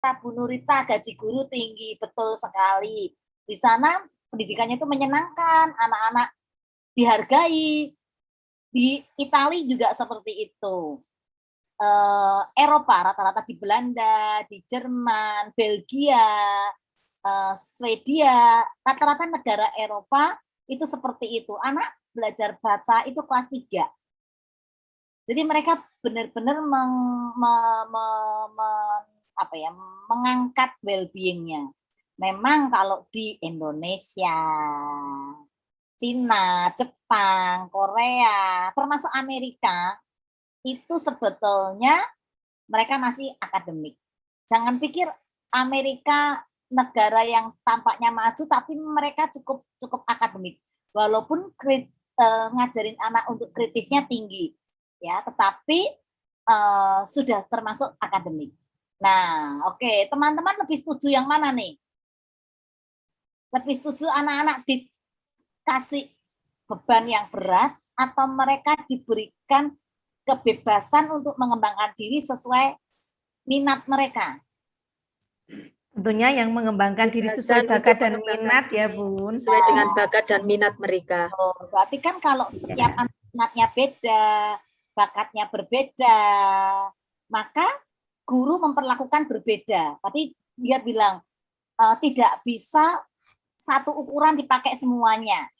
Bu Nurita gaji guru tinggi, betul sekali. Di sana pendidikannya itu menyenangkan, anak-anak dihargai. Di Italia juga seperti itu. Uh, Eropa rata-rata di Belanda, di Jerman, Belgia, uh, Swedia, rata-rata negara Eropa itu seperti itu. Anak belajar baca itu kelas 3. Jadi mereka benar-benar meng, me, me, me, apa ya, mengangkat well-beingnya. Memang kalau di Indonesia, Cina, Jepang, Korea, termasuk Amerika, itu sebetulnya mereka masih akademik. Jangan pikir Amerika negara yang tampaknya maju, tapi mereka cukup cukup akademik. Walaupun krit, eh, ngajarin anak untuk kritisnya tinggi, ya tetapi uh, sudah termasuk akademik. Nah, oke, okay. teman-teman lebih setuju yang mana nih? Lebih setuju anak-anak dikasih beban yang berat atau mereka diberikan kebebasan untuk mengembangkan diri sesuai minat mereka? Tentunya yang mengembangkan diri sesuai bakat dan minat ya, Bun. Sesuai dengan bakat dan minat mereka. Oh, berarti kan kalau setiap ya. minatnya beda, bakatnya berbeda, maka guru memperlakukan berbeda. Tapi dia bilang e, tidak bisa satu ukuran dipakai semuanya.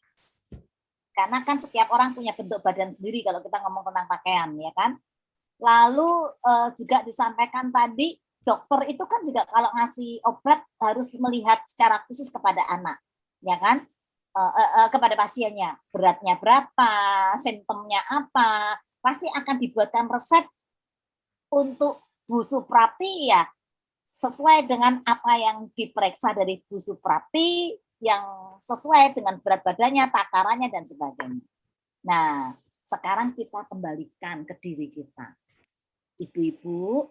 Karena kan setiap orang punya bentuk badan sendiri kalau kita ngomong tentang pakaian, ya kan? Lalu e, juga disampaikan tadi dokter itu kan juga kalau ngasih obat harus melihat secara khusus kepada anak, ya kan? Uh, uh, uh, kepada pasiennya beratnya berapa, simptomnya apa, pasti akan dibuatkan resep untuk Bu Suprapti ya sesuai dengan apa yang diperiksa dari Bu Suprapti yang sesuai dengan berat badannya, takarannya, dan sebagainya. Nah, sekarang kita kembalikan ke diri kita. Ibu-ibu,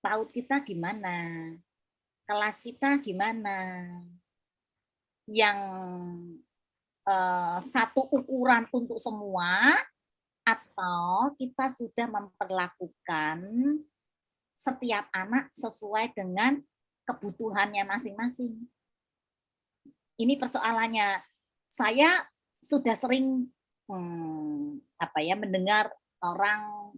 PAUD kita gimana? Kelas kita gimana? Yang eh, satu ukuran untuk semua atau kita sudah memperlakukan setiap anak sesuai dengan kebutuhannya masing-masing. Ini persoalannya. Saya sudah sering hmm, apa ya mendengar orang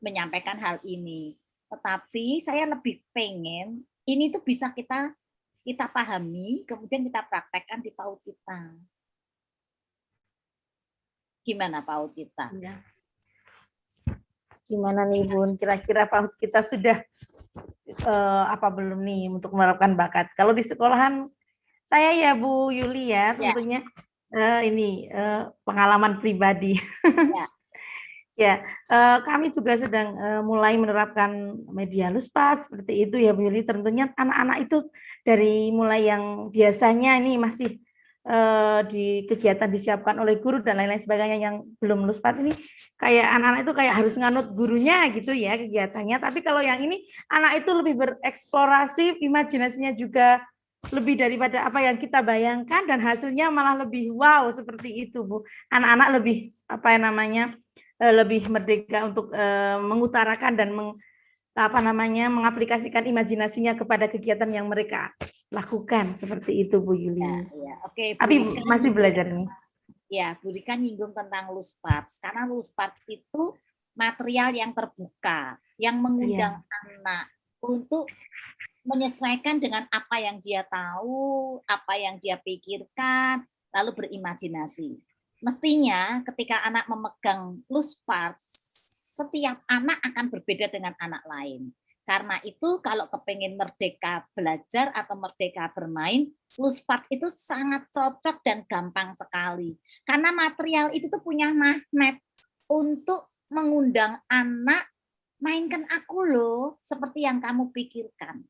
menyampaikan hal ini. Tetapi saya lebih pengen ini tuh bisa kita kita pahami, kemudian kita praktekkan di PAUD kita. Gimana PAUD kita? Ya. Gimana nih Bun? Kira-kira PAUD kita sudah uh, apa belum nih untuk menerapkan bakat? Kalau di sekolahan saya ya Bu Yuli ya, ya. tentunya uh, ini uh, pengalaman pribadi. Ya. ya, uh, kami juga sedang uh, mulai menerapkan media luspat seperti itu ya Bu Yuli. Tentunya anak-anak itu dari mulai yang biasanya ini masih Eh, di kegiatan disiapkan oleh guru dan lain-lain sebagainya yang belum luspat ini kayak anak-anak itu kayak harus nganut gurunya gitu ya kegiatannya. Tapi kalau yang ini anak itu lebih bereksplorasi imajinasinya juga lebih daripada apa yang kita bayangkan dan hasilnya malah lebih wow seperti itu Bu. Anak-anak lebih apa namanya eh, lebih merdeka untuk eh, mengutarakan dan apa namanya mengaplikasikan imajinasinya kepada kegiatan yang mereka lakukan seperti itu Bu Yuli. Ya, ya. Oke, Tapi Rika, masih belajar nih. Ya, Bu Rika nyinggung tentang Luspat. Karena Luspat itu material yang terbuka, yang mengundang ya. anak untuk menyesuaikan dengan apa yang dia tahu, apa yang dia pikirkan, lalu berimajinasi. Mestinya ketika anak memegang Luspat, setiap anak akan berbeda dengan anak lain. Karena itu kalau kepengen merdeka belajar atau merdeka bermain, Luspat itu sangat cocok dan gampang sekali. Karena material itu tuh punya magnet untuk mengundang anak, mainkan aku loh, seperti yang kamu pikirkan.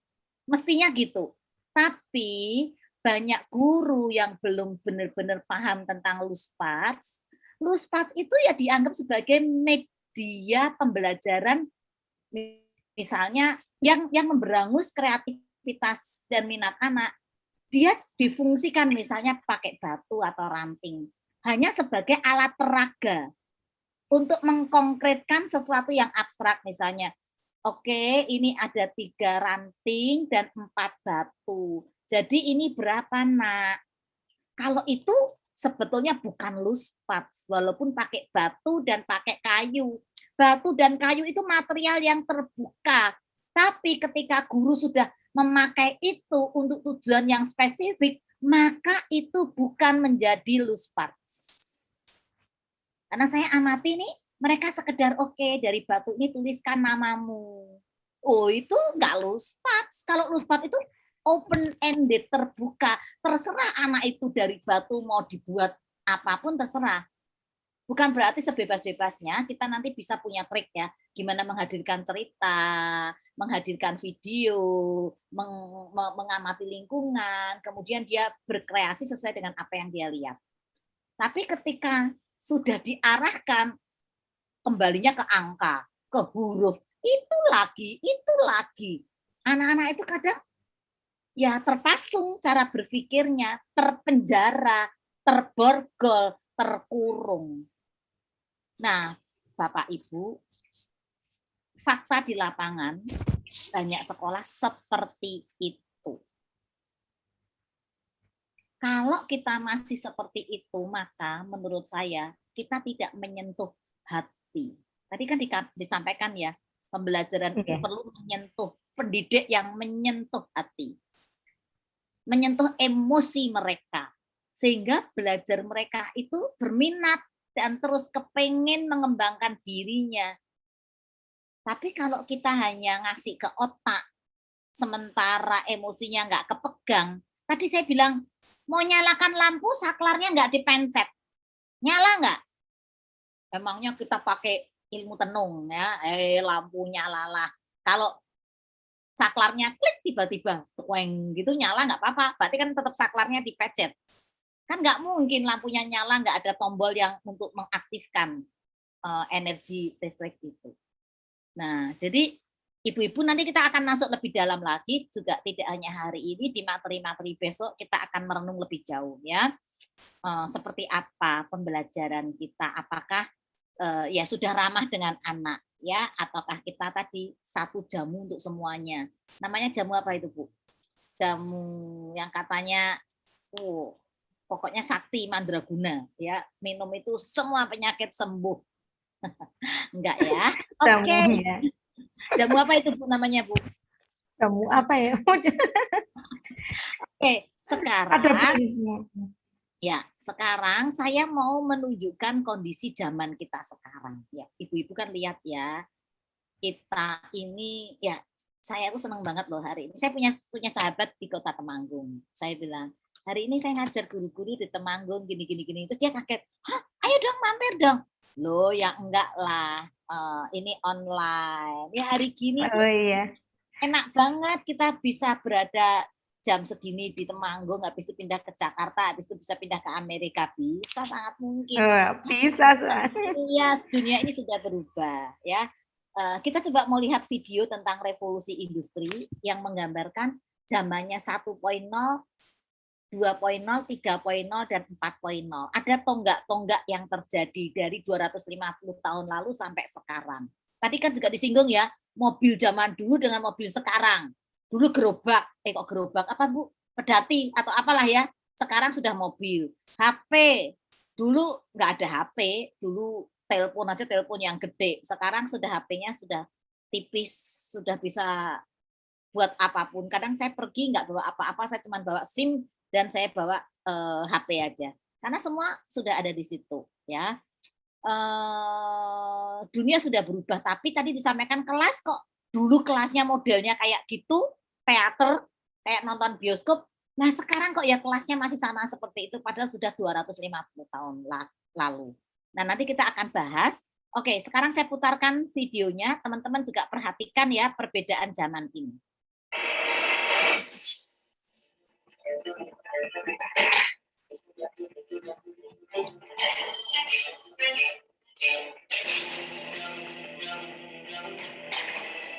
Mestinya gitu. Tapi banyak guru yang belum benar-benar paham tentang Luspats, Luspats itu ya dianggap sebagai dia pembelajaran misalnya yang yang memberangus kreativitas dan minat anak dia difungsikan misalnya pakai batu atau ranting hanya sebagai alat peraga untuk mengkonkretkan sesuatu yang abstrak misalnya Oke, ini ada tiga ranting dan empat batu. Jadi ini berapa nak? Kalau itu sebetulnya bukan luspat, walaupun pakai batu dan pakai kayu. Batu dan kayu itu material yang terbuka. Tapi ketika guru sudah memakai itu untuk tujuan yang spesifik, maka itu bukan menjadi luspat. Karena saya amati nih, mereka sekedar oke okay, dari batu ini tuliskan namamu. Oh itu nggak luspat. Kalau luspat itu open ended terbuka. Terserah anak itu dari batu mau dibuat apa pun terserah. Bukan berarti sebebas-bebasnya kita nanti bisa punya trik ya, gimana menghadirkan cerita, menghadirkan video, meng, mengamati lingkungan, kemudian dia berkreasi sesuai dengan apa yang dia lihat. Tapi ketika sudah diarahkan kembalinya ke angka, ke huruf. Itu lagi, itu lagi. Anak-anak itu kadang ya terpasung cara berpikirnya, terpenjara, terborgol, terkurung. Nah, Bapak Ibu, fakta di lapangan banyak sekolah seperti itu. Kalau kita masih seperti itu, maka menurut saya kita tidak menyentuh hati. Tadi kan disampaikan ya, pembelajaran itu perlu menyentuh, pendidik yang menyentuh hati. Menyentuh emosi mereka. Sehingga belajar mereka itu berminat dan terus kepengen mengembangkan dirinya. Tapi kalau kita hanya ngasih ke otak, sementara emosinya nggak kepegang, tadi saya bilang, mau nyalakan lampu, saklarnya nggak dipencet. Nyala nggak? emangnya kita pakai ilmu tenung ya eh lampu nyala kalau saklarnya klik tiba-tiba weng gitu nyala nggak apa-apa. Berarti kan tetap saklarnya dipecet kan nggak mungkin lampunya nyala nggak ada tombol yang untuk mengaktifkan uh, energi listrik itu. Nah jadi ibu-ibu nanti kita akan masuk lebih dalam lagi juga tidak hanya hari ini di materi-materi besok kita akan merenung lebih jauh ya. Uh, seperti apa pembelajaran kita? Apakah uh, ya sudah ramah dengan anak ya ataukah kita tadi satu jamu untuk semuanya? Namanya jamu apa itu bu? Jamu yang katanya oh pokoknya sakti mandraguna ya. Minum itu semua penyakit sembuh. Enggak ya? Oke. Okay. jamu apa itu bu namanya bu? Jamu apa ya? Oke okay, sekarang ada Ya, sekarang saya mau menunjukkan kondisi zaman kita sekarang. Ya, ibu-ibu kan lihat ya, kita ini ya saya tuh senang banget loh hari ini. Saya punya punya sahabat di kota Temanggung. Saya bilang hari ini saya ngajar guru-guru di Temanggung gini gini gini. Terus dia kaget, hah, ayo dong mampir dong. Loh ya enggak lah, uh, ini online. Ya hari gini oh, iya. enak banget kita bisa berada jam segini di Temanggung, habis itu pindah ke Jakarta, habis itu bisa pindah ke Amerika, bisa sangat mungkin. Uh, bisa, Iya, dunia ini sudah berubah, ya. Uh, kita coba mau lihat video tentang revolusi industri yang menggambarkan zamannya 1.0, 2.0, 3.0, dan 4.0. Ada tonggak-tonggak yang terjadi dari 250 tahun lalu sampai sekarang. Tadi kan juga disinggung ya, mobil zaman dulu dengan mobil sekarang dulu gerobak, eh kok gerobak apa Bu? Pedati atau apalah ya. Sekarang sudah mobil. HP, dulu nggak ada HP, dulu telepon aja telepon yang gede. Sekarang sudah HP-nya sudah tipis, sudah bisa buat apa pun. Kadang saya pergi nggak bawa apa-apa, saya cuma bawa SIM dan saya bawa eh, HP aja. Karena semua sudah ada di situ, ya. Eh, dunia sudah berubah, tapi tadi disampaikan kelas kok dulu kelasnya modelnya kayak gitu, teater, kayak nonton bioskop. Nah sekarang kok ya kelasnya masih sama seperti itu, padahal sudah 250 tahun lalu. Nah nanti kita akan bahas. Oke, sekarang saya putarkan videonya. Teman-teman juga perhatikan ya perbedaan zaman ini. Thank you.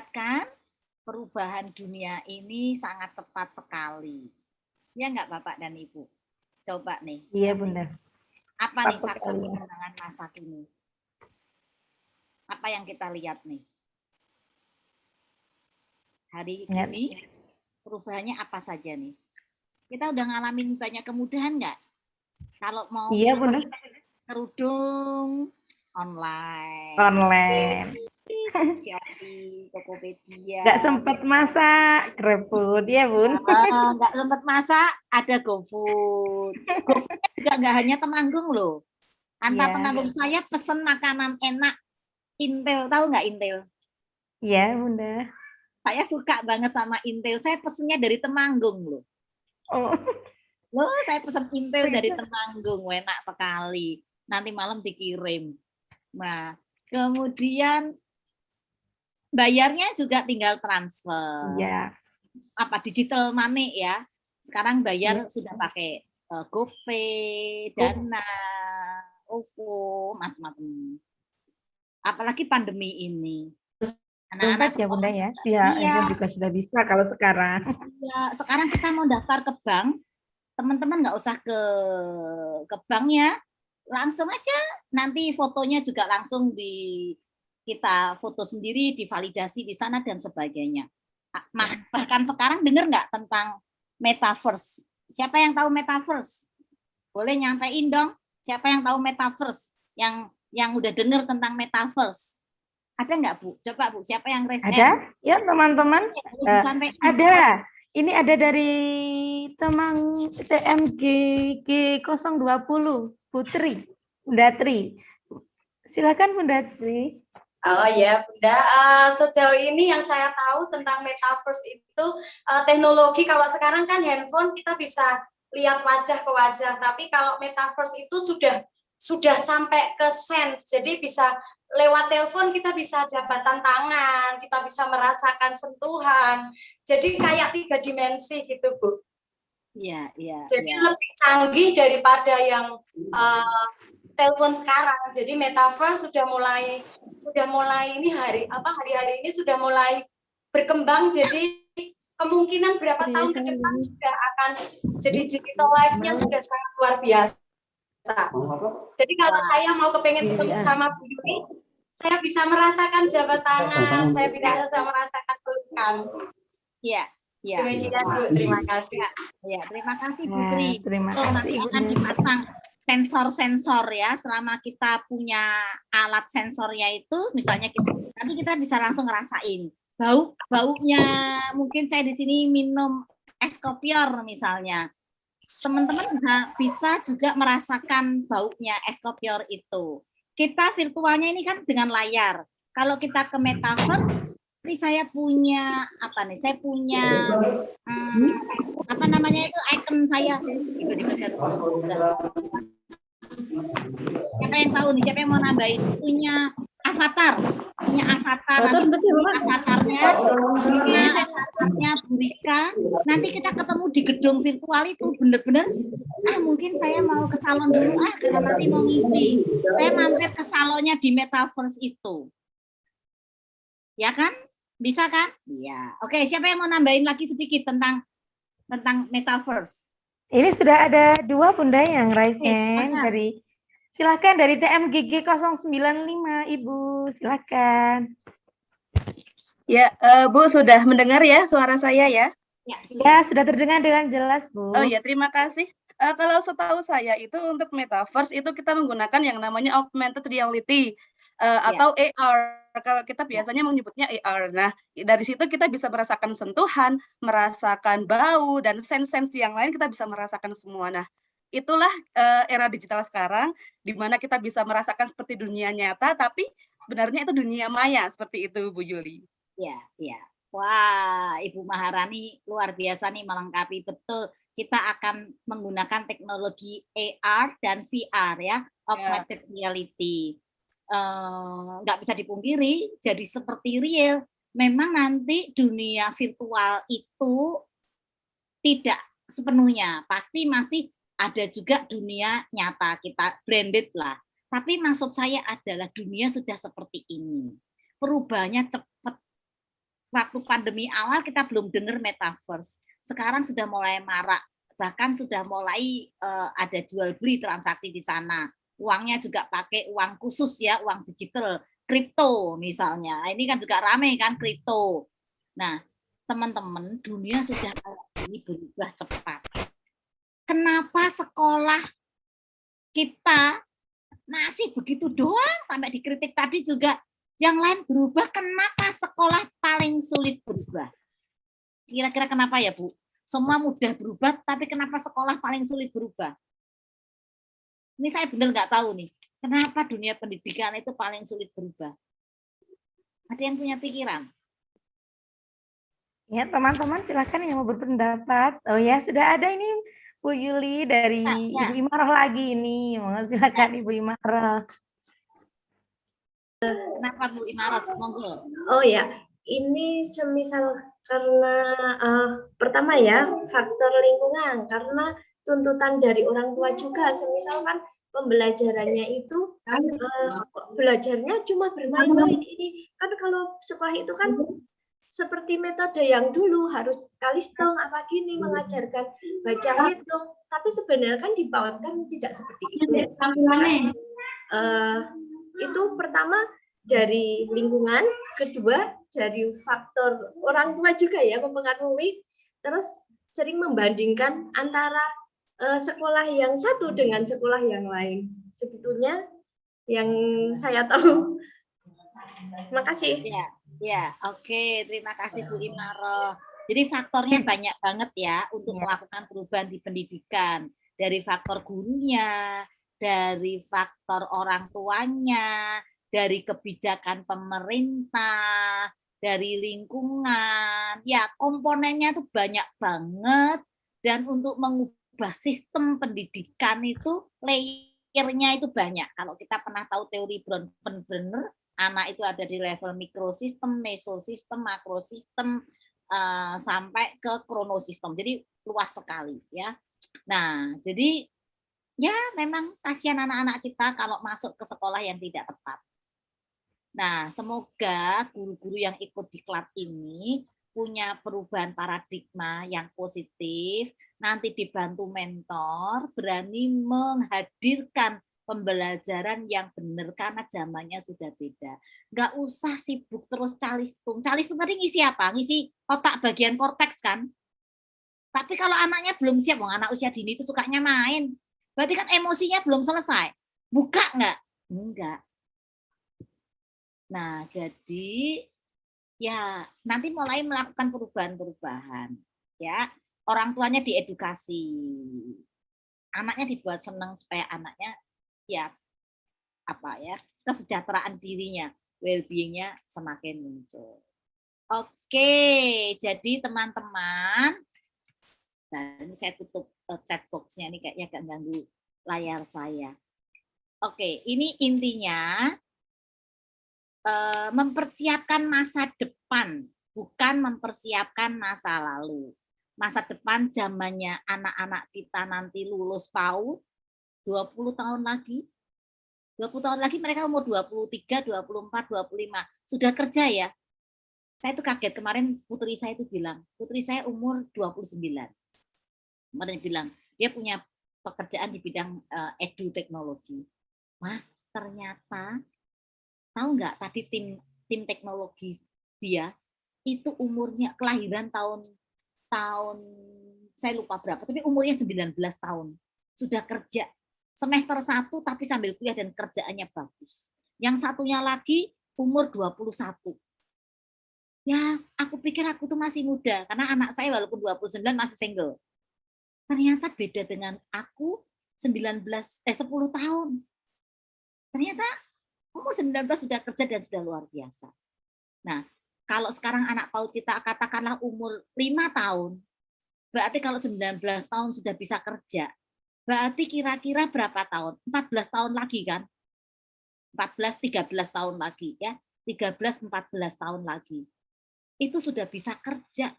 Lihat kan, perubahan dunia ini sangat cepat sekali. Ya nggak Bapak dan Ibu? Coba nih. Iya, Bunda. Apa nih faktor sekali, kemenangan masa kini? Apa yang kita lihat nih? Hari Ya. ini perubahannya apa saja nih? Kita udah ngalamin banyak kemudahan nggak? Kalau mau Iya, Bunda. kerudung online, Online. Nggak sempat masak, GrabFood, ya Bun? Nggak sempat masak, ada GoFood. GoFood juga nggak hanya Temanggung loh. Antar Iya. Temanggung saya pesen makanan enak Intel, tahu nggak Intel? Iya, Bunda. Saya suka banget sama Intel. Saya pesennya dari Temanggung loh. Oh, Loh, saya pesen Intel dari. Temanggung, enak sekali. Nanti malam dikirim. Nah, kemudian bayarnya juga tinggal transfer. iya. apa digital money ya. Sekarang bayar Iya. sudah pakai eh, GoPay, Dana, OVO, macam-macam. Apalagi pandemi ini. Dompet ya, Bunda ya? Iya, Iya. itu juga sudah bisa kalau sekarang. Ya, sekarang kita mau daftar ke bank, teman-teman nggak usah ke ke bank ya, langsung aja nanti fotonya juga langsung di kita foto sendiri, divalidasi di sana dan sebagainya. Ah, mah- Bahkan sekarang dengar nggak tentang metaverse? Siapa yang tahu metaverse? Boleh nyampein dong. Siapa yang tahu metaverse? Yang yang udah dengar tentang metaverse? Ada nggak Bu? Coba Bu, siapa yang raise hand? Ada? Ya, teman-teman. Eh, disampaikan. Ada. Ini ada dari Temang TMG G020, Putri, Bunda Tri. Silakan Bunda Tri. Oh ya, Bunda. Eh, sejauh ini yang saya tahu tentang metaverse itu eh, teknologi kalau sekarang kan handphone kita bisa lihat wajah ke wajah, tapi kalau metaverse itu sudah sudah sampai ke sense, jadi bisa lewat telepon kita bisa jabatan tangan, kita bisa merasakan sentuhan, jadi kayak tiga dimensi gitu Bu. Iya, iya, Jadi iya. lebih canggih daripada yang eh, telepon sekarang. Jadi metaverse sudah mulai sudah mulai ini hari apa hari-hari ini sudah mulai berkembang. Jadi kemungkinan berapa Iya, tahun ke depan sudah akan jadi digital life-nya sudah sangat luar biasa. Jadi kalau saya mau kepengen ketemu Iya. sama Bu Yuni, saya bisa merasakan jabat tangan, saya bisa merasakan pelukan. Iya, iya. Demikian Bu, terima kasih. Ya, terima kasih Nah, Putri. terima Tuh, nanti kasih akan dipasang sensor-sensor ya. Selama kita punya alat sensornya itu, misalnya kita nanti kita bisa langsung ngerasain bau baunya. Mungkin saya di sini minum es kopior misalnya. Teman-teman bisa- juga merasakan baunya es kopior itu. Kita virtualnya ini kan dengan layar. Kalau kita ke metaverse, ini saya punya apa nih? Saya punya hmm, apa namanya itu icon saya. Siapa yang tahu nih siapa yang mau nambahin? Punya avatar. Punya avatar. Nanti avatarnya. Punya avatarnya nanti kita ketemu di gedung virtual itu bener-bener. Ah mungkin saya mau ke salon dulu. Ah karena nanti mau ngisi. Saya mampir ke salonnya di metaverse itu. Ya kan? Bisa kan? Iya. Oke siapa yang mau nambahin lagi sedikit tentang tentang metaverse Ini sudah ada dua Bunda yang raise Oke, hand dari Silakan dari TMGG 095 Ibu, silakan. Ya, eh, Bu sudah mendengar ya suara saya ya? ya, Ya, sudah terdengar dengan jelas, Bu. Oh ya, terima kasih. Eh, kalau setahu saya itu untuk metaverse itu kita menggunakan yang namanya augmented reality eh, atau AR. Kalau kita biasanya menyebutnya AR. Nah, dari situ kita bisa merasakan sentuhan, merasakan bau dan sense-sense yang lain kita bisa merasakan semua. Nah, itulah eh, era digital sekarang di mana kita bisa merasakan seperti dunia nyata tapi sebenarnya itu dunia maya seperti itu Bu Yuli. Ya, ya. Wah, Ibu Maharani luar biasa nih melengkapi betul. Kita akan menggunakan teknologi AR dan VR ya, augmented reality. Eh, Nggak bisa dipungkiri, jadi seperti real. Memang nanti dunia virtual itu tidak sepenuhnya, pasti masih ada juga dunia nyata kita branded lah. Tapi maksud saya adalah dunia sudah seperti ini. Perubahannya cepat. Waktu pandemi awal kita belum dengar metaverse. Sekarang sudah mulai marak. Bahkan sudah mulai uh, ada jual beli transaksi di sana. Uangnya juga pakai uang khusus ya, uang digital, kripto misalnya. Ini kan juga ramai kan kripto. Nah, teman-teman, dunia sudah ini berubah cepat. Kenapa sekolah kita masih begitu doang sampai dikritik tadi juga yang lain berubah kenapa sekolah paling sulit berubah kira-kira kenapa ya Bu semua mudah berubah tapi kenapa sekolah paling sulit berubah ini saya benar nggak tahu nih kenapa dunia pendidikan itu paling sulit berubah ada yang punya pikiran Ya, teman-teman silakan yang mau berpendapat. Oh ya, sudah ada ini Bu Yuli dari Ya, ya. Ibu Imaroh lagi ini. Mohon silakan Ibu Imaroh. kenapa Bu Imaros monggo Oh ya, ini semisal karena eh, pertama ya faktor lingkungan karena tuntutan dari orang tua juga. Semisal kan pembelajarannya itu kok belajarnya cuma bermain-main ini. Kan kalau sekolah itu kan seperti metode yang dulu harus kalistung apa gini mengajarkan baca hitung. Tapi sebenarnya kan di PAUD kan tidak seperti itu. Eh, itu pertama dari lingkungan, kedua dari faktor orang tua juga ya mempengaruhi, terus sering membandingkan antara sekolah yang satu dengan sekolah yang lain. Segitunya yang saya tahu. Makasih. Ya, ya, oke. Terima kasih Bu Imaro. Jadi faktornya banyak banget ya untuk Ya. melakukan perubahan di pendidikan. Dari faktor gurunya, dari faktor orang tuanya, dari kebijakan pemerintah, dari lingkungan. Ya, komponennya itu banyak banget. Dan untuk mengubah sistem pendidikan itu layernya itu banyak. Kalau kita pernah tahu teori Bronfenbrenner, anak itu ada di level mikrosistem, mesosistem, makrosistem, eh, sampai ke kronosistem. Jadi luas sekali ya. Nah, jadi ya memang kasihan anak-anak kita kalau masuk ke sekolah yang tidak tepat. Nah, semoga guru-guru yang ikut di klub ini punya perubahan paradigma yang positif, nanti dibantu mentor, berani menghadirkan pembelajaran yang benar karena zamannya sudah beda. Nggak usah sibuk terus calistung. Calistung tadi ngisi apa? Ngisi otak bagian korteks kan? Tapi kalau anaknya belum siap, wong anak usia dini itu sukanya main. Berarti kan emosinya belum selesai. Buka nggak? Enggak. Nah, jadi ya nanti mulai melakukan perubahan-perubahan. Ya, orang tuanya diedukasi. Anaknya dibuat senang supaya anaknya ya apa ya kesejahteraan dirinya, well-beingnya semakin muncul. Oke, jadi teman-teman, nah ini saya tutup eh, chat box-nya ini kayaknya agak ganggu layar saya. Oke, ini intinya eh, mempersiapkan masa depan, bukan mempersiapkan masa lalu. Masa depan zamannya anak-anak kita nanti lulus PAUD 20 tahun lagi. 20 tahun lagi mereka umur 23, 24, 25. Sudah kerja ya. Saya itu kaget kemarin putri saya itu bilang, putri saya umur 29. Kemarin bilang, dia punya pekerjaan di bidang eh, edu teknologi. Wah, ternyata tahu nggak tadi tim tim teknologi dia itu umurnya kelahiran tahun tahun saya lupa berapa tapi umurnya 19 tahun. Sudah kerja semester 1 tapi sambil kuliah dan kerjaannya bagus. Yang satunya lagi umur 21 ya aku pikir aku tuh masih muda karena anak saya walaupun 29 masih single. Ternyata beda dengan aku 19 eh 10 tahun. Ternyata umur 19 sudah kerja dan sudah luar biasa. Nah, kalau sekarang anak PAUD kita katakanlah umur 5 tahun, berarti kalau 19 tahun sudah bisa kerja, berarti kira-kira berapa tahun? 14 tahun lagi kan? 14 13 tahun lagi ya. 13 14 tahun lagi. Itu sudah bisa kerja.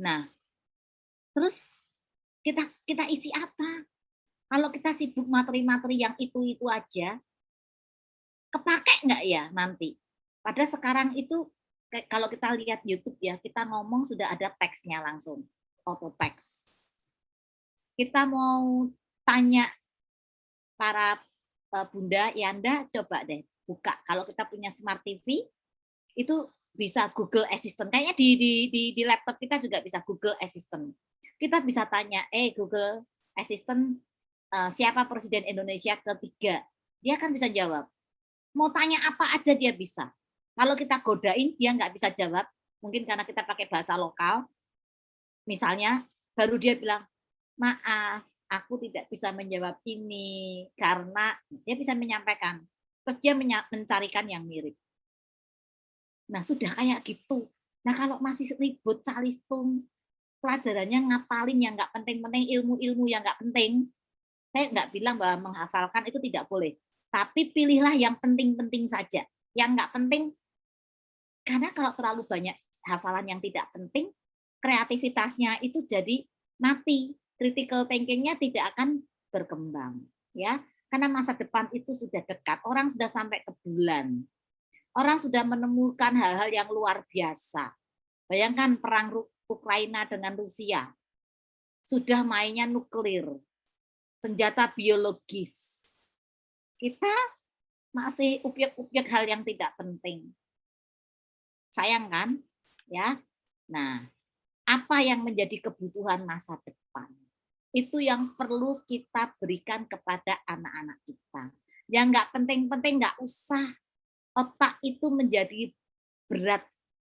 Nah, terus kita kita isi apa? Kalau kita sibuk materi-materi yang itu-itu aja, kepake nggak ya nanti? Pada sekarang itu kalau kita lihat YouTube ya, kita ngomong sudah ada teksnya langsung, auto text. Kita mau tanya para eh, bunda Yanda, coba deh buka. Kalau kita punya smart TV, itu bisa Google Assistant. Kayaknya di, di, di, di laptop kita juga bisa Google Assistant. Kita bisa tanya, eh Google Assistant, uh, siapa Presiden Indonesia ketiga? Dia kan bisa jawab. Mau tanya apa aja dia bisa. Kalau kita godain, dia nggak bisa jawab. Mungkin karena kita pakai bahasa lokal. Misalnya, baru dia bilang, maaf, aku tidak bisa menjawab ini karena dia bisa menyampaikan. Terus dia mencarikan yang mirip. Nah, sudah kayak gitu. Nah, kalau masih ribut, calistung, pelajarannya ngapalin yang nggak penting-penting, ilmu-ilmu yang nggak penting, saya nggak bilang bahwa menghafalkan itu tidak boleh. Tapi pilihlah yang penting-penting saja. Yang nggak penting, karena kalau terlalu banyak hafalan yang tidak penting, kreativitasnya itu jadi mati. Critical thinking-nya tidak akan berkembang. ya Karena masa depan itu sudah dekat. Orang sudah sampai ke bulan. Orang sudah menemukan hal-hal yang luar biasa. Bayangkan perang Ukraina dengan Rusia. Sudah mainnya nuklir, senjata biologis. Kita masih upiak-upiak hal yang tidak penting. Sayang kan? Ya. Nah, apa yang menjadi kebutuhan masa depan? Itu yang perlu kita berikan kepada anak-anak kita. Yang nggak penting-penting nggak usah. Otak itu menjadi berat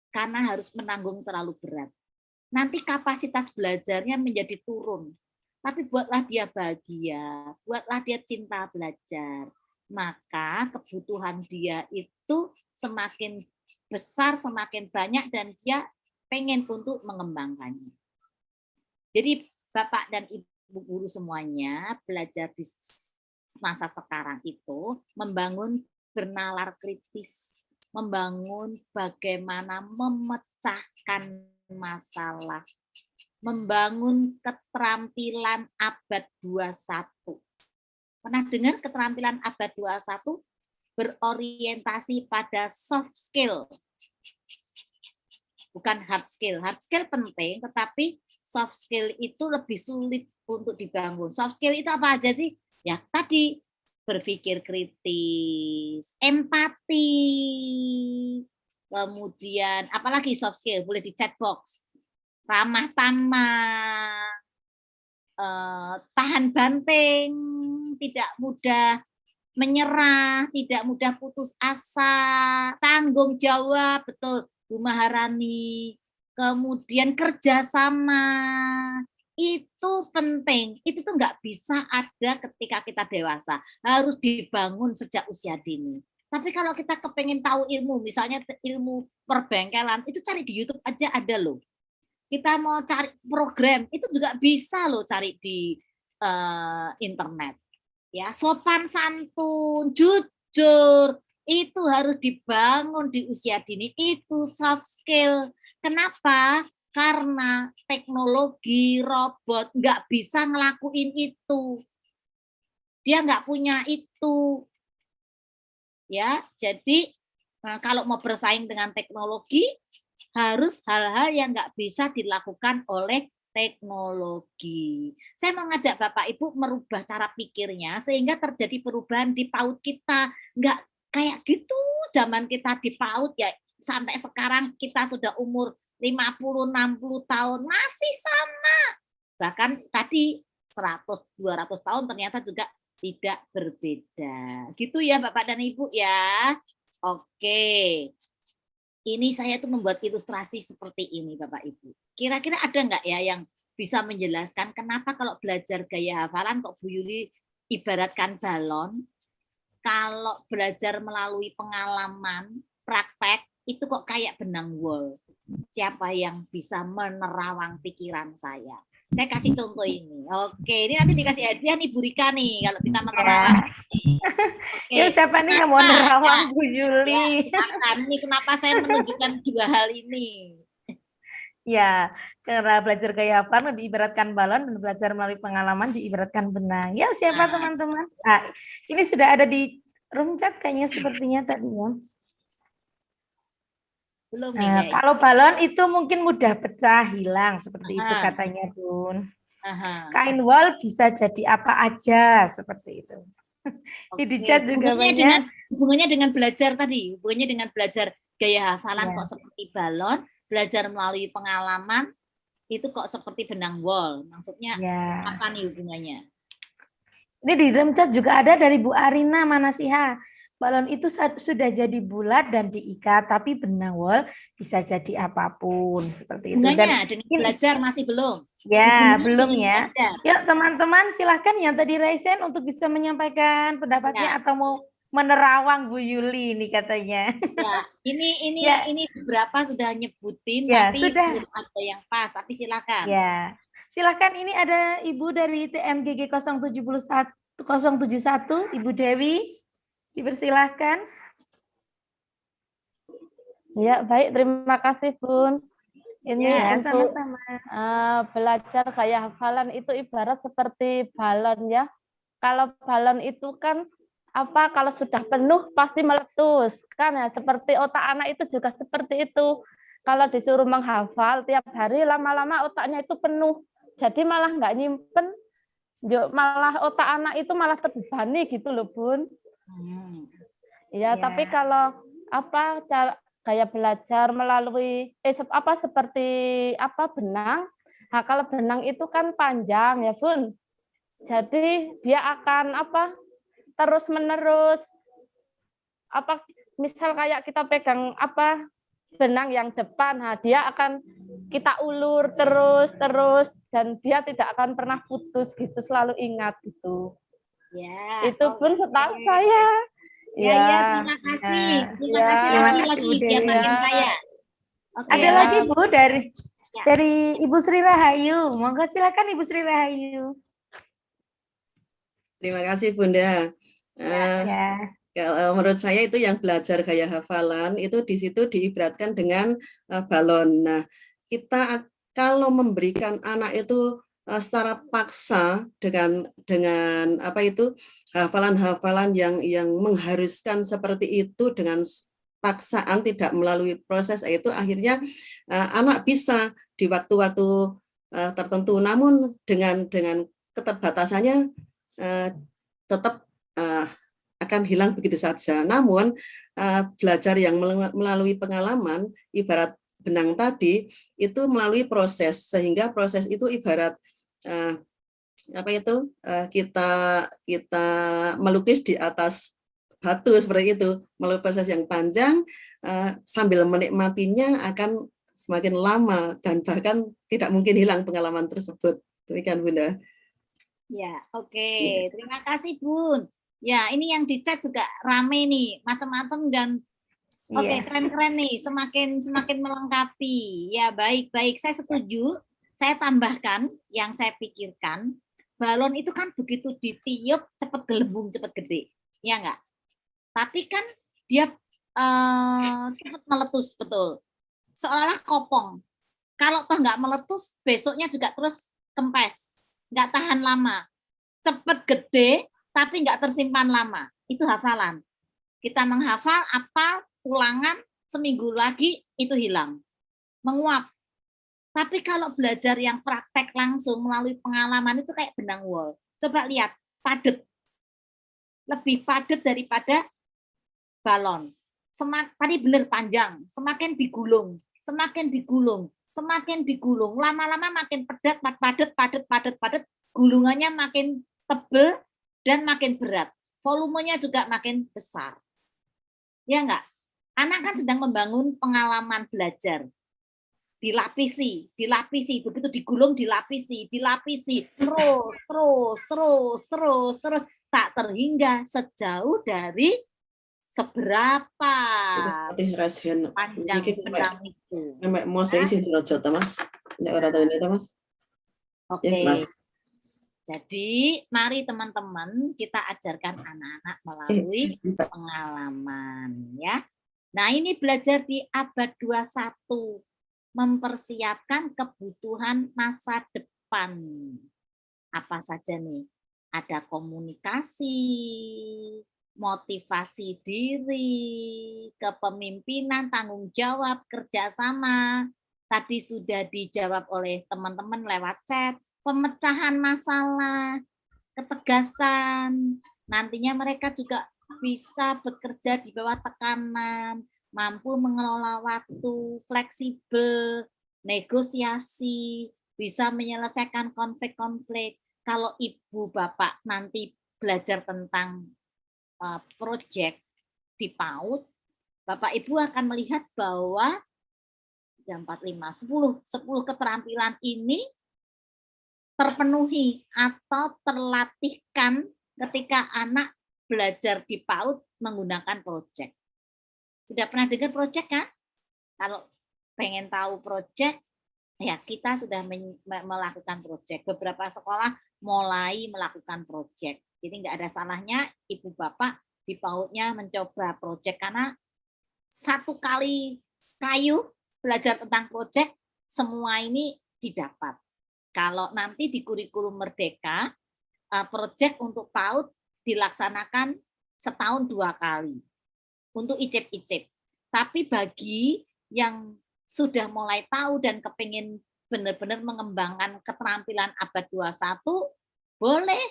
karena harus menanggung terlalu berat. Nanti kapasitas belajarnya menjadi turun tapi buatlah dia bahagia, buatlah dia cinta belajar. Maka kebutuhan dia itu semakin besar, semakin banyak, dan dia pengen untuk mengembangkannya. Jadi Bapak dan Ibu guru semuanya belajar di masa sekarang itu membangun bernalar kritis, membangun bagaimana memecahkan masalah membangun keterampilan abad 21. Pernah dengar keterampilan abad 21? Berorientasi pada soft skill. Bukan hard skill. Hard skill penting, tetapi soft skill itu lebih sulit untuk dibangun. Soft skill itu apa aja sih? Ya tadi berpikir kritis, empati, kemudian apalagi soft skill boleh di chat box ramah tamah, eh, tahan banting, tidak mudah menyerah, tidak mudah putus asa, tanggung jawab, betul Bu Maharani, kemudian kerjasama, itu penting. Itu tuh nggak bisa ada ketika kita dewasa, harus dibangun sejak usia dini. Tapi kalau kita kepengen tahu ilmu, misalnya ilmu perbengkelan, itu cari di YouTube aja ada loh kita mau cari program itu juga bisa loh cari di uh, internet ya sopan santun jujur itu harus dibangun di usia dini itu soft skill. Kenapa? Karena teknologi robot nggak bisa ngelakuin itu. Dia nggak punya itu. Ya jadi nah, kalau mau bersaing dengan teknologi harus hal-hal yang nggak bisa dilakukan oleh teknologi. Saya mengajak Bapak Ibu merubah cara pikirnya sehingga terjadi perubahan di PAUD kita. Nggak kayak gitu zaman kita di PAUD ya sampai sekarang kita sudah umur 50-60 tahun masih sama. Bahkan tadi 100-200 tahun ternyata juga tidak berbeda. Gitu ya Bapak dan Ibu ya. Oke ini saya tuh membuat ilustrasi seperti ini Bapak Ibu. Kira-kira ada nggak ya yang bisa menjelaskan kenapa kalau belajar gaya hafalan kok Bu Yuli ibaratkan balon, kalau belajar melalui pengalaman, praktek, itu kok kayak benang wol. Siapa yang bisa menerawang pikiran saya? Saya kasih contoh ini. Oke, ini nanti dikasih hadiah nih Bu Rika nih kalau bisa menerawang. Oke. Ya, siapa nih yang mau nerawang Bu Yuli? Ya, ini kenapa saya menunjukkan dua hal ini. Ya, karena belajar gaya hafal diibaratkan balon dan belajar melalui pengalaman diibaratkan benang. Ya, siapa Nah. teman-teman? Ah, ini sudah ada di room chat kayaknya sepertinya tadi ya. Belum Nah, kalau balon itu mungkin mudah pecah, hilang seperti itu Aha. katanya, Bun. Aha. Kain wol bisa jadi apa aja seperti itu. Ini di chat juga hubungannya banyak. dengan hubungannya dengan belajar tadi, hubungannya dengan belajar gaya hafalan Ya. kok seperti balon, belajar melalui pengalaman itu kok seperti benang wol. Maksudnya Ya. apa nih hubungannya? Ini di room chat juga ada dari Bu Arina Manasiha. Balon itu sudah jadi bulat dan diikat, tapi benang wol bisa jadi apa pun seperti itu. Dan ini- belajar masih belum. ya belum ya. belajar. Yuk teman-teman silahkan yang tadi Raisen untuk bisa menyampaikan pendapatnya Ya. atau mau menerawang Bu Yuli ini katanya. Ya, ini ini Ya. ini beberapa sudah nyebutin Ya, tapi sudah. belum ada yang pas. Tapi silakan. Ya, silahkan ini ada Ibu dari TMGG 071 071 Ibu Dewi, dipersilahkan. Ya, baik. Terima kasih, Bun. Ini Ya, untuk sama-sama. eh, belajar gaya hafalan itu ibarat seperti balon ya. Kalau balon itu kan apa kalau sudah penuh pasti meletus kan ya seperti otak anak itu juga seperti itu kalau disuruh menghafal tiap hari lama-lama otaknya itu penuh jadi malah nggak nyimpen malah otak anak itu malah terbebani gitu loh bun Hmm. Ya, Ya. tapi kalau apa cara gaya belajar melalui eh apa seperti apa benang. Nah, kalau benang itu kan panjang ya, Bun. Jadi dia akan apa? terus menerus apa misal kayak kita pegang apa benang yang depan, nah dia akan kita ulur terus terus dan dia tidak akan pernah putus gitu, selalu ingat gitu. Ya. itu pun oke. setahu saya. Ya, ya, terima kasih. Ya. Terima Ya. kasih Terima lagi kasih, lagi Bu biar Dewi. makin Ya. kaya. Oke. Ada Ya. lagi Bu dari Ya. dari Ibu Sri Rahayu. Monggo silakan Ibu Sri Rahayu. Terima kasih Bunda. Eh, Ya. kalau menurut saya itu yang belajar gaya hafalan itu di situ diibaratkan dengan eh, balon. Nah, kita kalau memberikan anak itu secara paksa dengan dengan apa itu hafalan-hafalan yang yang mengharuskan seperti itu dengan paksaan tidak melalui proses itu akhirnya eh, anak bisa di waktu-waktu eh, tertentu namun dengan dengan keterbatasannya eh, tetap eh, akan hilang begitu saja. Namun eh, belajar yang melalui pengalaman ibarat benang tadi itu melalui proses sehingga proses itu ibarat eh, apa itu eh, kita kita melukis di atas batu seperti itu melalui proses yang panjang eh, sambil menikmatinya akan semakin lama dan bahkan tidak mungkin hilang pengalaman tersebut. Demikian Bunda. Ya, oke. Iya. Terima kasih, Bun. Ya, ini yang di chat juga rame nih, macam-macam dan oke, Iya. keren-keren nih, semakin semakin melengkapi. Ya, baik-baik. Saya setuju. Saya tambahkan yang saya pikirkan, balon itu kan begitu ditiup cepat gelembung, cepat gede. Ya enggak? Tapi kan dia eh, cepat meletus, betul. Seolah kopong. Kalau toh nggak meletus, besoknya juga terus kempes nggak tahan lama, cepet gede tapi nggak tersimpan lama. Itu hafalan. Kita menghafal apa ulangan seminggu lagi itu hilang, menguap. Tapi kalau belajar yang praktek langsung melalui pengalaman itu kayak benang wol. Coba lihat, padat. Lebih padat daripada balon. Semak, tadi benar panjang, semakin digulung, semakin digulung, semakin digulung, lama-lama makin padat, padat, padat, padat, padat, gulungannya makin tebel dan makin berat. Volumenya juga makin besar. Ya enggak? Anak kan sedang membangun pengalaman belajar. Dilapisi, dilapisi, begitu digulung dilapisi, dilapisi, terus, terus, terus, terus, terus, tak terhingga sejauh dari seberapa panjang benang itu. mau saya isi Jota Mas. Nek ora tahu ini Mas. Oke. Ya, Mas. Jadi, mari teman-teman kita ajarkan anak-anak melalui Bisa. pengalaman ya. Nah, ini belajar di abad 21. Mempersiapkan kebutuhan masa depan. Apa saja nih? Ada komunikasi, motivasi diri, kepemimpinan, tanggung jawab, kerjasama. Tadi sudah dijawab oleh teman-teman lewat chat, pemecahan masalah, ketegasan. Nantinya mereka juga bisa bekerja di bawah tekanan, mampu mengelola waktu, fleksibel, negosiasi, bisa menyelesaikan konflik-konflik. Kalau ibu bapak nanti belajar tentang uh, proyek di PAUD, bapak ibu akan melihat bahwa jam 45, 10, 10 keterampilan ini terpenuhi atau terlatihkan ketika anak belajar di PAUD menggunakan proyek. Sudah pernah dengar proyek kan? Kalau pengen tahu proyek, ya kita sudah melakukan proyek. Beberapa sekolah mulai melakukan proyek. Jadi nggak ada salahnya ibu bapak di PAUD-nya mencoba proyek karena satu kali kayu belajar tentang proyek semua ini didapat. Kalau nanti di kurikulum merdeka eh, proyek untuk PAUD dilaksanakan setahun dua kali untuk icip-icip. Tapi bagi yang sudah mulai tahu dan kepingin benar-benar mengembangkan keterampilan abad 21, boleh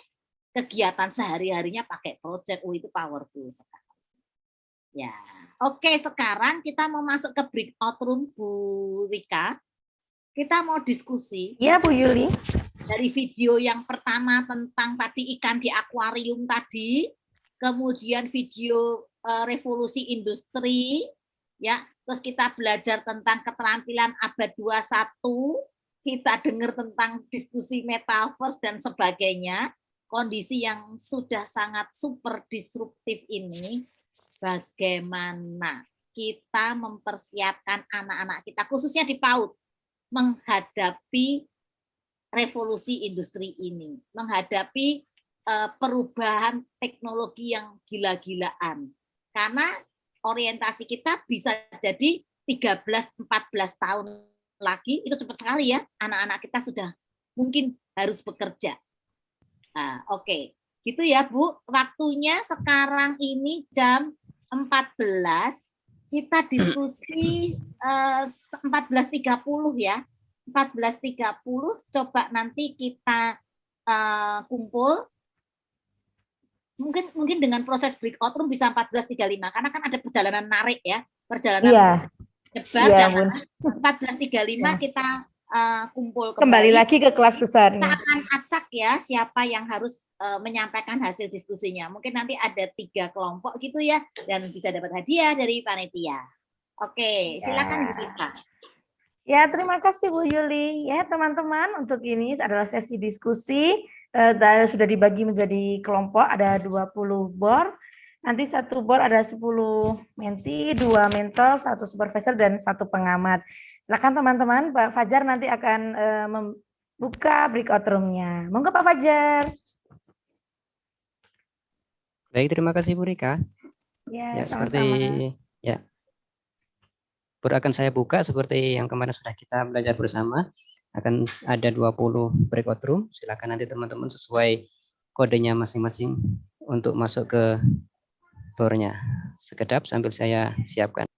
kegiatan sehari-harinya pakai project, oh itu powerful sekali. Ya, oke sekarang kita mau masuk ke breakout room Bu Rika. Kita mau diskusi. Iya Bu Yuli. Dari video yang pertama tentang tadi ikan di akuarium tadi, kemudian video revolusi industri, ya, terus kita belajar tentang keterampilan abad 21, kita dengar tentang diskusi metaverse dan sebagainya, kondisi yang sudah sangat super disruptif ini, bagaimana kita mempersiapkan anak-anak kita, khususnya di PAUD, menghadapi revolusi industri ini, menghadapi uh, perubahan teknologi yang gila-gilaan. Karena orientasi kita bisa jadi 13-14 tahun lagi itu cepat sekali ya anak-anak kita sudah mungkin harus bekerja. Nah, Oke, okay. gitu ya Bu. Waktunya sekarang ini jam 14 kita diskusi eh, 14.30 ya. 14.30 coba nanti kita uh, kumpul mungkin mungkin dengan proses breakout room bisa 14.35 karena kan ada perjalanan narik ya perjalanan yeah Iya, dan Bun. 14.35 Ya. kita uh, kumpul kembali. Kembali lagi ke kelas Kita besarnya. akan acak ya siapa yang harus uh, menyampaikan hasil diskusinya. Mungkin nanti ada tiga kelompok gitu ya dan bisa dapat hadiah dari panitia. Oke, silakan Bu Rita. Ya, terima kasih Bu Yuli. Ya, teman-teman, untuk ini adalah sesi diskusi. Eh, sudah dibagi menjadi kelompok, ada 20 bor. Nanti satu board ada 10 menti, dua mentor, satu supervisor, dan satu pengamat. Silakan teman-teman, Pak Fajar nanti akan eh, membuka breakout room-nya. Monggo Pak Fajar. Baik, terima kasih Bu Rika. Ya, Ya, sama-sama. seperti ya. Baru akan saya buka seperti yang kemarin sudah kita belajar bersama. Akan ada 20 breakout room. Silakan nanti teman-teman sesuai kodenya masing-masing untuk masuk ke tornya. Sekedap sambil saya siapkan.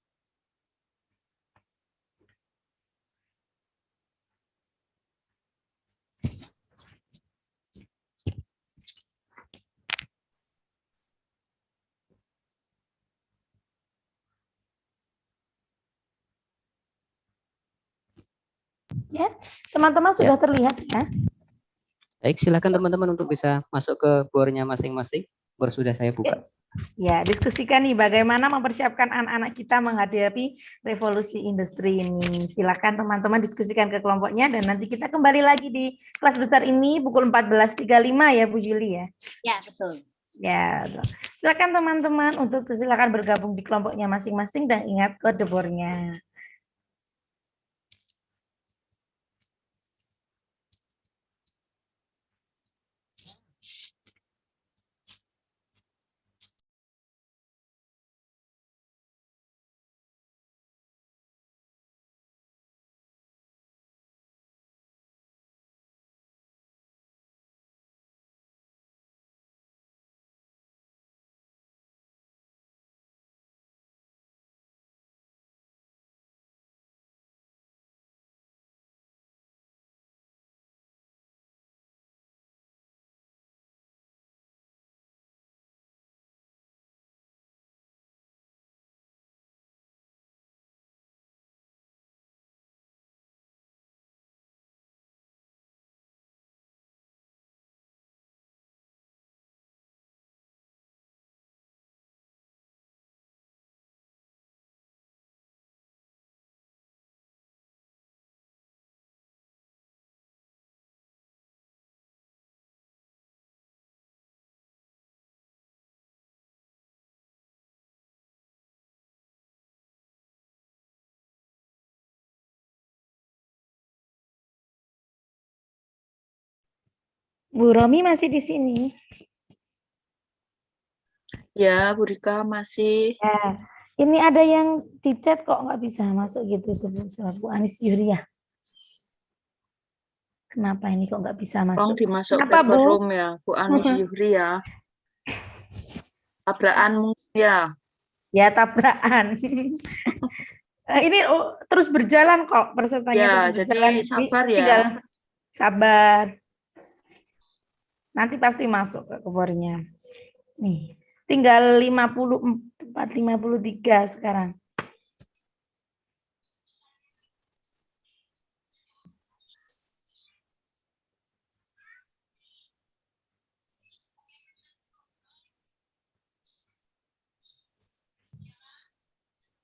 Teman-teman Ya. sudah terlihat ya? Baik, silakan teman-teman untuk bisa masuk ke bornya masing-masing. Bor sudah saya buka. Ya, diskusikan nih bagaimana mempersiapkan anak-anak kita menghadapi revolusi industri ini. Silakan teman-teman diskusikan ke kelompoknya dan nanti kita kembali lagi di kelas besar ini pukul 14.35 ya Bu Juli ya. Ya, betul. Ya, silakan teman-teman untuk silakan bergabung di kelompoknya masing-masing dan ingat kode bornya. Bu Romi masih di sini. Ya, Bu Rika masih. Ya, ini ada yang di chat kok nggak bisa masuk gitu tuh Bu, Bu Anis Yuria. Kenapa ini kok nggak bisa Tolong masuk? dimasuk Kenapa, paper Bu? room ya, Bu Anis Yuhri ya. Tabrakan mungkin ya. Ya tabrakan. Eh, ini oh, terus berjalan kok pesertanya Ya, jadi berjalan. Sabar ya. tinggal sabar. Nanti pasti masuk ke kebornya. Nih, tinggal 54 53 sekarang.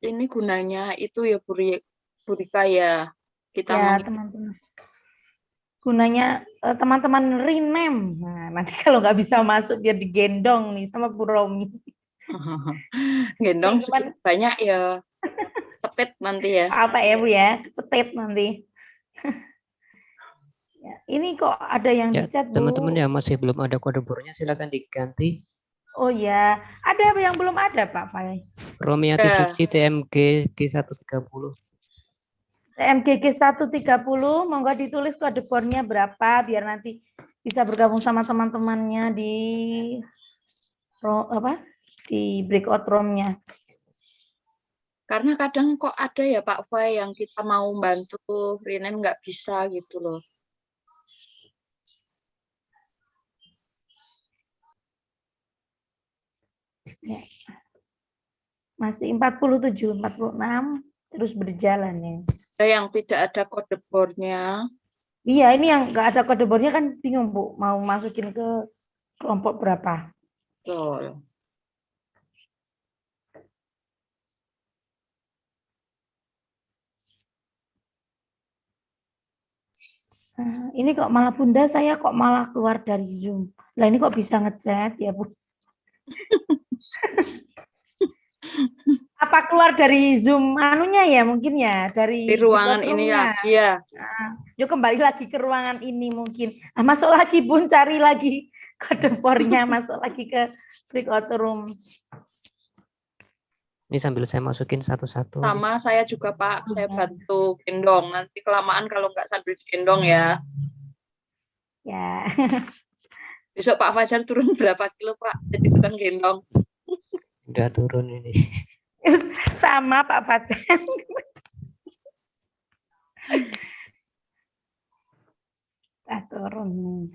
Ini gunanya itu ya Bu, Ri- Bu Rika ya. Kita ya teman-teman gunanya eh, teman-teman rename nah, nanti kalau nggak bisa masuk biar digendong nih sama Bu Romi gendong Cuman- banyak ya. Tepet nanti ya. apa ya Bu ya cepet nanti Ya, ini kok ada yang Ya, di chat Bu teman-teman yang masih belum ada kode bornya silakan diganti. oh ya ada yang belum ada Pak Fai Romiati Ya. Suci TMG G130. MGG 130 monggo ditulis kode bornya berapa biar nanti bisa bergabung sama teman-temannya di apa di breakout room-nya. Karena kadang kok ada ya Pak Fai yang kita mau bantu rename nggak bisa gitu loh. Masih 47, 46 terus berjalan ya. Ada yang tidak ada kode bornya. Iya, ini yang nggak ada kode bornya kan bingung Bu, mau masukin ke kelompok berapa. Betul. Ini kok malah Bunda saya kok malah keluar dari Zoom. Lah ini kok bisa ngechat ya, Bu? Apa keluar dari Zoom anunya ya mungkin ya, dari Di ruangan ini room-nya. lagi ya. Yuk kembali lagi ke ruangan ini mungkin. Ah, masuk lagi Bun, cari lagi kode bornya, masuk lagi ke breakout room. Ini sambil saya masukin satu-satu. Sama saya juga Pak, saya Iya. bantu gendong. Nanti kelamaan kalau nggak sambil gendong ya. Ya, Besok Pak Fajar turun berapa kilo Pak? Jadi tukang gendong. Udah turun ini. sama Pak Fatih. Ah, turun nih.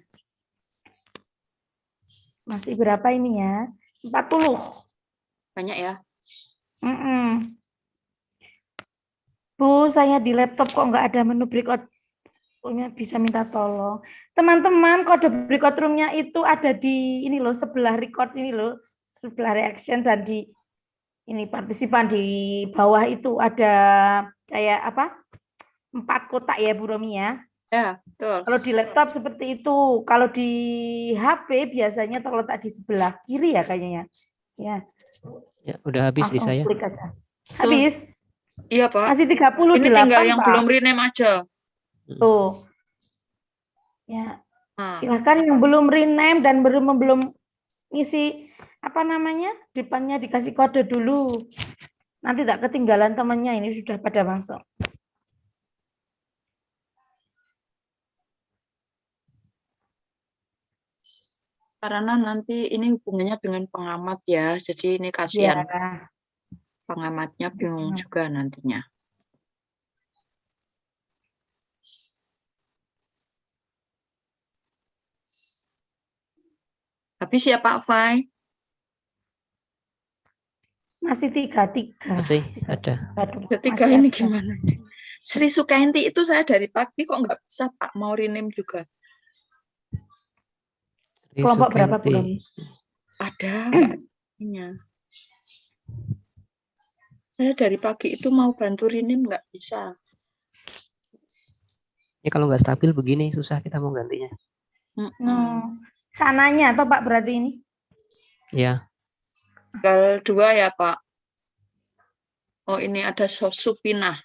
Masih berapa ini ya? 40. Banyak ya. Mm-mm. Bu, saya di laptop kok nggak ada menu breakout room-nya bisa minta tolong. Teman-teman, kode breakout room-nya itu ada di ini loh, sebelah record ini loh, sebelah reaction dan di ini partisipan di bawah itu ada kayak apa? Empat kotak ya Bu Romi ya. Ya, betul. Kalau di laptop seperti itu, kalau di HP biasanya terletak di sebelah kiri ya kayaknya. Ya, Ya, udah habis di saya. klik aja. Habis. Iya Pak. Masih 38 Ini tinggal yang Pak. belum rename aja. Tuh. Ya, Nah, silahkan yang belum rename dan belum belum ngisi apa namanya depannya dikasih kode dulu. Nanti tak ketinggalan temannya ini sudah pada masuk. karena nanti ini hubungannya dengan pengamat ya. Jadi ini Ya, kasihan pengamatnya bingung Betul. juga nantinya. Habis ya Pak Fai? Masih tiga tiga. Masih ada. Aduh, Ketiga masih ini ada. gimana? Sri Sukainti itu saya dari pagi kok nggak bisa Pak mau rename juga. Sri Kelompok berapa Sukanti. belum? Ada. Saya dari pagi itu mau bantu rename nggak bisa. Ini kalau nggak stabil begini susah kita mau gantinya. Hmm. Sananya atau Pak berarti ini? Ya, Tinggal dua ya Pak. Oh ini ada Sos- Supinah.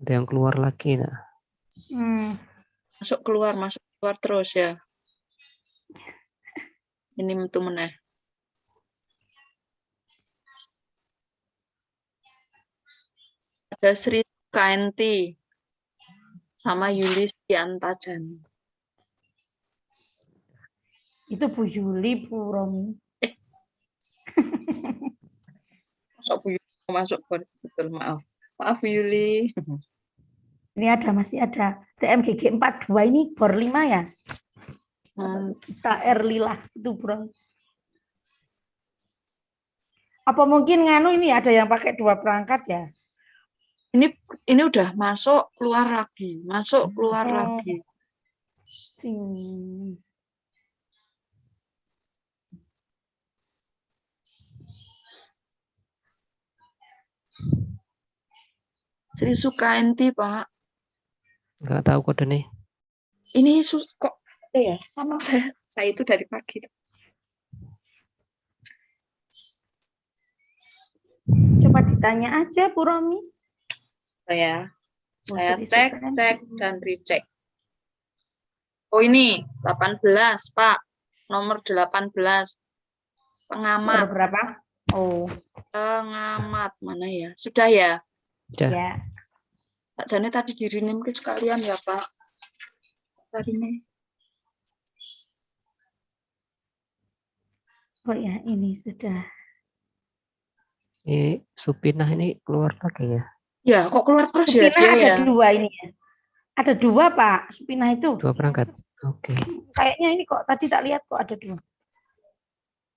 ada yang keluar lagi. Nah. Hmm. Masuk keluar, masuk keluar terus ya. Ini metu meneh. Ada Sri Kainti sama Yuli Stiantajan. Itu Bu Yuli, Bu Romi. Masuk Bu Yuli masuk betul maaf. Maaf Bu Yuli. Ini ada masih ada TMGG 42 ini bor 5 ya. Hmm, Kita R Lila itu bro. Apa mungkin nganu ini ada yang pakai dua perangkat ya? Ini ini udah masuk keluar lagi, masuk keluar Oh. lagi. Sing. Sri Sukainti, Pak. Nggak tahu kode nih. Ini sus kok ada ya? Sama saya saya itu dari pagi. Coba ditanya aja Bu Romi. Saya Oh, saya Sri cek, cek dan recheck. Oh ini 18, Pak. Nomor 18. Bor Pengamat, berapa? Oh, pengamat mana ya? Sudah ya? Udah. ya. Pak Jane tadi dirinim ke sekalian ya, Pak. Tadi nih. Oh ya, ini sudah. Ini Supinah ini keluar lagi ya. Ya, kok keluar terus ya Supina dia ada ya? dua ini ya. Ada dua Pak, Supina itu. Dua perangkat. Oke. Kayaknya ini kok tadi tak lihat kok ada dua.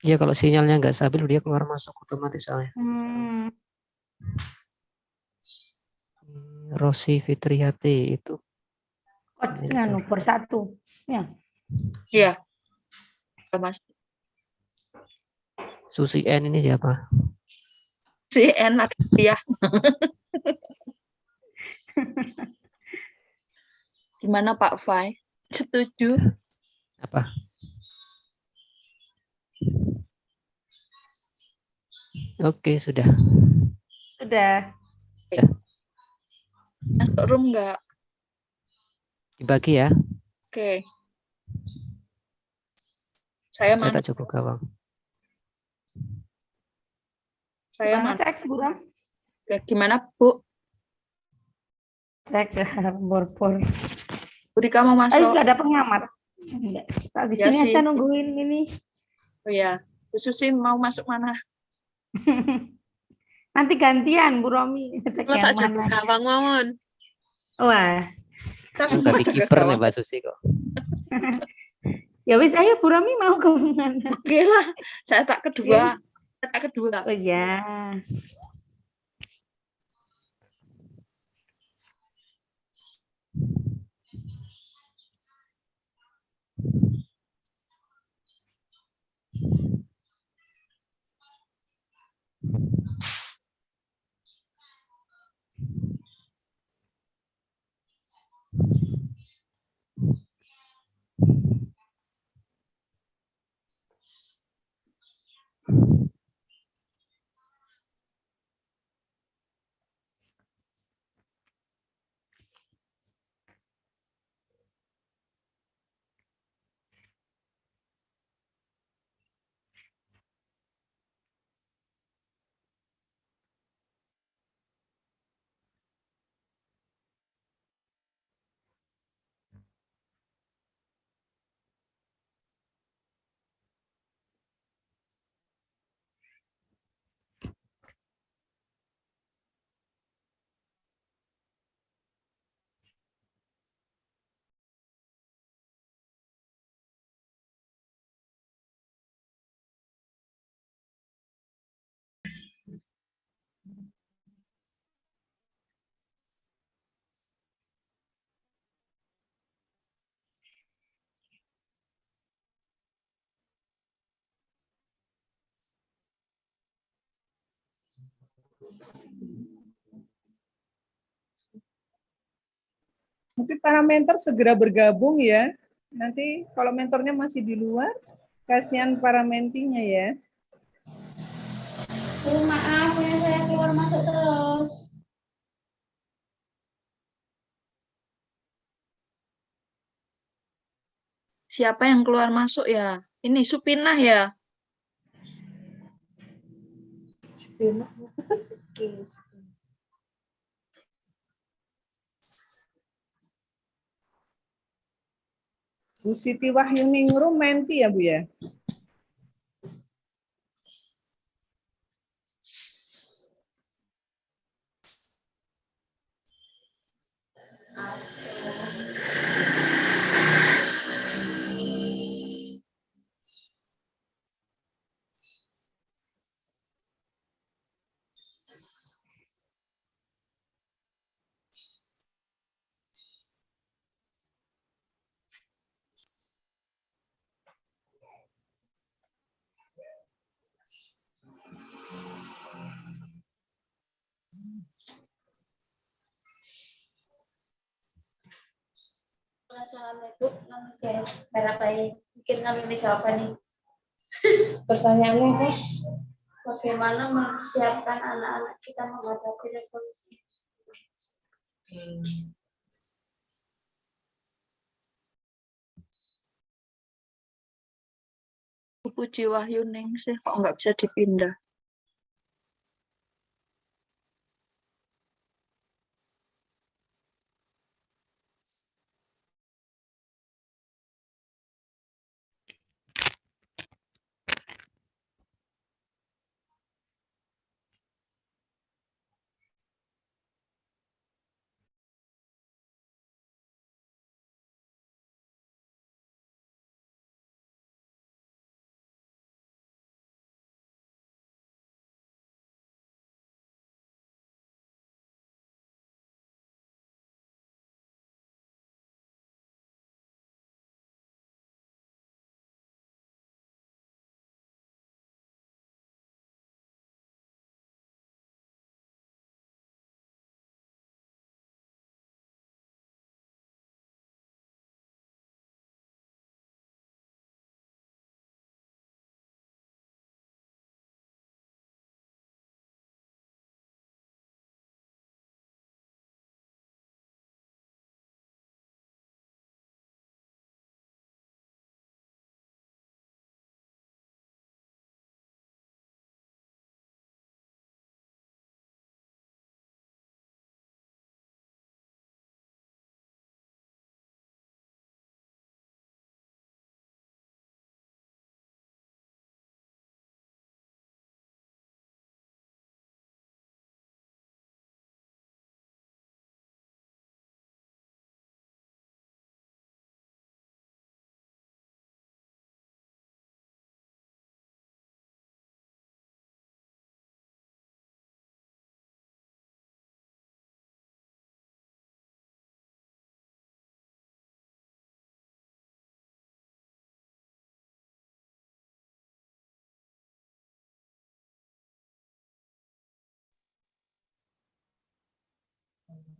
Ya kalau sinyalnya nggak stabil dia keluar masuk otomatis soalnya. Hmm. Rosi Fitriati itu Kod Ini nganu bor satu. Ya. Iya. Mas. Susi N ini siapa? Si enak dia. Gimana Pak Fai? Setuju? Apa? Oke sudah. Sudah. Masuk room nggak? Dibagi ya. Oke. Saya Saya mana? tak cukup gawang. Saya mana? cek Bu Rom. Oke, Gimana Bu? Cek ke bor-bor. Bu Rika mau Oh, masuk? sudah ada pengamat. Enggak. Tak di Ya sini sih. aja nungguin ini. Oh ya, Bu Susi mau masuk mana? Nanti gantian Bu Romi. Cek Kalau tak mana. gawang mawon. Wah, Kita semua tadi jaga kiper nih. Mbak Susi kok. ya wis ayo Bu Romi mau ke mana? Oke lah, saya tak kedua. Saya tak kedua. Oh ya. Mungkin para mentor segera bergabung ya. Nanti kalau mentornya masih di luar, kasihan para mentinya ya. maaf, punya saya keluar masuk terus. Siapa yang keluar masuk ya? Ini Supinah ya? Bu Siti Wahyuningrum menti ya Bu ya? Assalamualaikum. Berapa ini? Mungkin kami bisa apa nih? Pertanyaannya apa? Bagaimana mempersiapkan anak-anak kita menghadapi revolusi? Bu Puji Wahyuning sih kok nggak bisa dipindah.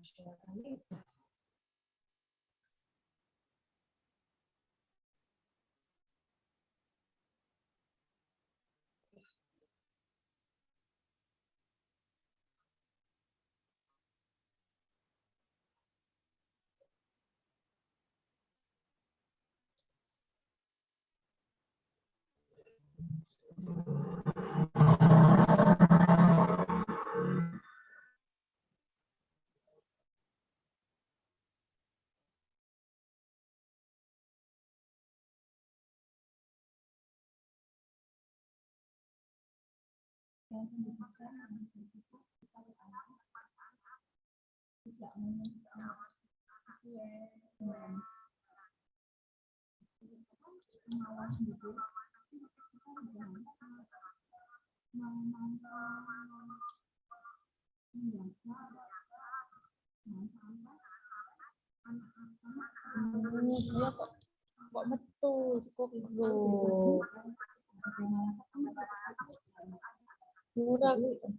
של התלמיד. Ini dia kok kok metu kok lho murah tapi.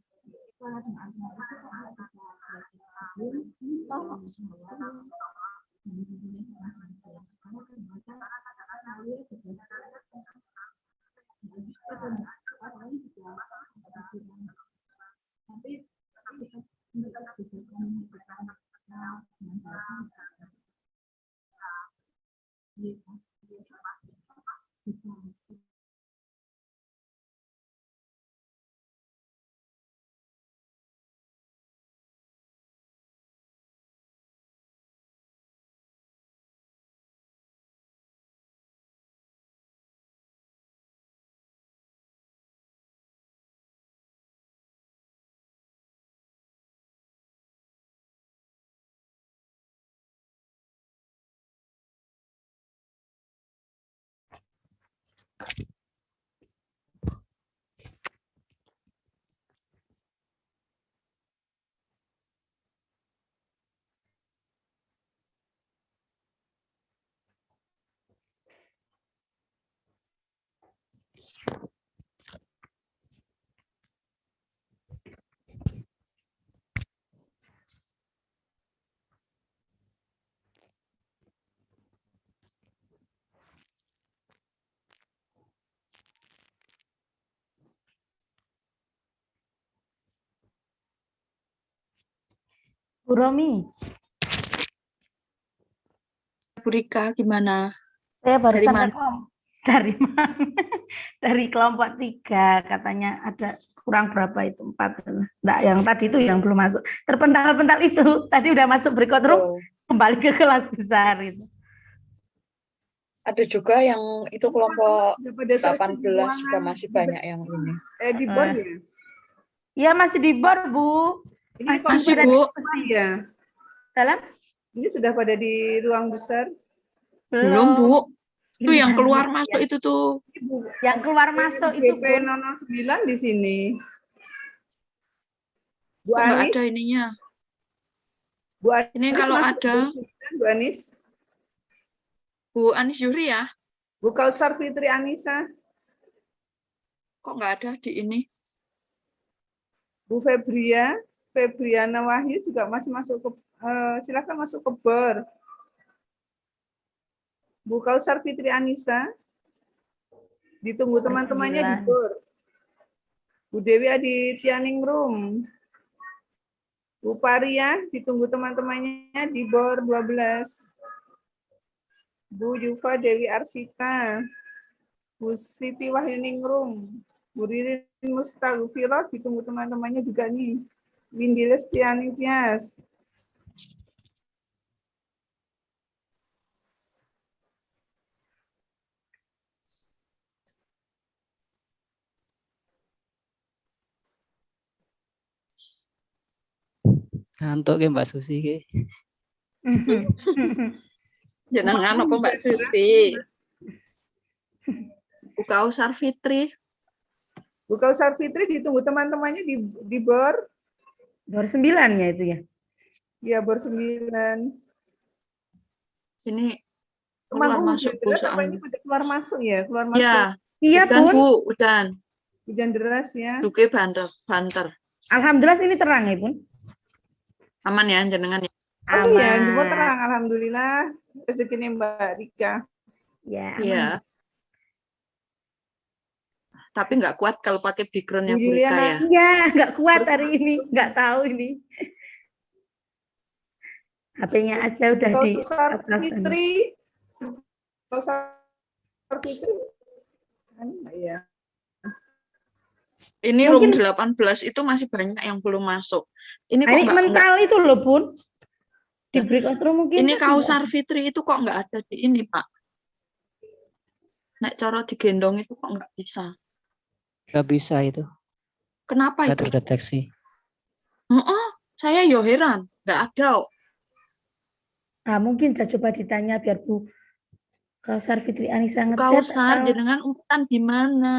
Bu Romi, Bu Rika gimana? saya baru Dari sampai mana? Dari mana? dari kelompok tiga katanya ada kurang berapa itu empat Enggak, yang tadi itu yang belum masuk terpental-pental itu tadi udah masuk breakout room Oh, kembali ke kelas besar itu ada juga yang itu kelompok Sudah pada selesai 18 juga keuangan. masih banyak yang ini. Eh di bor Eh, ya? ya masih di bor bu Ini masih, Masih, Bu. ya. dalam Ini sudah pada di ruang besar. Belum, Bu. Itu Ini yang hanya- keluar masuk itu tuh. Yang keluar masuk itu BP Bu. 009 di sini. Bu Anis, ada ininya? Bu Anis Ini kalau masuk ada di 09, Bu Anis. Bu Anis Yuri ya, Bu Kausar Fitri Anissa, kok nggak ada di ini? Bu Febria, Febriana Wahyu juga masih masuk ke eh, silakan masuk ke BER. Bu Kausar Fitri Anissa, ditunggu teman-temannya di. BER. Bu Dewi Aditya Ningrum. Bu Paria, ditunggu teman-temannya di BOR 12. Bu Yufa Dewi Arsita. Bu Siti Wahyuningrum. Bu Ririn Mustagfirah, ditunggu teman-temannya juga nih. Windy Lestiani Tias. Ngantuk ke Mbak Susi ke. Jenengan apa Mbak Susi? Bu Kausar Fitri, Bu Kausar Fitri ditunggu teman-temannya di di BOR. BOR 9 ya itu ya Ya, BOR 9. ini keluar Emang masuk Bu ini soalnya. pada keluar masuk ya? Keluar masuk. Ya, iya udan pun Bu, udan. Hujan deras ya. Duke banter, banter. alhamdulillah ini terang ya pun Aman ya jenengan ya. Oh iya, di BOR Aman. terang alhamdulillah. Rezekinya Mbak Rika. ya Iya. Tapi nggak kuat kalau pakai backgroundnya Bu Bu Rika ya. Iya, nggak kuat hari ini, nggak tahu ini. HP-nya aja udah di atas sana. Fitri. Fitri. Iya. Ini room Mungkin- 18 itu masih banyak yang belum masuk. Ini kok Ini nggak nggak- mental itu loh pun di breakout room mungkin. ini Kausar Fitri itu kok nggak ada di ini, Pak? Nek coro digendong itu kok nggak bisa. Gak bisa itu. Kenapa Gak itu? terdeteksi. Heeh, saya yo heran, nggak ada. Ah, mungkin saya coba ditanya biar Bu Kausar Fitri Anissa ngechat. Kausar atau jenengan umpetan di mana?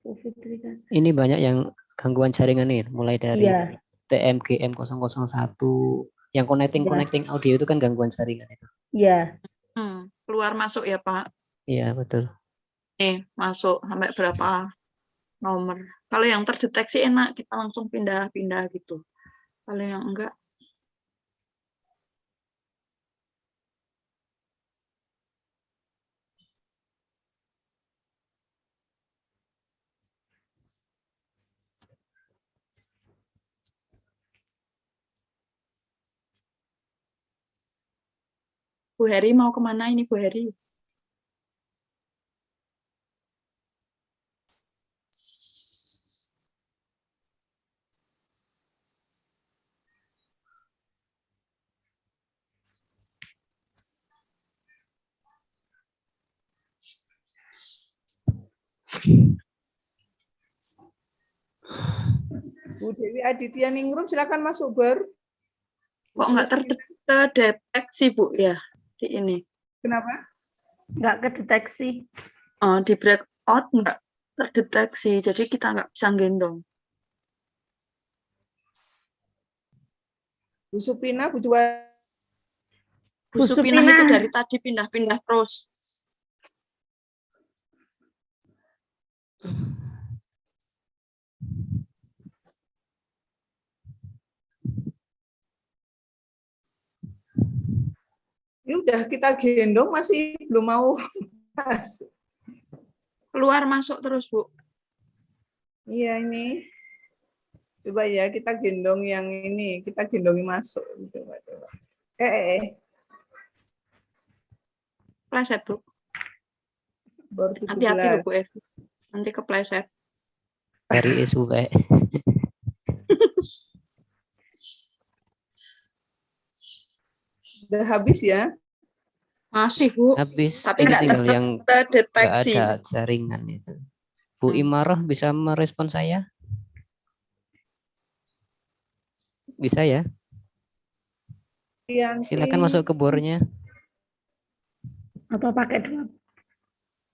Bu Fitri Kausar. Ini banyak yang gangguan jaringan nih, mulai dari Iya, TMGM 001 yang connecting Iya. connecting audio itu kan gangguan jaringan itu. iya. Hmm, keluar masuk ya, Pak. Iya, betul. Nih, masuk sampai berapa nomor. Kalau yang terdeteksi enak, kita langsung pindah-pindah gitu. Kalau yang enggak, Bu Heri mau ke mana ini Bu Heri? Bu Dewi Aditya Ningrum silakan masuk BER. Kok nggak ter- terdeteksi Bu ya di ini? Kenapa? Nggak kedeteksi. eh, di breakout nggak terdeteksi, jadi kita nggak bisa gendong. Bu Supina, Bu Juwa, Bu Supinah itu dari tadi pindah-pindah terus. Ini udah kita gendong masih belum mau pas. Keluar masuk terus, Bu. Iya ini. Coba ya kita gendong yang ini, kita gendongi masuk. Coba, coba. Eh, eh, eh. Pleset, Bu. Hati-hati 17. loh, Bu Evi. Nanti kepleset. Dari SUV. Udah habis ya? Masih, Bu. Habis. Tapi nggak tinggal yang nggak terdeteksi. ada jaringan itu. Bu Imarah bisa merespon saya? Bisa ya? Yanti. Silakan masuk ke bornya. Atau pakai dua.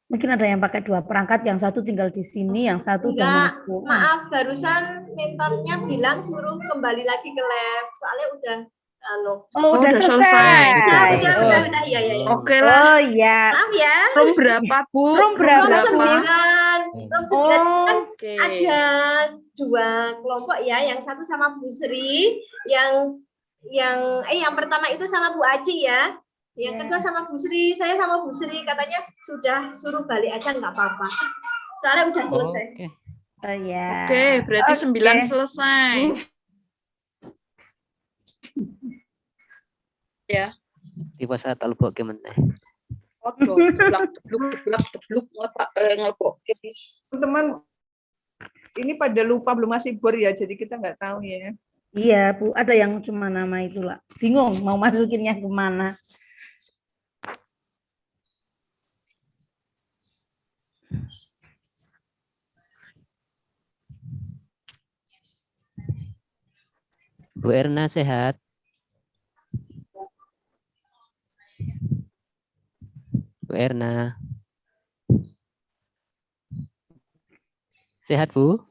Mungkin ada yang pakai dua perangkat, yang satu tinggal di sini, yang satu Enggak, maaf barusan mentornya bilang suruh kembali lagi ke lab. Soalnya udah anu. Oh, udah udah selesai. selesai. Udah, udah, Oh. udah, udah, iya, iya, iya. Oke lah. Oh iya. Maaf ya. Room berapa, Bu? Room berapa? Room sembilan, room sembilan Oh, kan Oke. ada dua kelompok ya, yang satu sama Bu Sri, yang yang eh yang pertama itu sama Bu Aci ya. Yang Ya. kedua sama Bu Sri, saya sama Bu Sri katanya sudah suruh balik aja nggak apa-apa. Soalnya udah selesai. Oke. oh iya. Oke, berarti Oke. sembilan selesai. ya, Tiba saat albok gimana? odo, teblak, tebluk, teblak, tebluk, ngelepak, eh, ngelepok. Teman-teman, ini pada lupa belum masih bor ya, jadi kita nggak tahu ya. Iya, Bu. Ada yang cuma nama itu lah. Bingung mau masukinnya ke mana. Bu Erna sehat? Bu Erna. Sehat, Bu?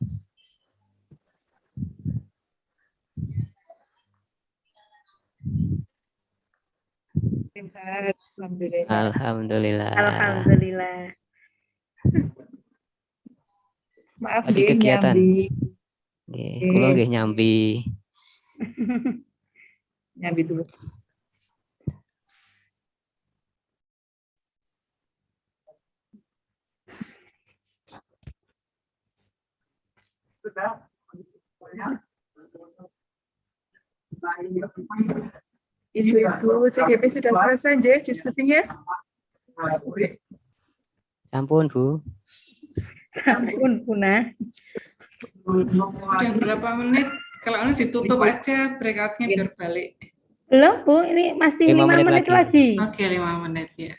Sehat, Alhamdulillah. Alhamdulillah. Alhamdulillah. Maaf, Lagi kegiatan? nyambi. Nggih, kula nggih nyambi. Nyambi dulu. Ibu-ibu CGP sudah selesai deh diskusinya. Sampun, Bu. Ampun, Buna. Udah berapa menit? Kalau ini ditutup aja breakout-nya biar balik. Belum, Bu. Ini masih Lima lima menit menit, lagi. lagi. Oke, lima menit ya.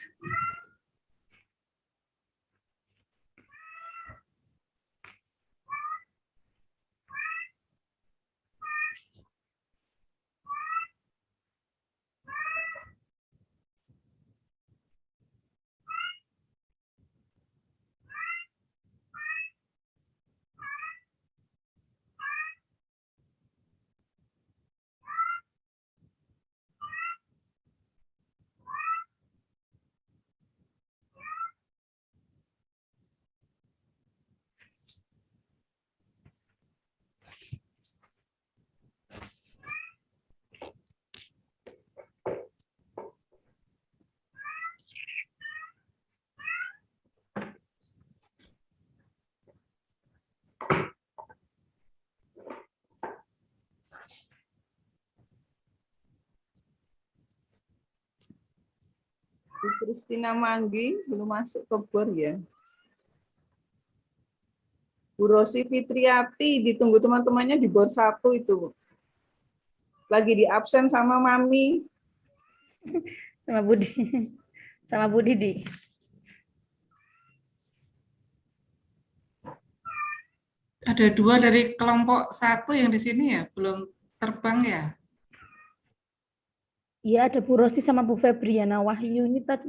Bu Kristina Manggi belum masuk ke bor ya. Bu Rosi Fitriati ditunggu teman-temannya di bor satu itu. Lagi di absen sama Mami. Sama Budi. Sama Bu Didi. Ada dua dari kelompok satu yang di sini ya, belum terbang ya. Iya, ada Bu Rosi sama Bu Febriana Wahyu ini tadi.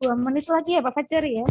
Dua menit lagi ya Pak Fajar ya.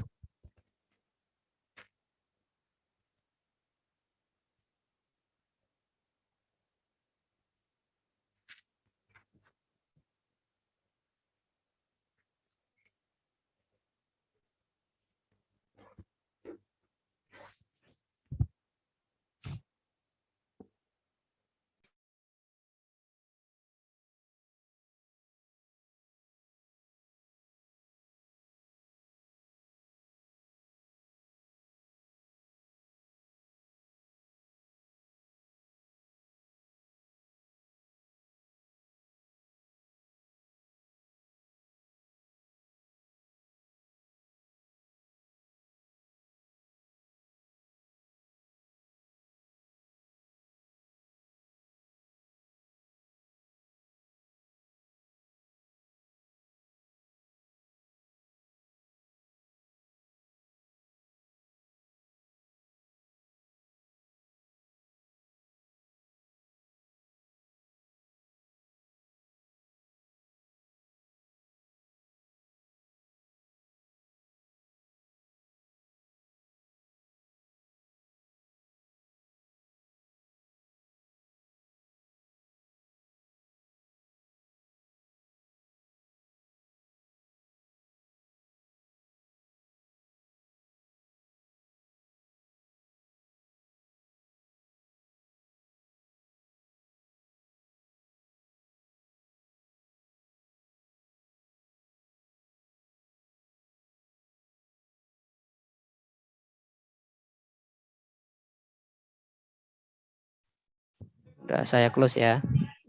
Udah saya close ya.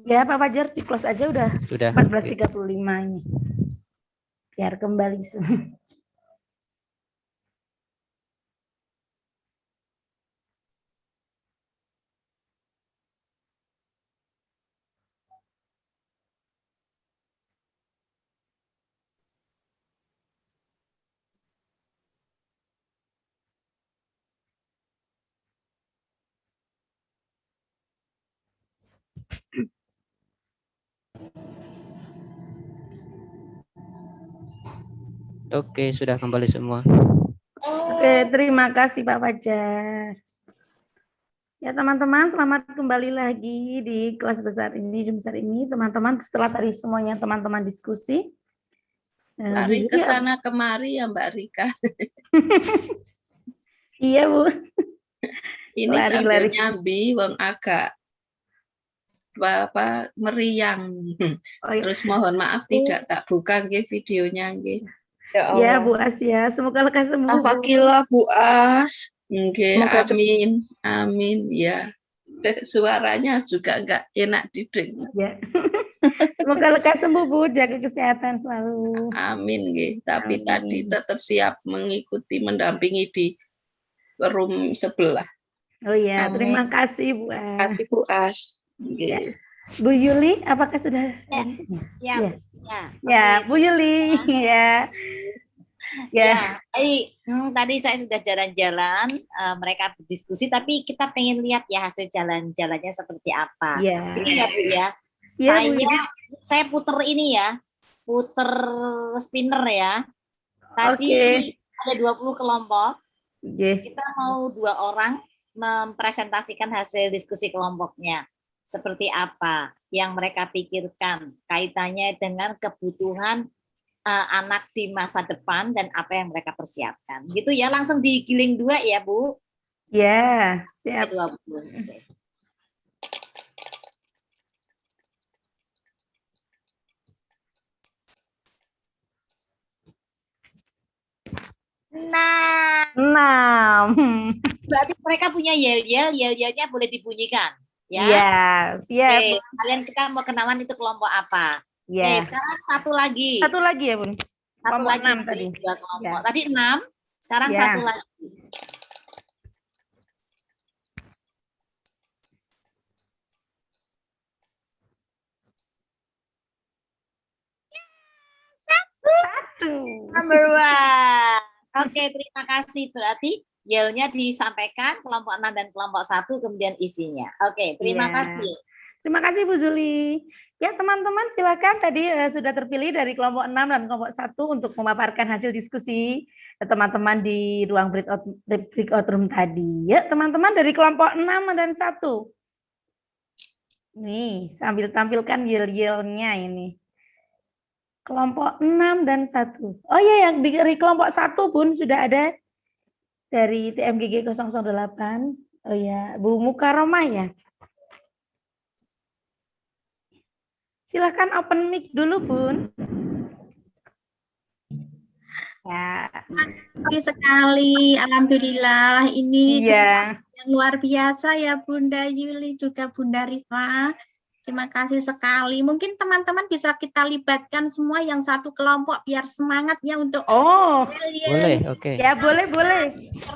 Ya Pak Fajar di close aja udah Sudah. 14.35 ini. Biar kembali Oke, sudah kembali semua. Oke, terima kasih Pak Fajar. Ya teman-teman, selamat kembali lagi di kelas besar ini, Zoom besar ini. Teman-teman, setelah tadi semuanya teman-teman diskusi. eh, Lari Bu ke sana kemari ya Mbak Rika. Iya Bu. Ini Lari, sambil lari. nyambi wong agak apa, meriang. Oh, iya. Terus mohon maaf tidak tak buka nggih videonya nggih. Ya Bu Asia, semoga lekas sembuh. Bu. Alhamdulillah Bu As. Nggih, Semoga cepat. amin. Amin ya. Suaranya juga enggak enak didengar. Ya. Semoga lekas sembuh Bu, jaga kesehatan selalu. Amin nggih. Tapi Amin. tadi tetap siap mengikuti mendampingi di room sebelah. Oh iya, Amin. terima kasih Bu As. Kasih Bu As. Nggih. Ya. Bu Yuli, apakah sudah? Ya, Ya. ya. Ya, Bu Yuli, ya. Ya. Ya, tadi, hmm, tadi saya sudah jalan-jalan, eh, mereka berdiskusi, tapi kita pengen lihat ya hasil jalan-jalannya seperti apa. Ya. Ini ya Bu ya. Bu, saya ini. saya puter ini ya, puter spinner ya. Tadi Oke. ada 20 kelompok. Oke. Kita mau dua orang mempresentasikan hasil diskusi kelompoknya. Seperti apa yang mereka pikirkan kaitannya dengan kebutuhan eh, anak di masa depan dan apa yang mereka persiapkan. Gitu ya, langsung digiling dua ya, Bu. Ya, siap. 20. Oke. Nah, Enam. berarti mereka punya yel-yel, yel-yelnya boleh dibunyikan. Ya, Ya, siap. Oke, kalian kita mau kenalan itu kelompok apa? Oke, Ya. sekarang satu lagi. Satu lagi ya, Bun. Satu kelompok lagi enam tadi. dua kelompok. Ya. Tadi enam, sekarang Ya. satu lagi. Number one. Oke, terima kasih. Berarti yelnya disampaikan kelompok 6 dan kelompok 1 kemudian isinya. Oke, terima Iya. kasih. Terima kasih Bu Zuli. Ya teman-teman silakan tadi uh, sudah terpilih dari kelompok 6 dan kelompok 1 untuk memaparkan hasil diskusi teman-teman di ruang breakout, breakout room tadi. Ya teman-teman dari kelompok 6 dan 1. Nih sambil tampilkan yel-yelnya ini. Kelompok 6 dan 1. Oh iya yang dari kelompok 1 pun sudah ada dari TMGG 008. Oh ya, Bu Mukaromah ya. Silahkan open mic dulu, Bun. Ya, terima sekali. Alhamdulillah, ini Iya. yang luar biasa ya Bunda Yuli juga Bunda Rifa. Terima kasih sekali. Mungkin teman-teman bisa kita libatkan semua yang satu kelompok biar semangat ya untuk Oh, Boleh, oke. ya boleh boleh.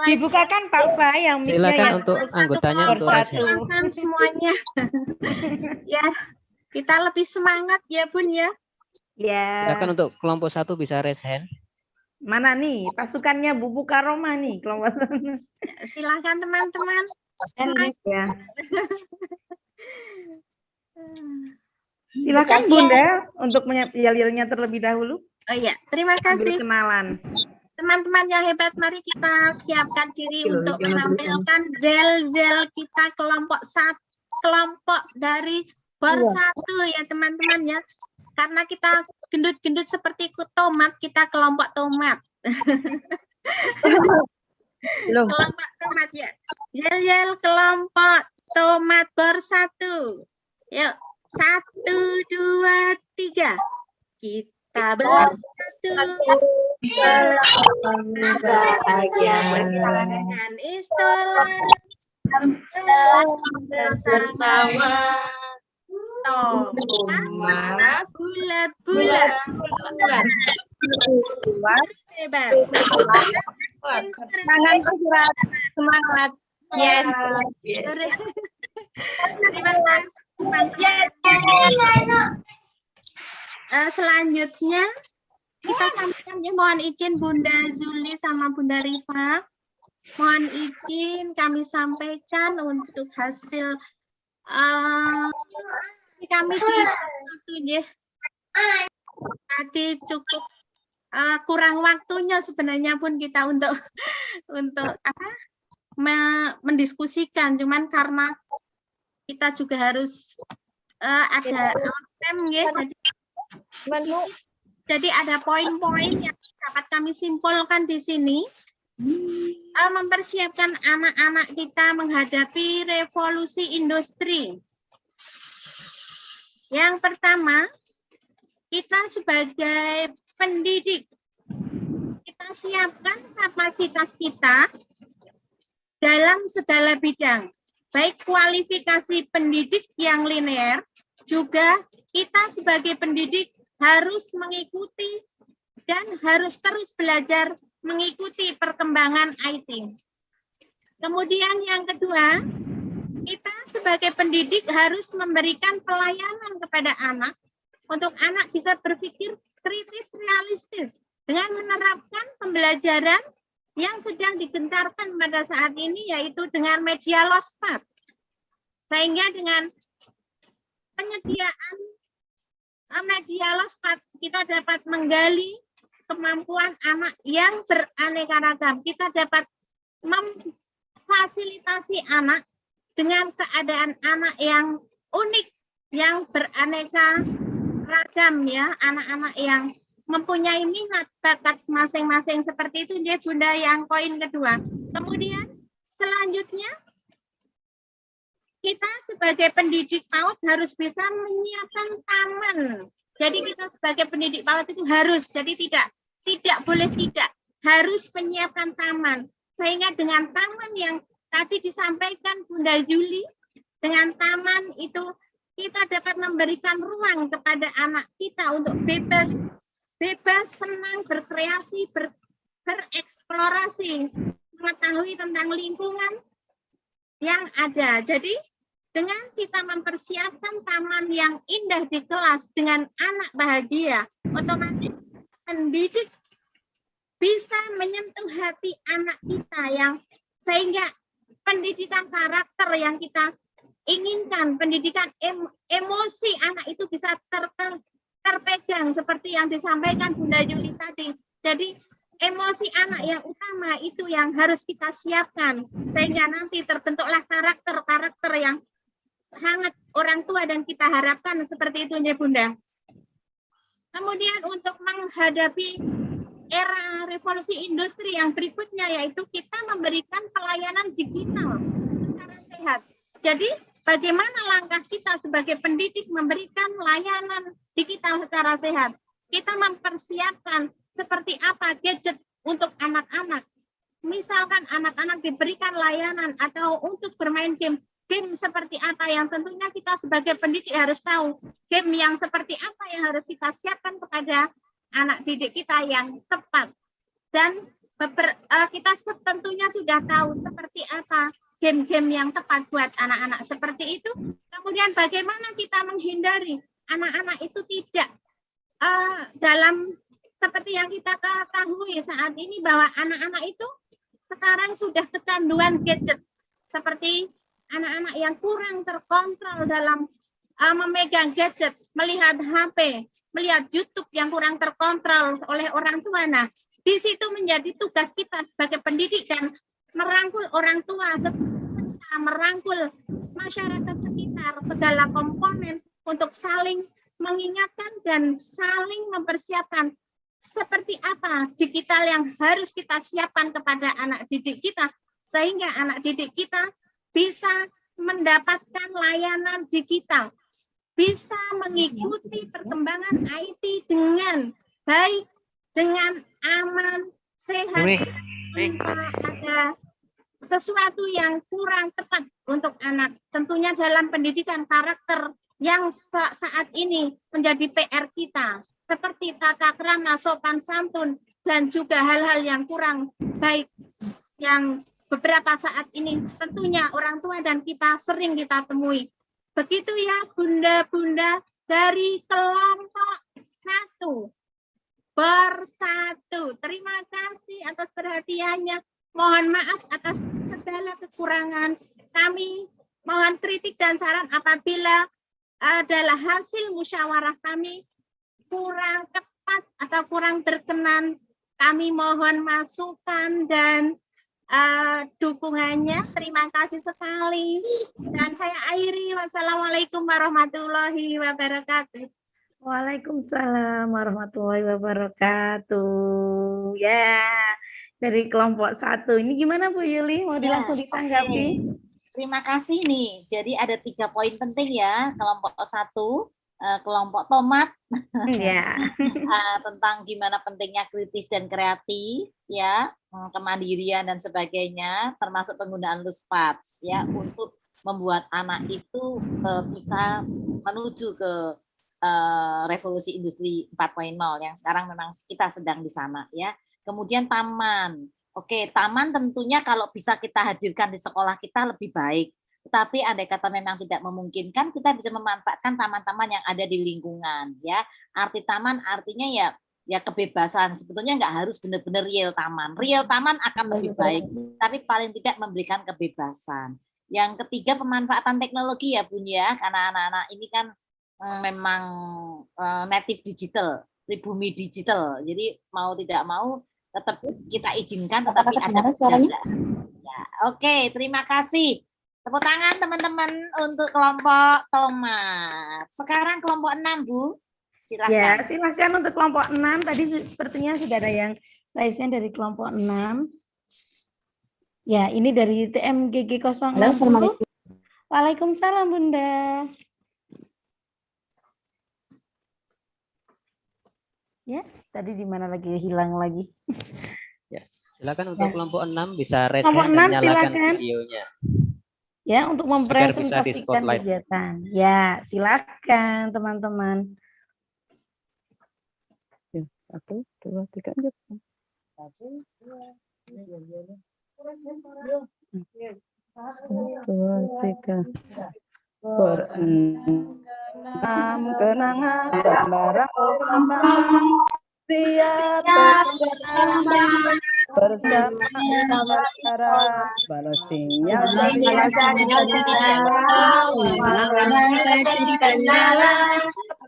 Dibukakan Pak Fa yang mic-nya Silakan yang untuk anggotanya untuk satu. semuanya. ya, kita lebih semangat ya Bun ya. Ya. Silakan untuk kelompok satu bisa raise hand. Mana nih pasukannya Bu Mukaromah nih kelompok satu. Silakan teman-teman. Ya. Silakan ya. Bunda untuk yel-yelnya terlebih dahulu. Oh iya, terima kasih. kenalan. Teman-teman yang hebat, mari kita siapkan diri untuk menampilkan zel-zel kita kelompok satu, kelompok dari bor Iya. satu ya teman-teman ya. Karena kita gendut-gendut seperti ku tomat, kita kelompok tomat. kelompok tomat ya. Yel-yel kelompok tomat bor satu. Yuk, satu, dua, tiga. Kita bersatu dengan istilah bersama tomat bulat-bulat hebat Semangat, Surat. Semangat. Yes. Terima kasih. Eh, selanjutnya kita sampaikan ya mohon izin Bunda Zuli sama Bunda Rifa. Mohon izin kami sampaikan untuk hasil eh, kami di waktu ya. Tadi cukup eh, kurang waktunya sebenarnya pun kita untuk untuk apa me- mendiskusikan. Cuman karena kita juga harus eh, ada tem ya. Jadi jadi ada poin-poin yang dapat kami simpulkan di sini. Eh, mempersiapkan anak-anak kita menghadapi revolusi industri. Yang pertama, kita sebagai pendidik kita siapkan kapasitas kita dalam segala bidang, baik kualifikasi pendidik yang linear, juga kita sebagai pendidik harus mengikuti dan harus terus belajar mengikuti perkembangan IT. Kemudian yang kedua, kita sebagai pendidik harus memberikan pelayanan kepada anak untuk anak bisa berpikir kritis realistis dengan menerapkan pembelajaran yang sedang digencarkan pada saat ini yaitu dengan media lospat. Sehingga dengan penyediaan eh, media lospat kita dapat menggali kemampuan anak yang beraneka ragam. Kita dapat memfasilitasi anak dengan keadaan anak yang unik, yang beraneka ragam ya, anak-anak yang mempunyai minat bakat masing-masing seperti itu dia Bunda yang poin kedua. Kemudian selanjutnya kita sebagai pendidik PAUD harus bisa menyiapkan taman. Jadi kita sebagai pendidik PAUD itu harus, jadi tidak tidak boleh tidak harus menyiapkan taman. Sehingga dengan taman yang tadi disampaikan Bunda Juli, dengan taman itu kita dapat memberikan ruang kepada anak kita untuk bebas, bebas, senang, berkreasi, ber, bereksplorasi, mengetahui tentang lingkungan yang ada. Jadi dengan kita mempersiapkan taman yang indah di kelas dengan anak bahagia, otomatis pendidik bisa menyentuh hati anak kita yang sehingga pendidikan karakter yang kita inginkan pendidikan em, emosi anak itu bisa ter, ter, terpegang seperti yang disampaikan Bunda Yuli tadi. Jadi emosi anak yang utama itu yang harus kita siapkan sehingga nanti terbentuklah karakter-karakter yang sangat orang tua dan kita harapkan seperti itu ya Bunda. Kemudian untuk menghadapi era revolusi industri yang berikutnya yaitu kita memberikan pelayanan digital secara sehat. Jadi bagaimana langkah kita sebagai pendidik memberikan layanan digital secara sehat? Kita mempersiapkan seperti apa gadget untuk anak-anak. Misalkan anak-anak diberikan layanan atau untuk bermain game, game seperti apa yang tentunya kita sebagai pendidik harus tahu. Game yang seperti apa yang harus kita siapkan kepada anak didik kita yang tepat. Dan beber, uh, kita tentunya sudah tahu seperti apa game-game yang tepat buat anak-anak seperti itu. Kemudian bagaimana kita menghindari anak-anak itu tidak uh, dalam seperti yang kita ketahui saat ini bahwa anak-anak itu sekarang sudah kecanduan gadget seperti anak-anak yang kurang terkontrol dalam uh, memegang gadget, melihat HP, melihat YouTube yang kurang terkontrol oleh orang tua. Nah, di situ menjadi tugas kita sebagai pendidik dan merangkul orang tua, merangkul masyarakat sekitar, segala komponen untuk saling mengingatkan dan saling mempersiapkan seperti apa digital yang harus kita siapkan kepada anak didik kita sehingga anak didik kita bisa mendapatkan layanan digital, bisa mengikuti perkembangan IT dengan baik, dengan aman, sehat, tanpa ada sesuatu yang kurang tepat untuk anak. Tentunya dalam pendidikan karakter yang saat ini menjadi PR kita, seperti tata krama, sopan santun, dan juga hal-hal yang kurang baik yang beberapa saat ini tentunya orang tua dan kita sering kita temui. Begitu ya bunda-bunda dari kelompok satu bersatu. Terima kasih atas perhatiannya. Mohon maaf atas segala kekurangan. Kami mohon kritik dan saran apabila adalah hasil musyawarah kami kurang tepat atau kurang berkenan. Kami mohon masukan dan uh, dukungannya. Terima kasih sekali. Dan saya akhiri. Wassalamualaikum warahmatullahi wabarakatuh. Waalaikumsalam warahmatullahi wabarakatuh. Ya, dari kelompok satu. Ini gimana Bu Yuli? Mau Ya, langsung ditanggapi? oke. Terima kasih nih. Jadi ada tiga poin penting ya kelompok satu, eh, kelompok tomat Iya. eh, tentang gimana pentingnya kritis dan kreatif ya, hmm, kemandirian dan sebagainya, termasuk penggunaan loose parts ya untuk membuat anak itu eh, bisa menuju ke eh, revolusi industri 4.0 yang sekarang memang kita sedang di sana ya. Kemudian taman. Oke, taman tentunya kalau bisa kita hadirkan di sekolah kita lebih baik. Tetapi andai kata memang tidak memungkinkan, kita bisa memanfaatkan taman-taman yang ada di lingkungan ya. Arti taman artinya ya ya kebebasan. Sebetulnya nggak harus benar-benar real taman. Real taman akan lebih baik, tapi paling tidak memberikan kebebasan. Yang ketiga pemanfaatan teknologi ya Bun ya, karena anak-anak ini kan mm, memang eh, native digital, pribumi digital. Jadi mau tidak mau tetap kita izinkan tetapi ada penjagaan. Ya, Oke, terima kasih. Tepuk tangan teman-teman untuk kelompok tomat. Sekarang kelompok 6, Bu. Silakan. Ya, silahkan untuk kelompok 6. Tadi sepertinya sudah ada yang raise dari kelompok 6. Ya, ini dari TMGG 06. Halo, Assalamualaikum. Waalaikumsalam, Bunda. Ya, tadi di mana lagi hilang lagi. Ya, silakan untuk Ya. kelompok 6 bisa raise Kelompok hand dan enam, nyalakan silakan. videonya. Ya, untuk mempresentasikan kegiatan. Ya, silakan teman-teman. Ya, satu, dua, tiga, lanjut. Satu, dua, tiga. Berenam kenangan gambaran lambang siap bersama bersama cara balasinya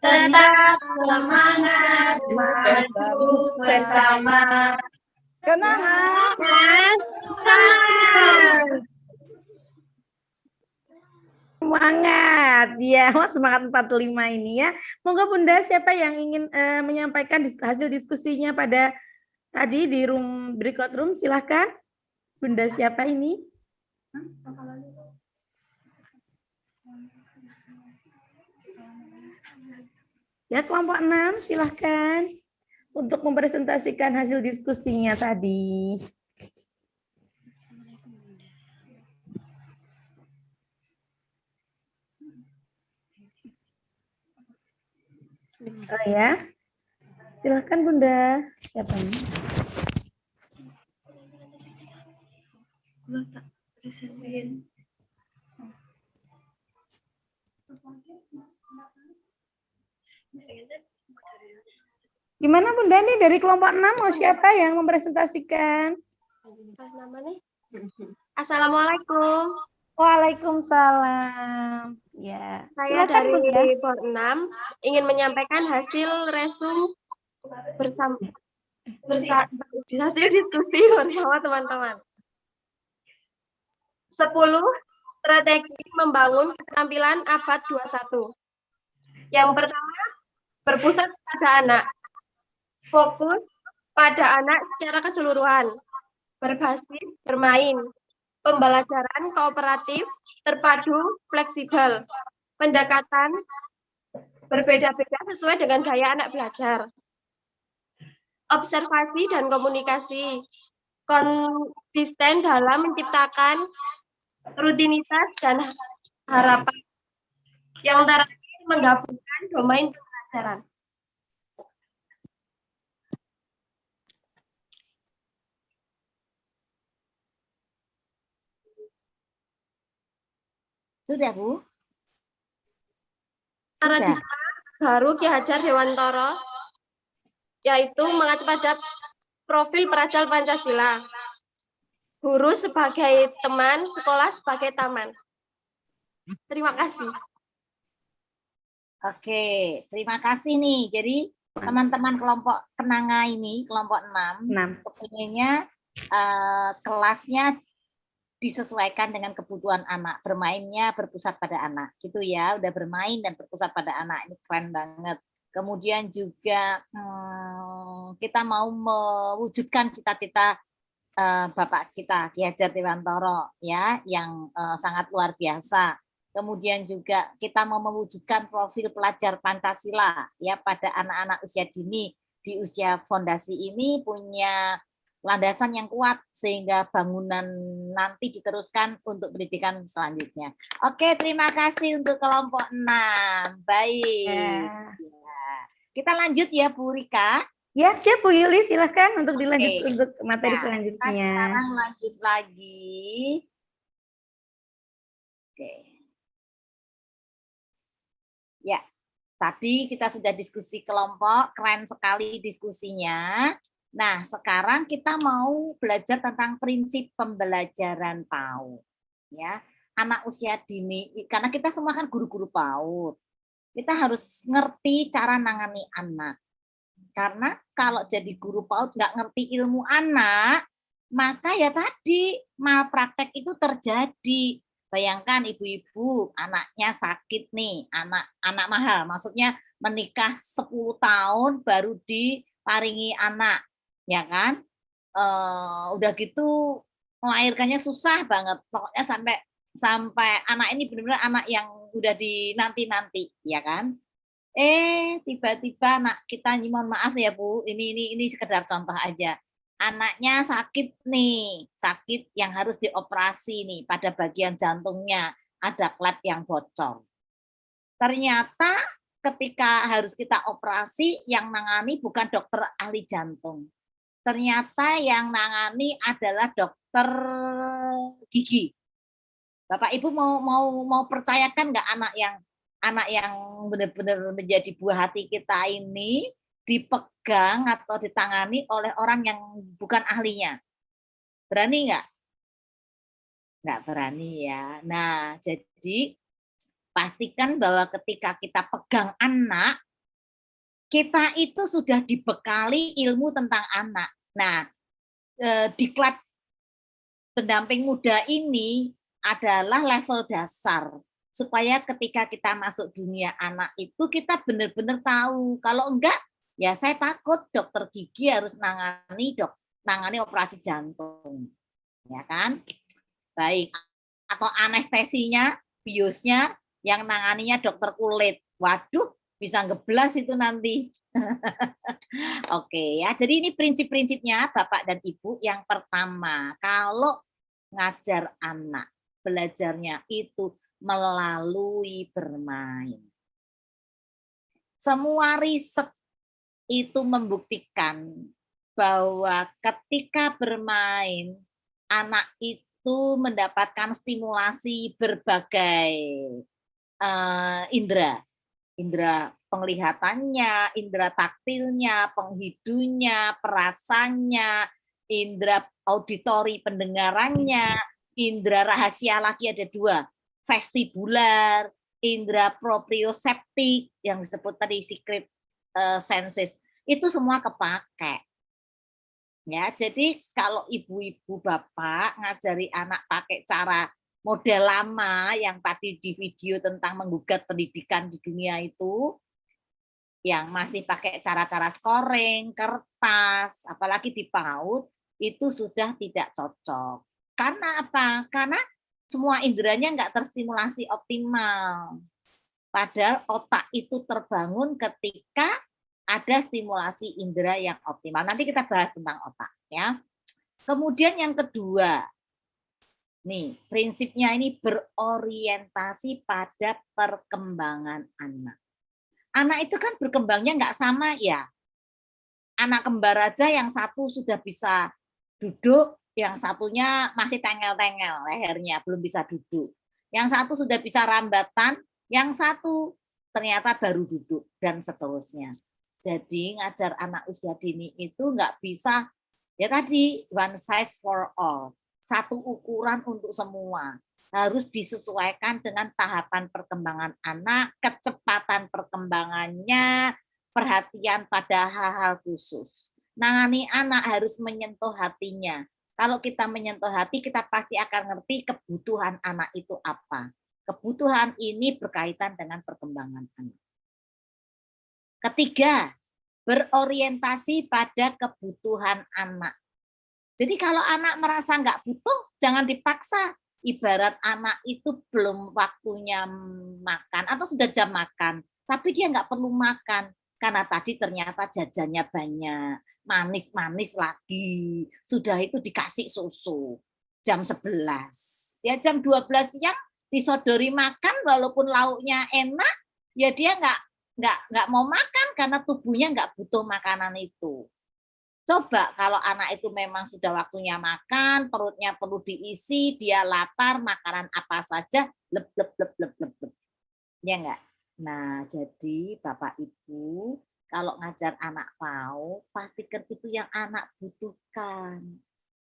tetap semangat bersama bersama. Kenangan semangat Semangat, ya, semangat 45 ini ya. Monggo Bunda, siapa yang ingin eh, menyampaikan dis- hasil diskusinya pada tadi di room breakout room, silahkan. Bunda siapa ini? Ya, kelompok 6, silahkan. Untuk mempresentasikan hasil diskusinya tadi. Oh ya. Silahkan Bunda. Siapa ini? Gua tak presentin. Gimana Bunda nih dari kelompok 6 mau siapa yang mempresentasikan? Assalamualaikum. Waalaikumsalam. Ya. Saya silakan, dari Bunda. POR 6 ingin menyampaikan hasil resum bersama bersa, hasil diskusi bersama teman-teman. 10 strategi membangun keterampilan abad 21. Yang pertama, berpusat pada anak. Fokus pada anak secara keseluruhan. Berbasis bermain. Pembelajaran kooperatif, terpadu, fleksibel. Pendekatan berbeda-beda sesuai dengan gaya anak belajar. Observasi dan komunikasi. Konsisten dalam menciptakan rutinitas dan harapan. Yang terakhir menggabungkan domain pembelajaran. Sudah, Bu? Paradigma baru Ki Hajar Dewantara yaitu mengacu pada profil peracal Pancasila. Guru sebagai teman, sekolah sebagai taman. Terima kasih. Oke, terima kasih nih. Jadi teman-teman kelompok kenanga ini, kelompok 6, Enam. kepinginnya eh, kelasnya disesuaikan dengan kebutuhan anak. Bermainnya berpusat pada anak. Gitu ya, udah bermain dan berpusat pada anak. Ini keren banget. Kemudian juga hmm, kita mau mewujudkan cita-cita eh, Bapak kita Ki Hajar Dewantara ya yang eh, sangat luar biasa. Kemudian juga kita mau mewujudkan profil pelajar Pancasila ya pada anak-anak usia dini di usia fondasi ini punya landasan yang kuat sehingga bangunan nanti diteruskan untuk pendidikan selanjutnya. Oke, terima kasih untuk kelompok 6. Baik. Ya. Ya. Kita lanjut ya Bu Rika. Ya, siap Bu Yuli, silahkan untuk dilanjut untuk materi Nah, selanjutnya. Kita sekarang lanjut lagi. Oke. Ya, tadi kita sudah diskusi kelompok, keren sekali diskusinya. Nah, sekarang kita mau belajar tentang prinsip pembelajaran PAUD. Ya, anak usia dini, karena kita semua kan guru-guru PAUD. Kita harus ngerti cara nangani anak. Karena kalau jadi guru PAUD nggak ngerti ilmu anak, maka ya tadi malpraktek itu terjadi. Bayangkan ibu-ibu anaknya sakit nih, anak anak mahal, maksudnya menikah 10 tahun baru diparingi anak, ya kan? Eh, udah gitu melahirkannya susah banget, pokoknya sampai sampai anak ini benar-benar anak yang udah dinanti-nanti, ya kan? Eh, tiba-tiba anak kita, mohon maaf ya Bu, ini ini ini sekedar contoh aja. Anaknya sakit nih, sakit yang harus dioperasi nih pada bagian jantungnya, ada klep yang bocor. Ternyata ketika harus kita operasi, yang nangani bukan dokter ahli jantung. Ternyata yang nangani adalah dokter gigi. Bapak Ibu mau mau mau percayakan nggak anak yang anak yang benar-benar menjadi buah hati kita ini dipegang atau ditangani oleh orang yang bukan ahlinya. Berani nggak? Nggak berani ya. Nah, jadi pastikan bahwa ketika kita pegang anak, kita itu sudah dibekali ilmu tentang anak. Nah, eh, diklat pendamping muda ini adalah level dasar supaya ketika kita masuk dunia anak itu kita benar-benar tahu. Kalau enggak ya saya takut dokter gigi harus nangani dok nangani operasi jantung ya kan? Baik atau anestesinya biusnya yang nanganinya dokter kulit. Waduh bisa ngeblas itu nanti. Oke ya, jadi ini prinsip-prinsipnya Bapak dan Ibu. Yang pertama, kalau ngajar anak, belajarnya itu melalui bermain. Semua riset itu membuktikan bahwa ketika bermain, anak itu mendapatkan stimulasi berbagai uh, indera. Indera penglihatannya, indera taktilnya, penghidunya, perasannya, indera auditori pendengarannya, indera rahasia lagi ada dua, vestibular, indera proprioseptik yang disebut tadi secret uh, senses itu semua kepake. Ya, jadi kalau ibu-ibu bapak ngajari anak pakai cara model lama yang tadi di video tentang menggugat pendidikan di dunia itu yang masih pakai cara-cara scoring, kertas, apalagi di PAUD itu sudah tidak cocok. Karena apa? Karena semua inderanya nggak terstimulasi optimal. Padahal otak itu terbangun ketika ada stimulasi indera yang optimal. Nanti kita bahas tentang otak ya. Kemudian yang kedua, nih prinsipnya ini berorientasi pada perkembangan anak. Anak itu kan berkembangnya nggak sama ya. Anak kembar aja yang satu sudah bisa duduk, yang satunya masih tengel-tengel lehernya, belum bisa duduk. Yang satu sudah bisa rambatan, yang satu ternyata baru duduk, dan seterusnya. Jadi ngajar anak usia dini itu nggak bisa, ya tadi one size for all, satu ukuran untuk semua. Harus disesuaikan dengan tahapan perkembangan anak, kecepatan perkembangannya, perhatian pada hal-hal khusus. Nangani anak harus menyentuh hatinya, kalau kita menyentuh hati, kita pasti akan ngerti kebutuhan anak itu apa. Kebutuhan ini berkaitan dengan perkembangan anak. Ketiga, berorientasi pada kebutuhan anak. Jadi kalau anak merasa nggak butuh, jangan dipaksa. Ibarat anak itu belum waktunya makan atau sudah jam makan, tapi dia nggak perlu makan karena tadi ternyata jajannya banyak, manis-manis lagi. Sudah itu dikasih susu jam 11. Ya jam 12 siang disodori makan walaupun lauknya enak, ya dia nggak nggak nggak mau makan karena tubuhnya nggak butuh makanan itu. Coba kalau anak itu memang sudah waktunya makan, perutnya perlu diisi, dia lapar, makanan apa saja, lep lep lep lep lep. lep. Ya enggak? Nah, jadi Bapak Ibu, kalau ngajar anak mau, pastikan itu yang anak butuhkan.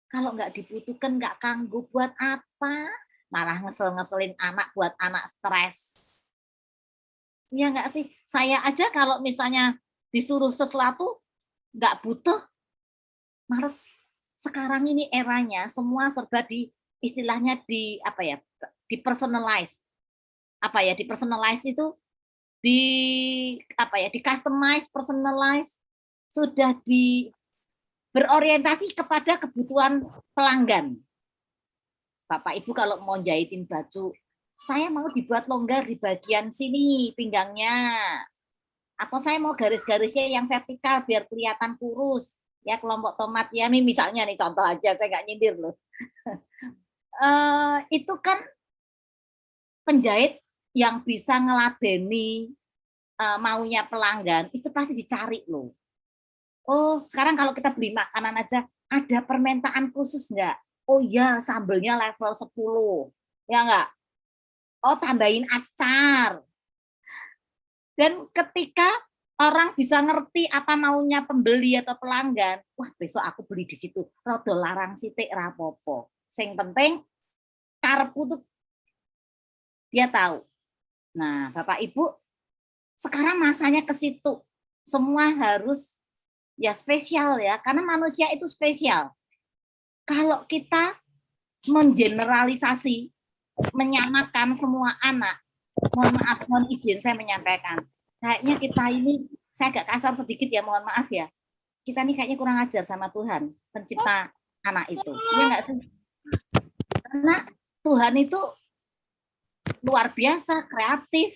Kalau nggak dibutuhkan, nggak kanggu buat apa? Malah ngesel-ngeselin anak buat anak stres. Ya nggak sih? Saya aja kalau misalnya disuruh sesuatu, nggak butuh, males. Sekarang ini eranya, semua serba di istilahnya di apa ya, di personalize. Apa ya, di personalize itu di apa ya di customize personalize sudah di berorientasi kepada kebutuhan pelanggan. Bapak Ibu kalau mau jahitin baju saya mau dibuat longgar di bagian sini pinggangnya. Atau saya mau garis-garisnya yang vertikal biar kelihatan kurus. Ya kelompok tomat ya ini misalnya nih contoh aja saya nggak nyindir loh. Uh, itu kan penjahit yang bisa ngeladeni uh, maunya pelanggan itu pasti dicari loh. Oh, sekarang kalau kita beli makanan aja ada permintaan khusus enggak? Oh iya, sambelnya level 10. Ya enggak? Oh, tambahin acar. Dan ketika orang bisa ngerti apa maunya pembeli atau pelanggan. Wah, besok aku beli di situ. Rodo larang sitik rapopo. Sing penting karepku tuh dia tahu. Nah, Bapak Ibu, sekarang masanya ke situ. Semua harus ya spesial ya, karena manusia itu spesial. Kalau kita mengeneralisasi, menyamakan semua anak, mohon maaf, mohon izin saya menyampaikan, kayaknya kita ini, saya agak kasar sedikit ya, mohon maaf ya, kita ini kayaknya kurang ajar sama Tuhan, pencipta anak itu. Iya enggak sih? Karena Tuhan itu luar biasa, kreatif.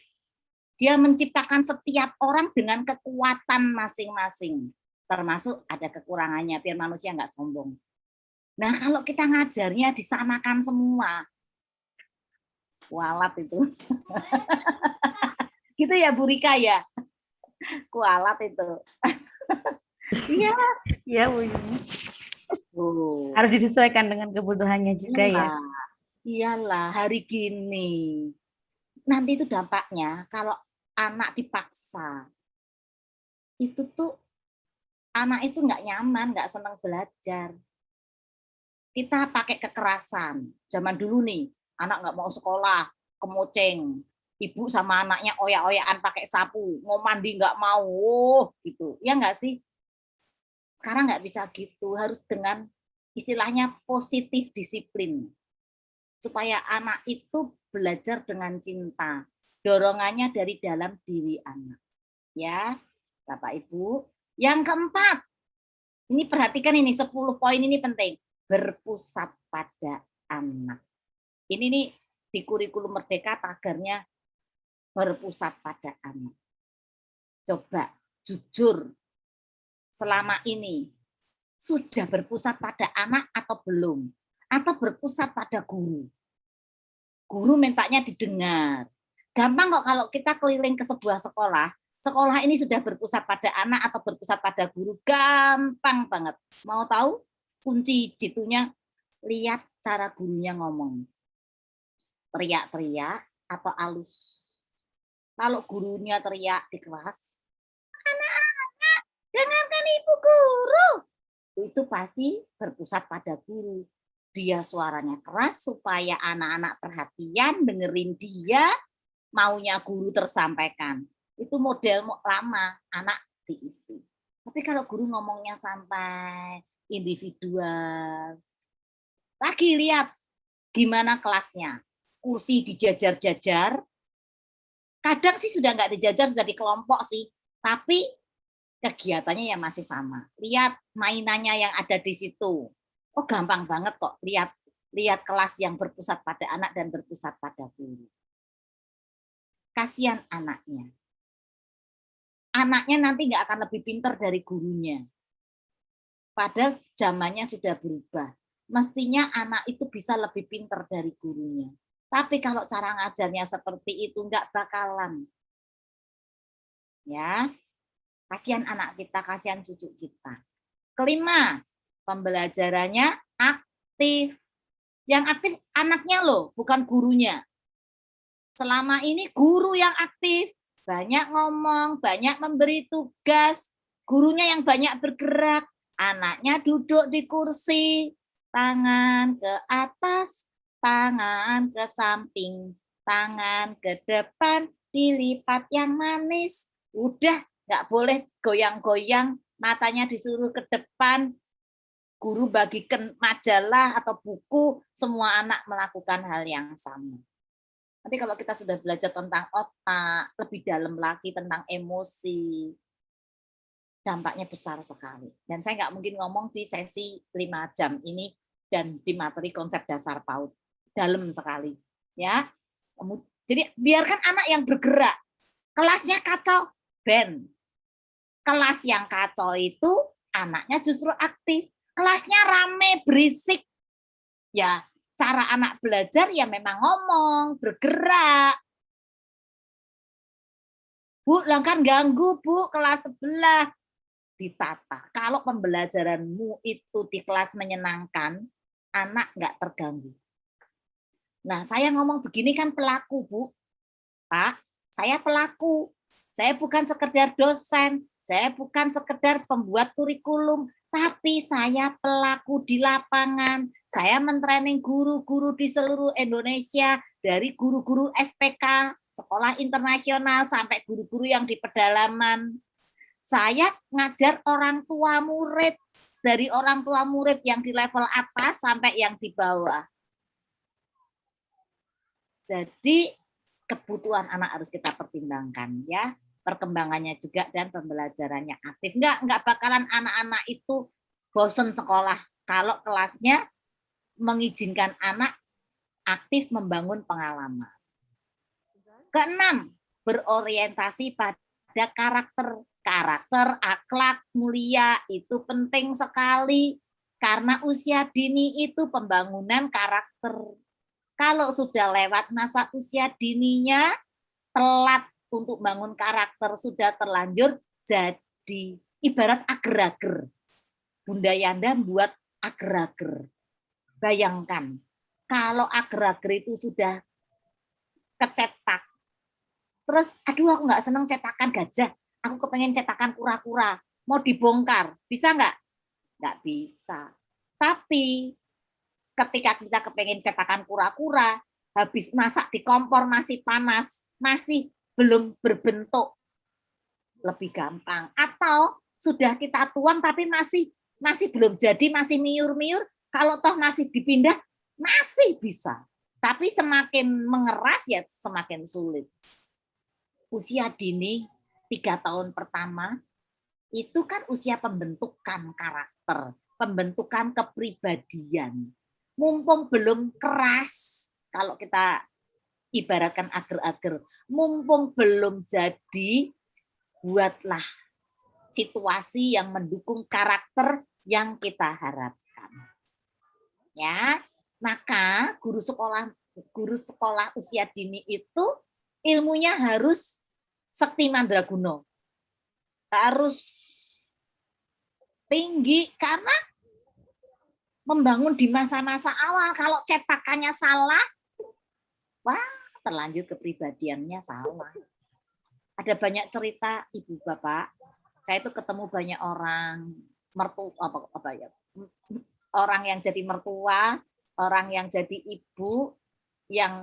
Dia menciptakan setiap orang dengan kekuatan masing-masing. Termasuk ada kekurangannya, biar manusia nggak sombong. Nah, kalau kita ngajarnya disamakan semua, kualat itu. gitu ya Bu Rika ya? Kualat itu. Iya. Iya, Bu. Harus disesuaikan dengan kebutuhannya juga ya. Iyalah, Iyalah, hari gini. Nanti itu dampaknya kalau anak dipaksa. Itu tuh anak itu nggak nyaman, nggak senang belajar. Kita pakai kekerasan. Zaman dulu nih, anak nggak mau sekolah, kemoceng. Ibu sama anaknya oyak-oyakan pakai sapu, mau mandi nggak mau, oh, gitu. Ya nggak sih? Sekarang nggak bisa gitu, harus dengan istilahnya positif disiplin. Supaya anak itu belajar dengan cinta. Dorongannya dari dalam diri anak. Ya, Bapak Ibu. Yang keempat, ini perhatikan ini 10 poin ini penting. Berpusat pada anak. Ini nih di kurikulum Merdeka tagarnya berpusat pada anak. Coba jujur selama ini sudah berpusat pada anak atau belum? Atau berpusat pada guru? Guru mintanya didengar. Gampang kok kalau kita keliling ke sebuah sekolah, sekolah ini sudah berpusat pada anak atau berpusat pada guru. Gampang banget. Mau tahu? Kunci jitunya, lihat cara gurunya ngomong. Teriak-teriak atau alus. Kalau gurunya teriak di kelas, anak-anak, dengarkan ibu guru. Itu pasti berpusat pada guru. Dia suaranya keras supaya anak-anak perhatian, dengerin dia, maunya guru tersampaikan. Itu model lama, anak diisi. Tapi kalau guru ngomongnya santai, individual. Lagi lihat gimana kelasnya. Kursi dijajar-jajar. Kadang sih sudah nggak dijajar, sudah di kelompok sih. Tapi kegiatannya yang masih sama. Lihat mainannya yang ada di situ. Oh gampang banget kok. Lihat lihat kelas yang berpusat pada anak dan berpusat pada guru. Kasihan anaknya. Anaknya nanti nggak akan lebih pinter dari gurunya. Padahal zamannya sudah berubah. Mestinya anak itu bisa lebih pinter dari gurunya. Tapi kalau cara ngajarnya seperti itu nggak bakalan. Ya, kasihan anak kita, kasihan cucu kita. Kelima, pembelajarannya aktif. Yang aktif anaknya loh, bukan gurunya. Selama ini guru yang aktif, banyak ngomong, banyak memberi tugas, gurunya yang banyak bergerak, anaknya duduk di kursi, tangan ke atas, tangan ke samping, tangan ke depan, dilipat yang manis. Udah nggak boleh goyang-goyang, matanya disuruh ke depan, guru bagikan majalah atau buku, semua anak melakukan hal yang sama. Nanti kalau kita sudah belajar tentang otak, lebih dalam lagi tentang emosi, dampaknya besar sekali. Dan saya nggak mungkin ngomong di sesi lima jam ini dan di materi konsep dasar PAUD dalam sekali, ya. Jadi biarkan anak yang bergerak, kelasnya kacau, ben. Kelas yang kacau itu anaknya justru aktif, kelasnya rame, berisik. Ya, cara anak belajar ya memang ngomong, bergerak. Bu, langkan ganggu, Bu, kelas sebelah ditata. Kalau pembelajaranmu itu di kelas menyenangkan, anak nggak terganggu. Nah, saya ngomong begini kan pelaku, Bu. Pak, saya pelaku. Saya bukan sekedar dosen, saya bukan sekedar pembuat kurikulum, tapi saya pelaku di lapangan. Saya mentraining guru-guru di seluruh Indonesia, dari guru-guru SPK, sekolah internasional, sampai guru-guru yang di pedalaman. Saya ngajar orang tua murid, dari orang tua murid yang di level atas sampai yang di bawah. Jadi kebutuhan anak harus kita pertimbangkan ya perkembangannya juga dan pembelajarannya aktif. Enggak, enggak bakalan anak-anak itu bosen sekolah kalau kelasnya mengizinkan anak aktif membangun pengalaman. Keenam, berorientasi pada karakter. Karakter, akhlak, mulia itu penting sekali karena usia dini itu pembangunan karakter. Kalau sudah lewat masa usia dininya, telat untuk bangun karakter sudah terlanjur jadi ibarat ager-ager. Bunda Yanda buat ager-ager. Bayangkan, kalau ager-ager itu sudah kecetak, terus aduh aku nggak seneng cetakan gajah, aku kepengen cetakan kura-kura, mau dibongkar, bisa nggak? Nggak bisa. Tapi ketika kita kepengen cetakan kura-kura, habis masak di kompor masih panas, masih belum berbentuk lebih gampang. Atau sudah kita tuang tapi masih masih belum jadi masih miur-miur kalau toh masih dipindah masih bisa. Tapi semakin mengeras ya semakin sulit. Usia dini tiga tahun pertama itu kan usia pembentukan karakter pembentukan kepribadian. Mumpung belum keras kalau kita ibaratkan ager-ager. Mumpung belum jadi, buatlah situasi yang mendukung karakter yang kita harapkan. Ya, maka guru sekolah guru sekolah usia dini itu ilmunya harus sekti mandraguna. Harus tinggi karena membangun di masa-masa awal kalau cetakannya salah wah terlanjur kepribadiannya salah. Ada banyak cerita ibu bapak. Saya itu ketemu banyak orang mertua apa, apa ya orang yang jadi mertua, orang yang jadi ibu yang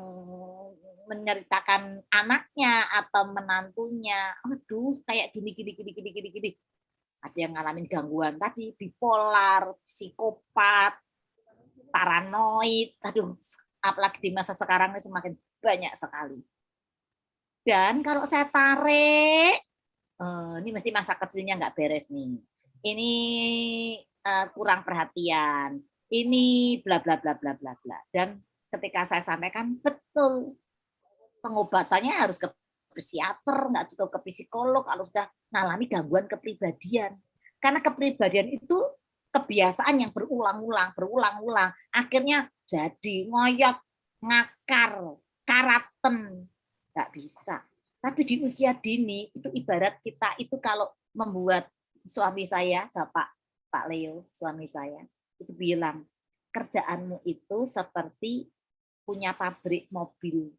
menceritakan anaknya atau menantunya, aduh kayak gini gini gini gini gini gini. Ada yang ngalamin gangguan tadi, bipolar, psikopat, paranoid, aduh apalagi di masa sekarang ini semakin banyak sekali. Dan kalau saya tarik, eh, ini mesti masa kecilnya nggak beres nih. Ini eh, kurang perhatian. Ini bla bla bla bla bla bla. Dan ketika saya sampaikan betul pengobatannya harus ke psikiater, nggak cukup ke psikolog kalau sudah mengalami gangguan kepribadian. Karena kepribadian itu kebiasaan yang berulang-ulang, berulang-ulang. Akhirnya jadi ngoyot, ngakar, karaten. Nggak bisa. Tapi di usia dini itu ibarat kita itu kalau membuat suami saya bapak Pak Leo suami saya itu bilang kerjaanmu itu seperti punya pabrik mobil.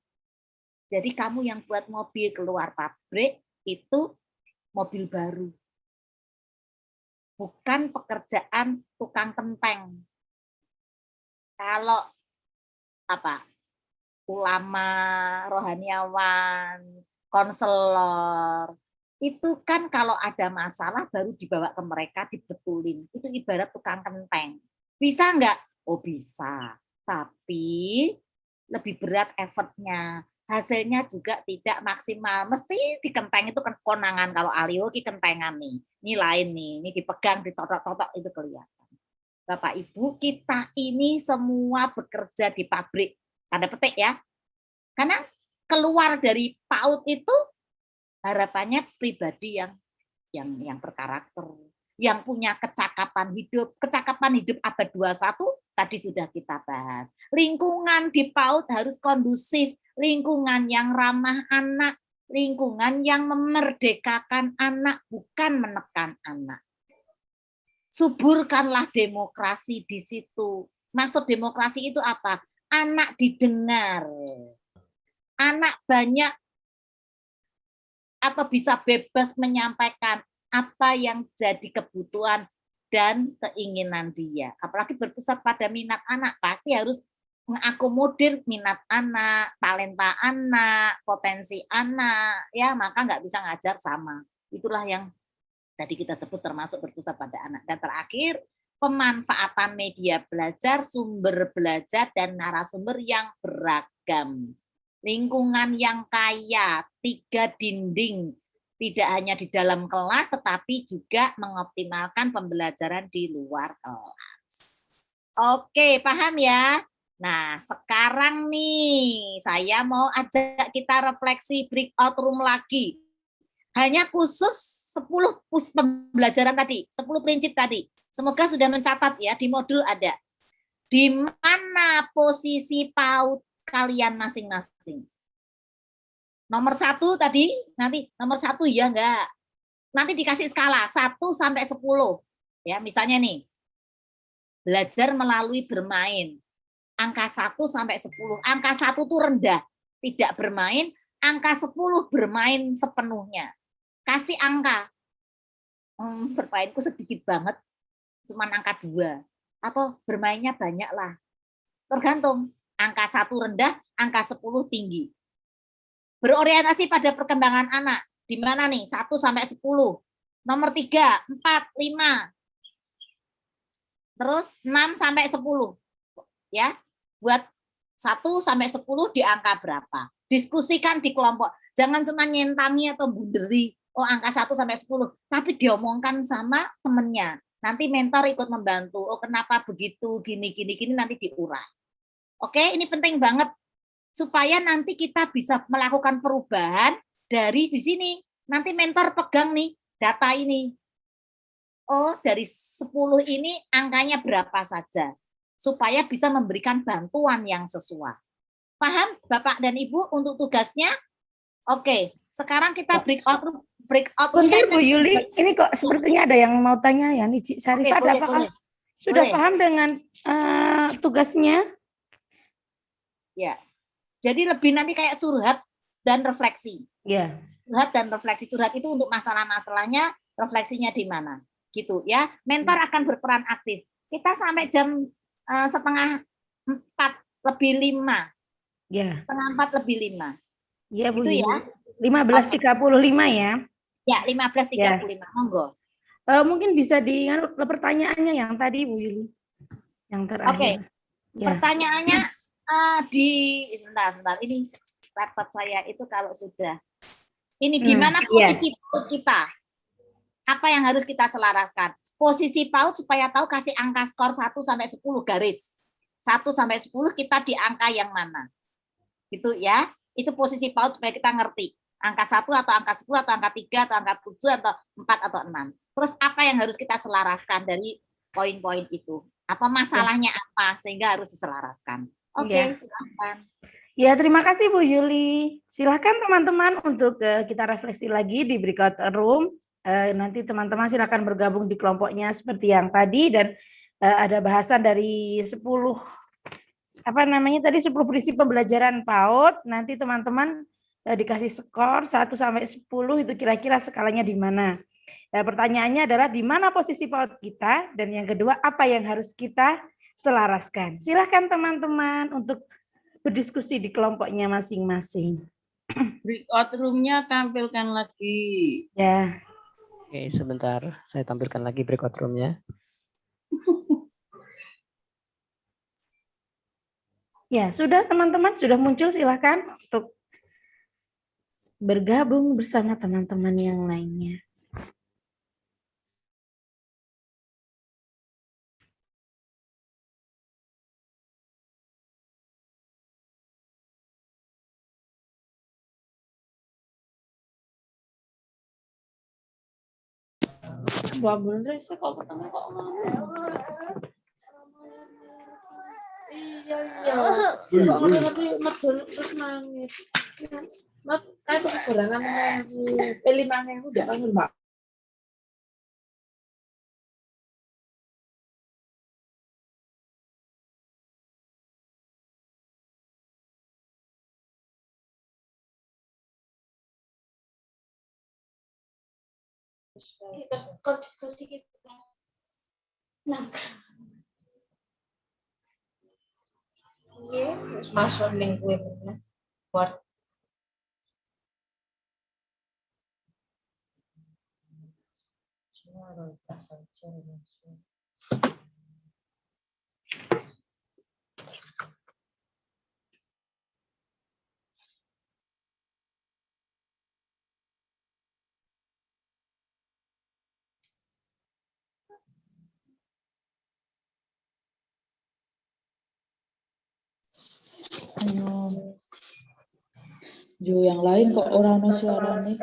Jadi kamu yang buat mobil keluar pabrik itu mobil baru. Bukan pekerjaan tukang kenteng. Kalau apa ulama, rohaniawan, konselor, itu kan kalau ada masalah baru dibawa ke mereka dibetulin. Itu ibarat tukang kenteng. Bisa enggak? Oh bisa. Tapi lebih berat effortnya. Hasilnya juga tidak maksimal. Mesti di kenteng itu kan konangan. Kalau alio ki kentengan nih. Ini lain nih. Ini dipegang, ditotok-totok itu kelihatan. Bapak Ibu, kita ini semua bekerja di pabrik tanda petik ya. Karena keluar dari PAUD itu harapannya pribadi yang yang yang berkarakter, yang punya kecakapan hidup. Kecakapan hidup abad 21 tadi sudah kita bahas. Lingkungan di PAUD harus kondusif, lingkungan yang ramah anak, lingkungan yang memerdekakan anak, bukan menekan anak. Suburkanlah demokrasi di situ. Maksud demokrasi itu apa? Anak didengar. Anak banyak atau bisa bebas menyampaikan apa yang jadi kebutuhan dan keinginan dia. Apalagi berpusat pada minat anak, pasti harus mengakomodir minat anak, talenta anak, potensi anak, ya maka nggak bisa ngajar sama. Itulah yang tadi kita sebut termasuk berpusat pada anak. Dan terakhir, pemanfaatan media belajar, sumber belajar, dan narasumber yang beragam. Lingkungan yang kaya, tiga dinding, tidak hanya di dalam kelas, tetapi juga mengoptimalkan pembelajaran di luar kelas. Oke, paham ya? Nah, sekarang nih saya mau ajak kita refleksi breakout room lagi. Hanya khusus 10 pembelajaran tadi, 10 prinsip tadi. Semoga sudah mencatat ya, di modul ada. Di mana posisi PAUD kalian masing-masing? Nomor satu tadi, nanti nomor satu ya enggak. Nanti dikasih skala 1 sampai 10. Ya, misalnya nih, belajar melalui bermain angka 1 sampai 10. Angka 1 itu rendah, tidak bermain, angka 10 bermain sepenuhnya. Kasih angka. Hmm, bermainku sedikit banget, cuma angka 2. Atau bermainnya banyak lah. Tergantung, angka 1 rendah, angka 10 tinggi. Berorientasi pada perkembangan anak. Di mana nih? 1 sampai 10. Nomor 3, 4, 5. Terus 6 sampai 10. Ya, buat 1 sampai 10 di angka berapa. Diskusikan di kelompok. Jangan cuma nyentangi atau bunderi, oh angka 1 sampai 10, tapi diomongkan sama temennya. Nanti mentor ikut membantu. Oh kenapa begitu, gini, gini, gini, nanti diurai. Oke, ini penting banget. Supaya nanti kita bisa melakukan perubahan dari di sini. Nanti mentor pegang nih data ini. Oh, dari 10 ini angkanya berapa saja supaya bisa memberikan bantuan yang sesuai. Paham Bapak dan Ibu untuk tugasnya? Oke, sekarang kita breakout breakout. Bentar Bu Yuli, ini kok sepertinya ada yang mau tanya ya nih Cik Sarifah, boleh, apakah boleh. sudah Boleh. paham dengan eh, tugasnya? Ya. Jadi lebih nanti kayak curhat dan refleksi. Ya. Curhat dan refleksi. Curhat itu untuk masalah-masalahnya, refleksinya di mana. Gitu ya. Mentor akan berperan aktif. Kita sampai jam eh, setengah empat lebih lima. Ya. Setengah empat lebih lima. Ya Bu Itu ya. 15.35 ya. Ya, 15.35. Monggo. Eh, mungkin bisa di pertanyaannya yang tadi Bu Yuli. Yang terakhir. Oke. Ya. Pertanyaannya eh, di sebentar, sebentar. Ini laptop saya itu kalau sudah ini Hmm, gimana iya. posisi PAUD kita? Apa yang harus kita selaraskan? Posisi PAUD supaya tahu kasih angka skor 1 sampai 10 garis. 1 sampai 10 kita di angka yang mana? Gitu ya. Itu posisi PAUD supaya kita ngerti. Angka 1 atau angka 10 atau angka 3 atau angka 7 atau 4 atau 6. Terus apa yang harus kita selaraskan dari poin-poin itu? Atau masalahnya apa sehingga harus diselaraskan? Oke, Iya. silakan. Ya, terima kasih Bu Yuli. Silakan teman-teman untuk eh, kita refleksi lagi di breakout room. Eh, nanti teman-teman silakan bergabung di kelompoknya seperti yang tadi dan eh, ada bahasan dari 10 apa namanya tadi 10 prinsip pembelajaran PAUD. Nanti teman-teman dikasih skor 1 sampai 10 itu kira-kira skalanya di mana. Eh, pertanyaannya adalah di mana posisi PAUD kita dan yang kedua apa yang harus kita selaraskan. Silahkan teman-teman untuk berdiskusi di kelompoknya masing-masing. Breakout room-nya tampilkan lagi. Ya. Oke, sebentar. Saya tampilkan lagi breakout room-nya. Ya, sudah teman-teman sudah muncul silahkan untuk bergabung bersama teman-teman yang lainnya. Mbak bener sih kok ketemu kok. Iya iya. Kok ngerti medul terus nangis. Mat, kan kekurangan nangis. Eh lima ewu udah kan mbak. Kita diskusi. Nah, Iya, terus masuk link webnya. Word. Ayo. Jo yang lain kok orang no suaranya.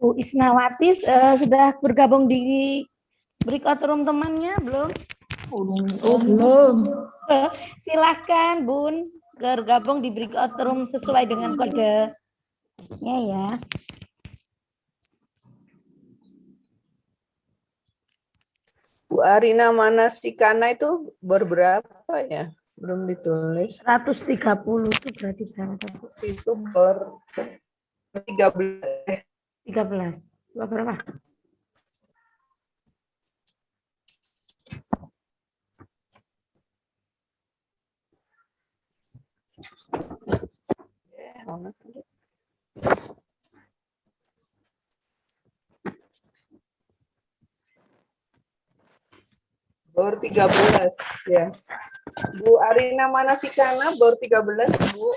Bu Isnawati eh, sudah bergabung di breakout room temannya belum? Oh, belum. Eh, Silahkan Bun bergabung di breakout room sesuai dengan kode ya Bu Arina Manasikana itu berberapa ya? Belum ditulis. 130 itu berarti berapa? Itu ber 13. 13. Wah, Berapa? Bor 13 ya. Bu Arina Manasikana bor 13 Bu.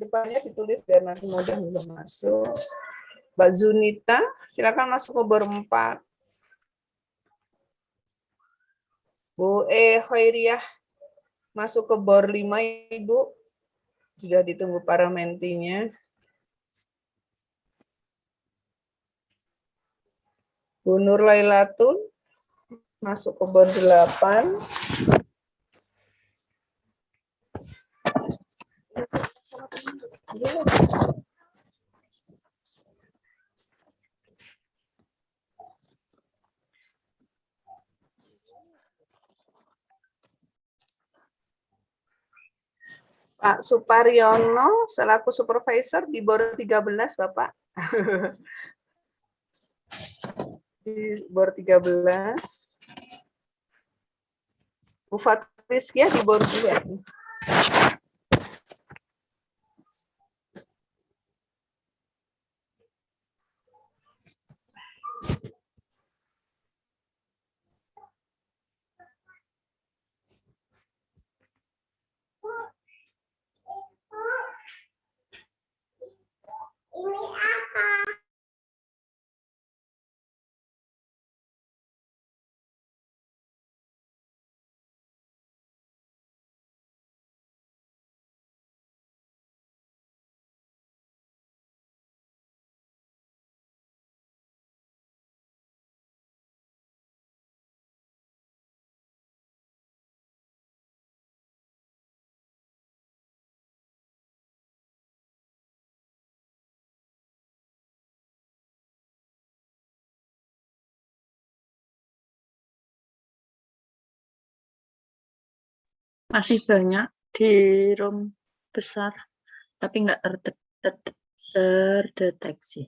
Depannya ditulis biar nanti mudah mudah masuk. Mbak Zunita, silakan masuk ke bor 4. Bu E Khairiyah masuk ke bor 5 Ibu. Sudah ditunggu para mentinya. Bu Nur Lailatun masuk ke bor 8. Pak Suparyono selaku supervisor di bor 13 Bapak. di bor 13. Bu Fatriskia di bor 2. Ini Masih banyak di room besar, tapi nggak terde- terde- terdeteksi.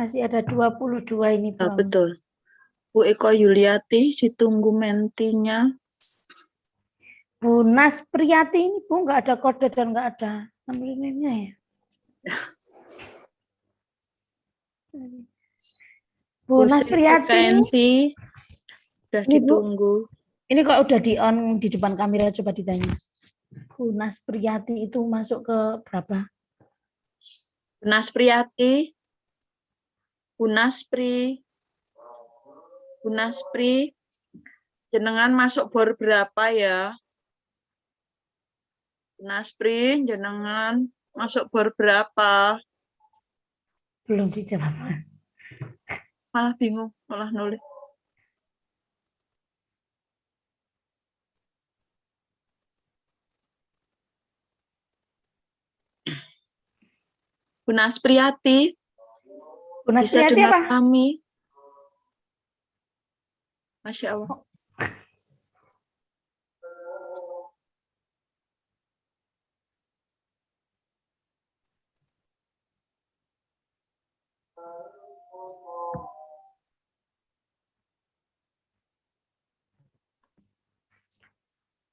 Masih ada 22 ini Ah, belum. betul. Bu Eko Yuliati ditunggu mentinya. Bu Nas Priyati ini Bu nggak ada kode dan nggak ada nomornya ya. Bu Nas Sri Priyati ini, sudah Ini, Bu. ditunggu. ini kok udah di on di depan kamera coba ditanya. Bu Nas Priyati itu masuk ke berapa? Bunas Priyati. Bunas Pri. Bunas Pri. Jenengan masuk bor berapa ya? Naspri, jenengan masuk bor berapa? Belum dijawab. Malah bingung, malah nulis. Bu Naspriati, Bu bisa Nasriati dengar apa? kami? Masya Allah.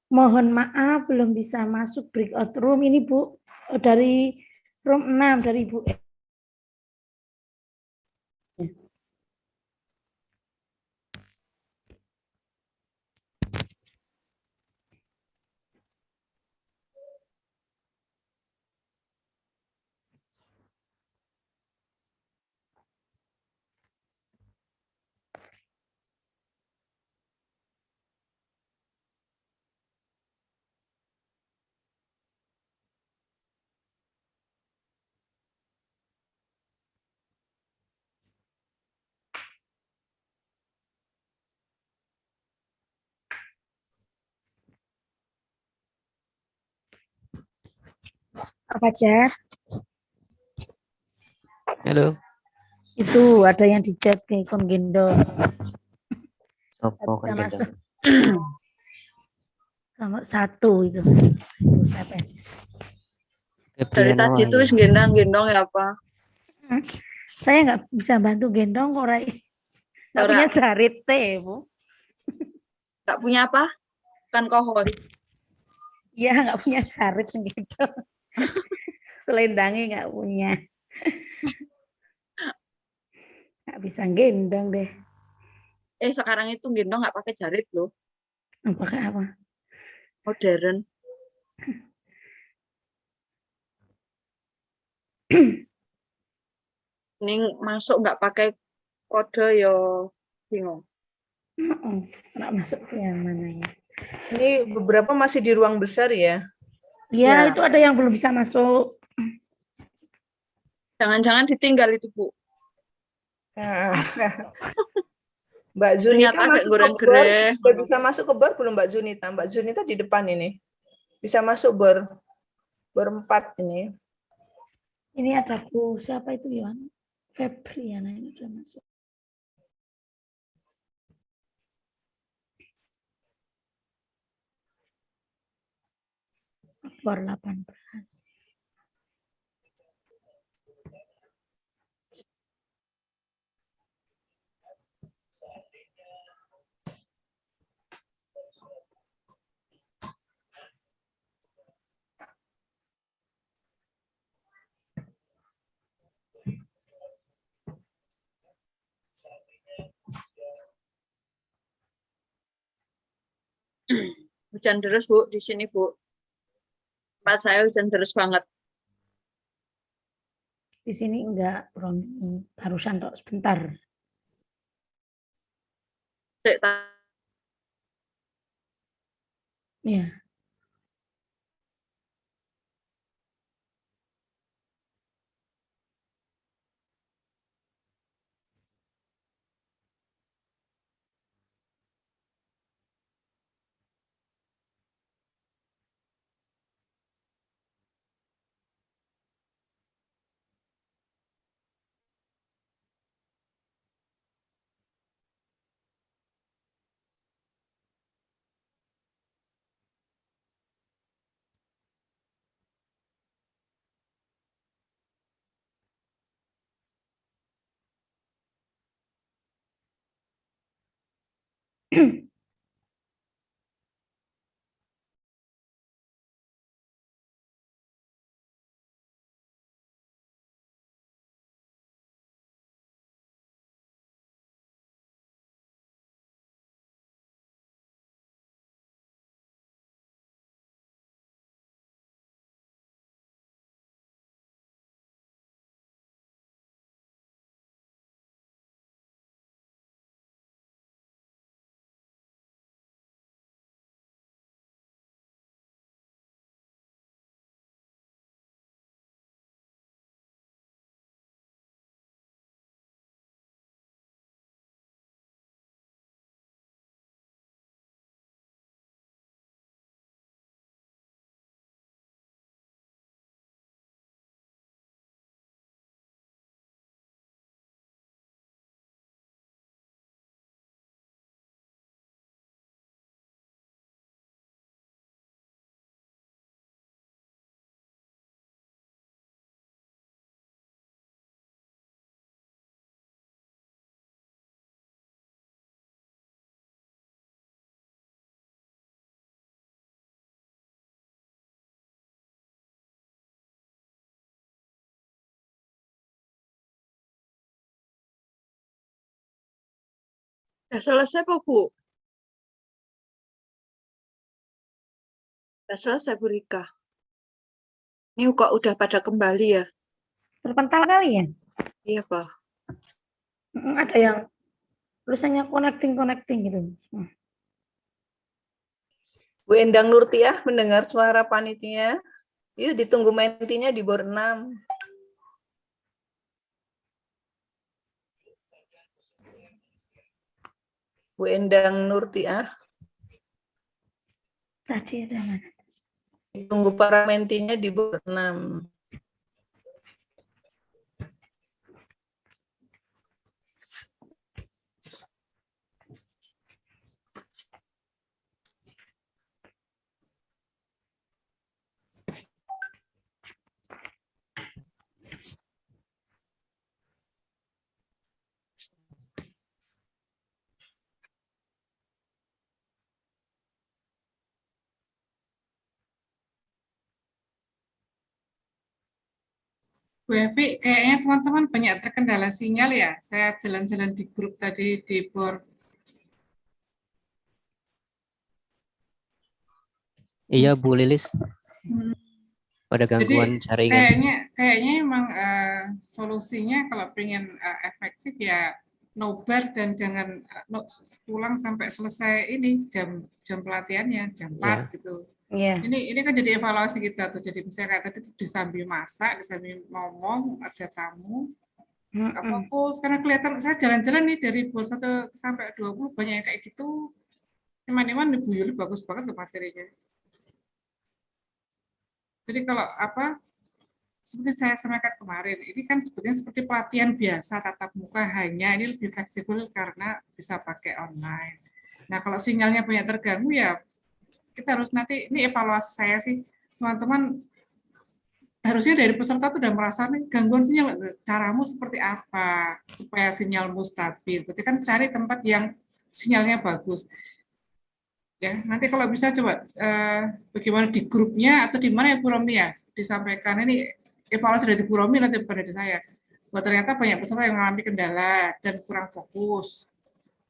Mohon maaf belum bisa masuk breakout room ini Bu dari room 6 dari Bu E. Apa Jar? Halo. Itu ada yang di chat nih kon gendong. Sopo kan gendong? Nomor satu itu. Itu siapa? ya? Dari tadi tuh gendang-gendong ya apa? Hmm. Saya nggak bisa bantu gendong kok Rai. Nggak punya jarit teh, Bu. Gak punya apa? Kan kohon. Iya, nggak punya jarit gitu. Selendangnya nggak punya. Nggak bisa gendong deh. Eh sekarang itu gendong nggak pakai jarit loh. Pakai apa? Modern. Ini masuk nggak pakai kode yo bingung. Oh, nggak masuk yang mana ya? Ini beberapa masih di ruang besar ya. Ya, itu ada yang belum bisa masuk. Jangan-jangan ditinggal itu bu. Nah. Mbak Zunita masuk ke sudah bisa masuk ke bar belum Mbak Zunita? Mbak Zunita di depan ini. Bisa masuk bar berempat ini. Ini ada Bu, siapa itu Yohan? Febriana ini sudah masuk. Bor 18. Hujan deras bu di sini bu. Tempat saya hujan deras banget. Di sini enggak, Romi. Barusan tok sebentar. Ya. Mm-hmm. Udah selesai kok, Bu? Udah selesai, Bu Rika. Ini kok udah pada kembali ya? Terpental kali ya? Iya, Pak. Ada yang tulisannya connecting connecting gitu. Hmm. Bu Endang Nurtiah mendengar suara panitia. Yuk ditunggu mentinya di bor 6. Bu Endang Nurtiah. Tadi ada mana? Ditunggu para mentinya di bor 6. Bu Evi, kayaknya teman-teman banyak terkendala sinyal ya. Saya jalan-jalan di grup tadi di board. Iya Bu Lilis, Hmm. pada Jadi gangguan jaringan. kayaknya kayaknya emang eh, solusinya kalau pengen eh, efektif ya nobar dan jangan eh, no, pulang sampai selesai ini jam jam pelatihannya jam 4 Iya. gitu. Iya. Ini ini kan jadi evaluasi kita tuh. Jadi misalnya kayak tadi di sambil masak, di sambil ngomong, ada tamu, nggak Mm-mm. fokus karena kelihatan saya jalan-jalan nih dari bor 1 sampai 20 banyak yang kayak gitu. Iman-iman Bu Yuli bagus banget loh materinya. Jadi kalau apa seperti saya sampaikan kemarin, ini kan sebetulnya seperti pelatihan biasa tatap muka hanya ini lebih fleksibel karena bisa pakai online. Nah kalau sinyalnya banyak terganggu ya kita harus nanti ini evaluasi saya sih teman-teman harusnya dari peserta tuh udah merasa nih gangguan sinyal caramu seperti apa supaya sinyalmu stabil. Berarti kan cari tempat yang sinyalnya bagus. Ya, nanti kalau bisa coba eh, bagaimana di grupnya atau di mana ya Bu Romi ya disampaikan ini evaluasi dari Bu Romi nanti pada saya. Bahwa ternyata banyak peserta yang mengalami kendala dan kurang fokus.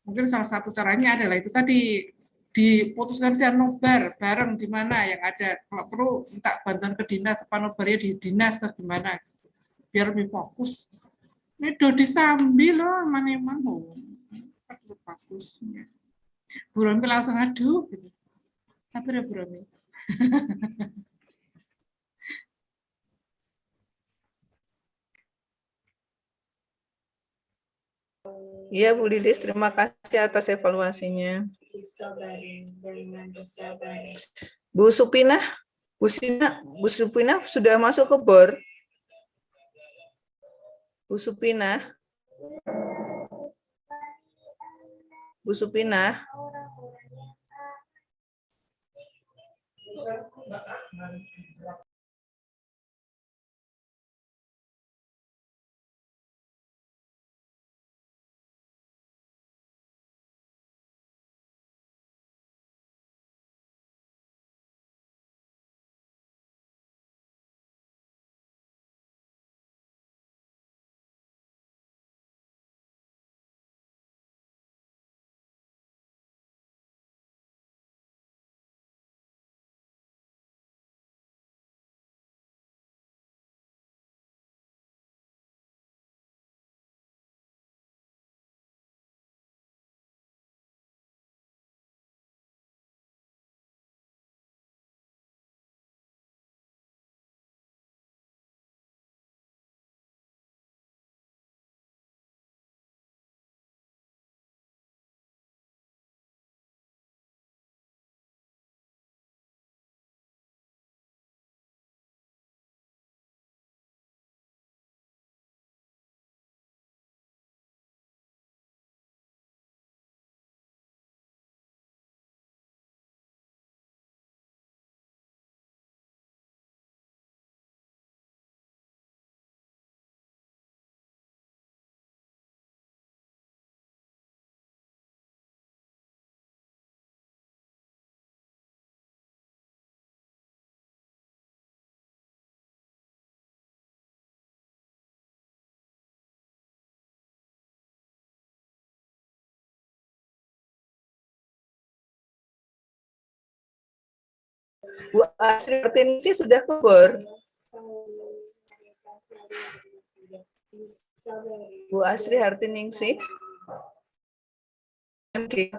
Mungkin salah satu caranya adalah itu tadi diputuskan secara nobar bareng di mana yang ada. Kalau perlu minta bantuan ke dinas, apa nobarnya di dinas atau gimana. Biar lebih fokus. Ini Dodi sambil loh, mana emang oh, bagus. Ya. Bu Romi langsung aduh. Gitu. Sabar ya Bu Romi. Iya Bu Lilis, terima kasih atas evaluasinya. Bu Supina, Bu Supina, Bu Supina sudah masuk ke bor. Bu Supina. Bu Supina. Bu Asri Martinsi sudah kubur. Bu Asri Hartiningsih. MG.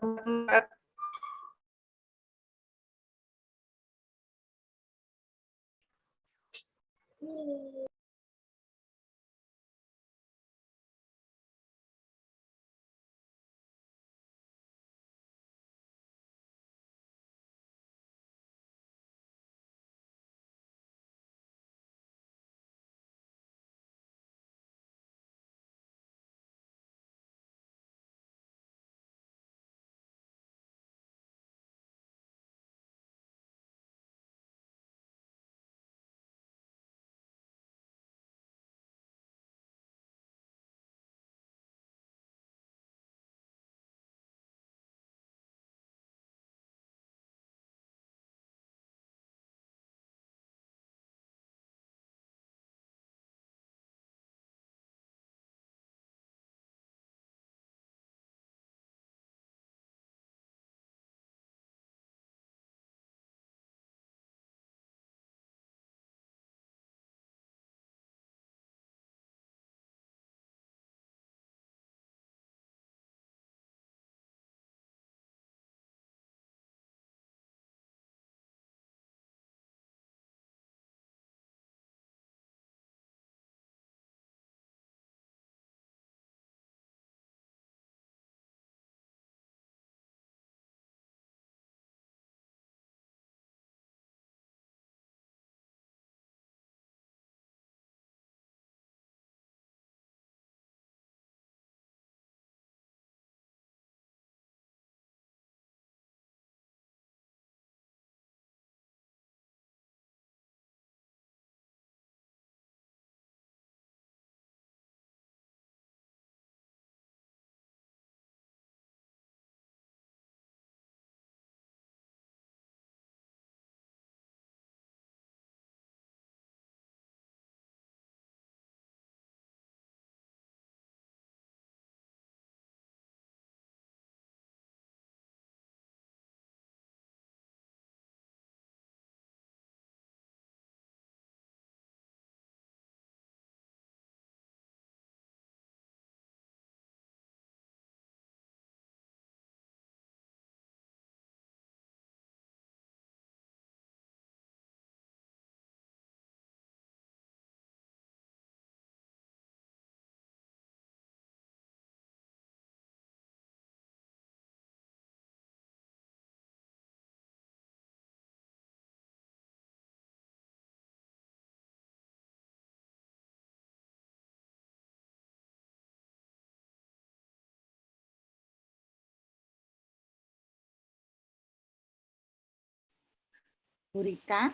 Bu Rika.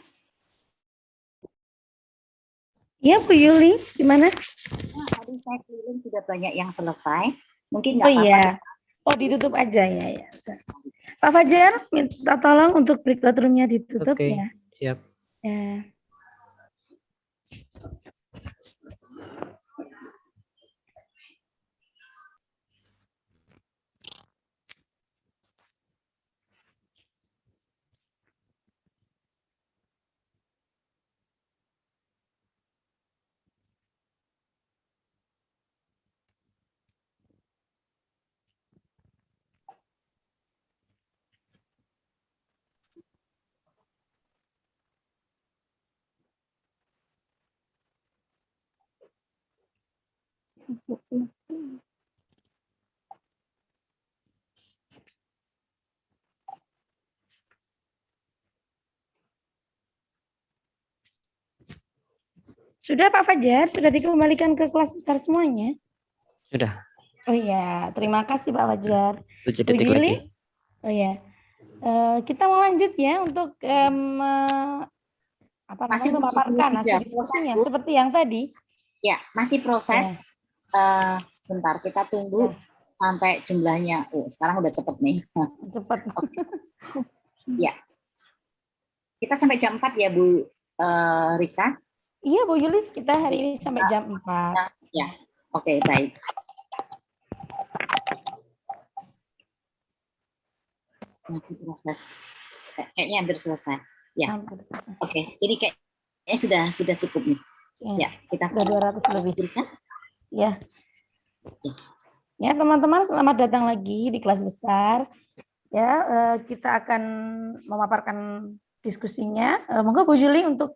Ya Bu Yuli, gimana? Nah, tadi saya keliling sudah banyak yang selesai. Mungkin Oh nggak apa-apa. iya. Oh ditutup aja ya. ya. Pak Fajar, minta tolong untuk breakout room-nya ditutup Oke, ya. siap. Ya. Sudah Pak Fajar, sudah dikembalikan ke kelas besar semuanya? Sudah. Oh iya, terima kasih Pak Fajar. Tujuh detik lagi. Oh iya. Eh, kita mau lanjut ya untuk em, eh, apa Masih namanya memaparkan 73 hasil proses, diskusinya seperti yang tadi. Ya, masih proses. Eh, sebentar, kita tunggu sampai jumlahnya. Oh, sekarang udah cepet nih. Cepat. ya. Kita sampai jam 4 ya, Bu eh, Rika? Iya Bu Yuli, kita hari ini sampai jam 4. Ya, oke, baik. Masih proses. Kayaknya hampir selesai. Ya. Oke, ini kayaknya sudah sudah cukup nih. Ya, kita Sudah 200 lebih. Berikan. Ya. Ya, teman-teman, selamat datang lagi di kelas besar. Ya, eh, kita akan memaparkan diskusinya. Eh, Monggo Bu Juli untuk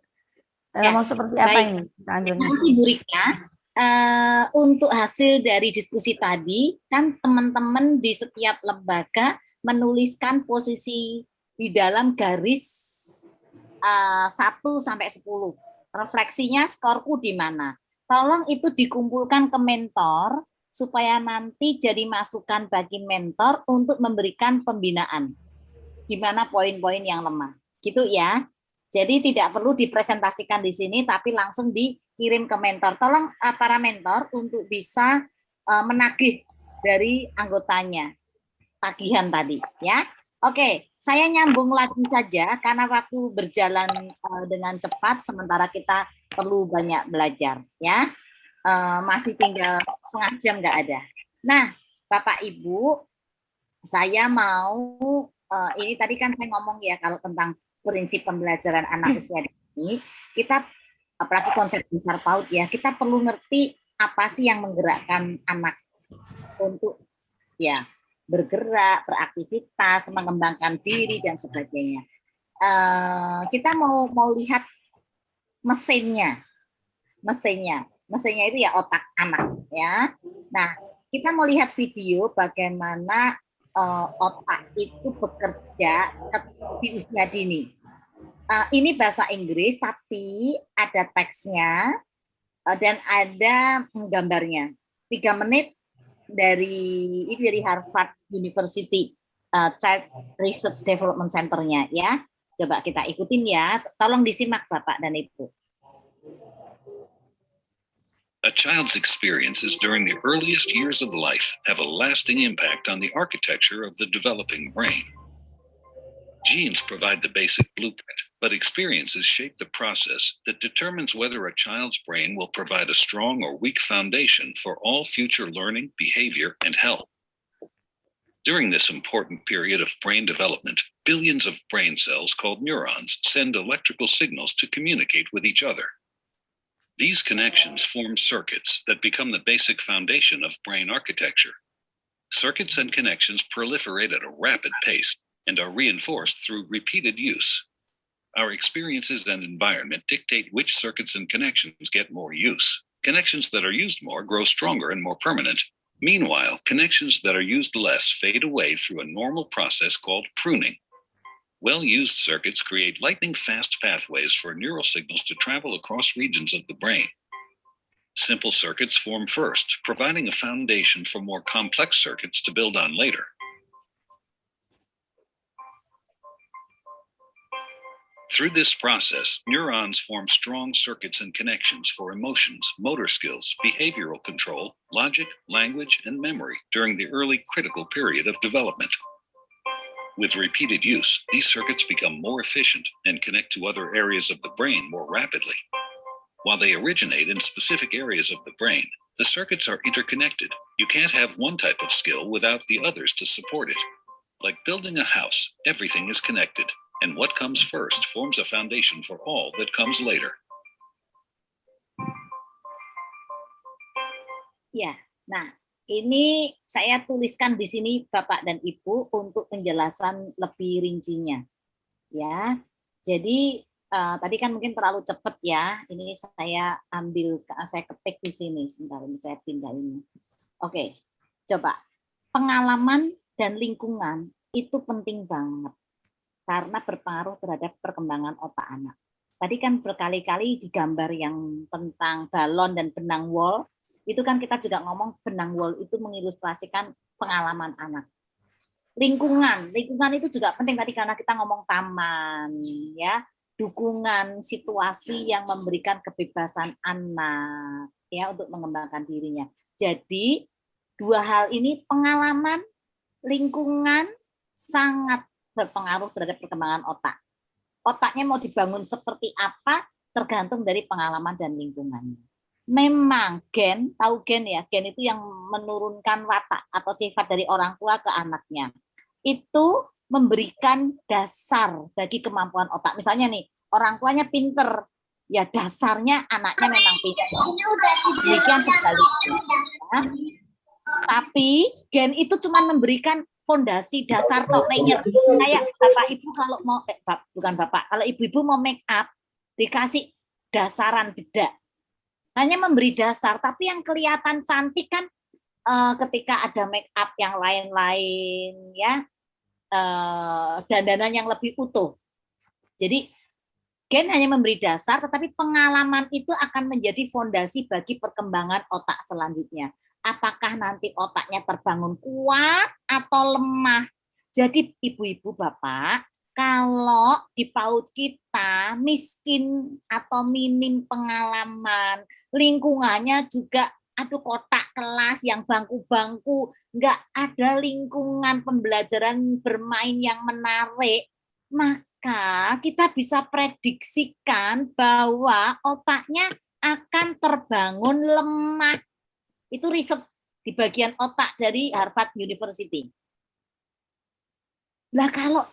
eh, Ya, mau seperti apa baik. ini kita ambilnya? Terima kasih Bu Rika. Eh, untuk hasil dari diskusi tadi, kan teman-teman di setiap lembaga menuliskan posisi di dalam garis eh, 1 sampai 10. Refleksinya skorku di mana. Tolong itu dikumpulkan ke mentor supaya nanti jadi masukan bagi mentor untuk memberikan pembinaan. Di mana poin-poin yang lemah. Gitu ya. Jadi tidak perlu dipresentasikan di sini, tapi langsung dikirim ke mentor. Tolong eh, para mentor untuk bisa eh, menagih dari anggotanya tagihan tadi, ya. Oke, saya nyambung lagi saja karena waktu berjalan eh, dengan cepat, sementara kita perlu banyak belajar, ya. Eh, masih tinggal setengah jam nggak ada. Nah, Bapak Ibu, saya mau eh, ini tadi kan saya ngomong ya kalau tentang prinsip pembelajaran anak usia dini, kita apalagi konsep besar PAUD ya, kita perlu ngerti apa sih yang menggerakkan anak untuk ya bergerak, beraktivitas, mengembangkan diri dan sebagainya. Eh, kita mau mau lihat mesinnya, mesinnya, mesinnya itu ya otak anak ya. Nah, kita mau lihat video bagaimana eh, otak itu bekerja ke- di usia dini. Eh, ini bahasa Inggris tapi ada teksnya eh, dan ada gambarnya. Tiga menit dari ini dari Harvard University eh, Child Research Development Center-nya ya. Coba kita ikutin ya. Tolong disimak Bapak dan Ibu. A child's experiences during the earliest years of life have a lasting impact on the architecture of the developing brain. Genes provide the basic blueprint, but experiences shape the process that determines whether a child's brain will provide a strong or weak foundation for all future learning, behavior, and health. During this important period of brain development, billions of brain cells called neurons send electrical signals to communicate with each other. These connections form circuits that become the basic foundation of brain architecture. Circuits and connections proliferate at a rapid pace and are reinforced through repeated use. Our experiences and environment dictate which circuits and connections get more use. Connections that are used more grow stronger and more permanent. Meanwhile, connections that are used less fade away through a normal process called pruning. Well-used circuits create lightning-fast pathways for neural signals to travel across regions of the brain. Simple circuits form first, providing a foundation for more complex circuits to build on later. Through this process, neurons form strong circuits and connections for emotions, motor skills, behavioral control, logic, language, and memory during the early critical period of development. With repeated use, these circuits become more efficient and connect to other areas of the brain more rapidly. While they originate in specific areas of the brain, the circuits are interconnected. You can't have one type of skill without the others to support it. Like building a house, everything is connected, and what comes first forms a foundation for all that comes later. Ya, nah ini saya tuliskan di sini Bapak dan Ibu untuk penjelasan lebih rincinya. Ya, jadi eh, tadi kan mungkin terlalu cepat ya. Ini saya ambil, saya ketik di sini. Sebentar, ini saya pindah ini. Oke, coba pengalaman dan lingkungan itu penting banget karena berpengaruh terhadap perkembangan otak anak. Tadi kan berkali-kali digambar yang tentang balon dan benang wol, itu kan kita juga ngomong benang wol itu mengilustrasikan pengalaman anak. Lingkungan, lingkungan itu juga penting tadi karena kita ngomong taman, ya, dukungan situasi yang memberikan kebebasan anak, ya, untuk mengembangkan dirinya. Jadi dua hal ini pengalaman, lingkungan sangat berpengaruh terhadap perkembangan otak. Otaknya mau dibangun seperti apa tergantung dari pengalaman dan lingkungannya memang gen, tahu gen ya, gen itu yang menurunkan watak atau sifat dari orang tua ke anaknya. Itu memberikan dasar bagi kemampuan otak. Misalnya nih, orang tuanya pinter, ya dasarnya anaknya memang pinter. Demikian sebaliknya. Ya. Tapi gen itu cuma memberikan fondasi dasar tok layer. Kayak bapak ibu kalau mau eh, bukan bapak, kalau ibu-ibu mau make up dikasih dasaran bedak. Hanya memberi dasar, tapi yang kelihatan cantik kan eh, ketika ada make up yang lain-lain ya eh, dandanan yang lebih utuh. Jadi gen hanya memberi dasar, tetapi pengalaman itu akan menjadi fondasi bagi perkembangan otak selanjutnya. Apakah nanti otaknya terbangun kuat atau lemah? Jadi ibu-ibu bapak, kalau di PAUD kita miskin atau minim pengalaman, lingkungannya juga aduh kotak kelas yang bangku-bangku, nggak ada lingkungan pembelajaran bermain yang menarik, maka kita bisa prediksikan bahwa otaknya akan terbangun lemah. Itu riset di bagian otak dari Harvard University. Lah kalau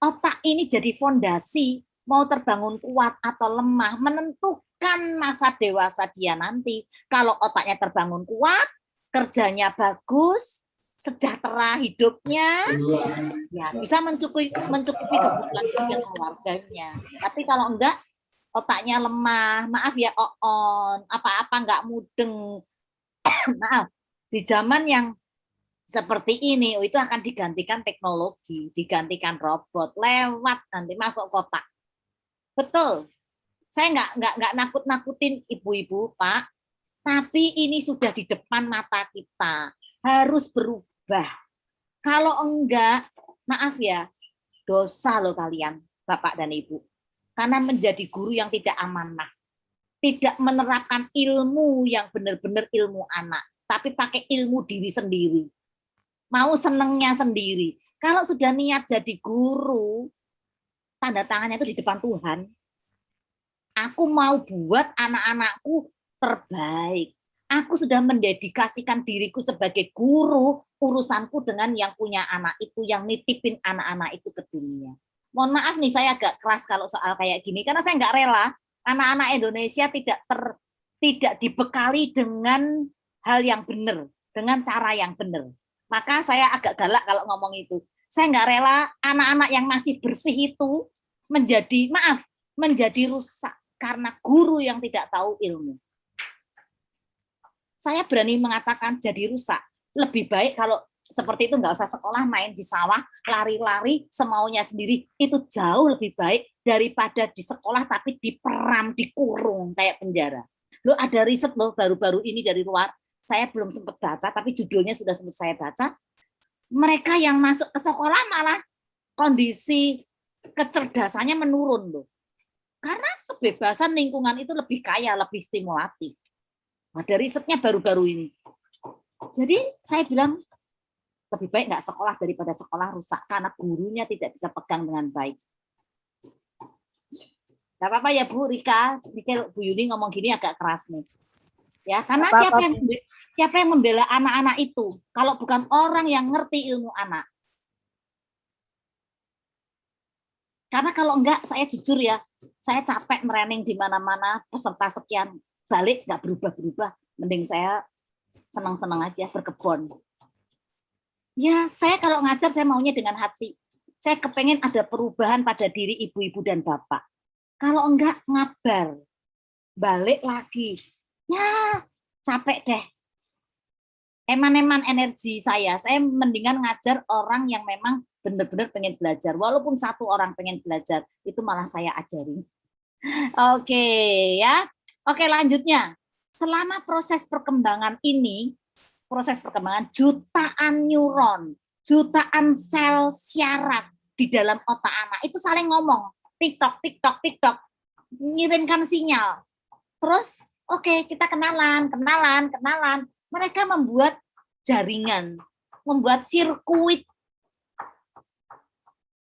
otak ini jadi fondasi, mau terbangun kuat atau lemah, menentukan masa dewasa dia nanti. Kalau otaknya terbangun kuat, kerjanya bagus, sejahtera hidupnya, ya bisa mencukupi mencukupi kebutuhan keluarganya. Tapi kalau enggak, otaknya lemah, maaf ya oon, apa-apa enggak mudeng. maaf, di zaman yang seperti ini oh, itu akan digantikan teknologi, digantikan robot lewat nanti masuk kotak. Betul. Saya nggak nggak nggak nakut-nakutin ibu-ibu, Pak. Tapi ini sudah di depan mata kita. Harus berubah. Kalau enggak, maaf ya, dosa loh kalian, Bapak dan Ibu. Karena menjadi guru yang tidak amanah. Tidak menerapkan ilmu yang benar-benar ilmu anak, tapi pakai ilmu diri sendiri mau senengnya sendiri. Kalau sudah niat jadi guru, tanda tangannya itu di depan Tuhan. Aku mau buat anak-anakku terbaik. Aku sudah mendedikasikan diriku sebagai guru, urusanku dengan yang punya anak itu, yang nitipin anak-anak itu ke dunia. Mohon maaf nih, saya agak keras kalau soal kayak gini, karena saya nggak rela anak-anak Indonesia tidak ter, tidak dibekali dengan hal yang benar, dengan cara yang benar. Maka saya agak galak kalau ngomong itu. Saya nggak rela anak-anak yang masih bersih itu menjadi, maaf, menjadi rusak karena guru yang tidak tahu ilmu. Saya berani mengatakan jadi rusak. Lebih baik kalau seperti itu nggak usah sekolah main di sawah lari-lari semaunya sendiri itu jauh lebih baik daripada di sekolah tapi diperam dikurung kayak penjara lo ada riset loh baru-baru ini dari luar saya belum sempat baca, tapi judulnya sudah sempat saya baca. Mereka yang masuk ke sekolah malah kondisi kecerdasannya menurun loh. Karena kebebasan lingkungan itu lebih kaya, lebih stimulatif. Ada risetnya baru-baru ini. Jadi saya bilang lebih baik nggak sekolah daripada sekolah rusak karena gurunya tidak bisa pegang dengan baik. Gak apa-apa ya Bu Rika, mikir Bu Yuni ngomong gini agak keras nih. Ya karena Apa-apa, siapa yang siapa yang membela anak-anak itu? Kalau bukan orang yang ngerti ilmu anak. Karena kalau enggak saya jujur ya saya capek merening di mana-mana peserta sekian balik nggak berubah-berubah. Mending saya senang-senang aja berkebun ya saya kalau ngajar saya maunya dengan hati saya kepengen ada perubahan pada diri ibu-ibu dan bapak kalau enggak ngabar balik lagi ya capek deh. Eman-eman energi saya, saya mendingan ngajar orang yang memang benar-benar pengen belajar. Walaupun satu orang pengen belajar, itu malah saya ajarin. Oke ya. Oke lanjutnya. Selama proses perkembangan ini, proses perkembangan jutaan neuron, jutaan sel syaraf di dalam otak anak itu saling ngomong, tiktok, tiktok, tiktok, ngirimkan sinyal. Terus Oke, kita kenalan, kenalan, kenalan. Mereka membuat jaringan, membuat sirkuit.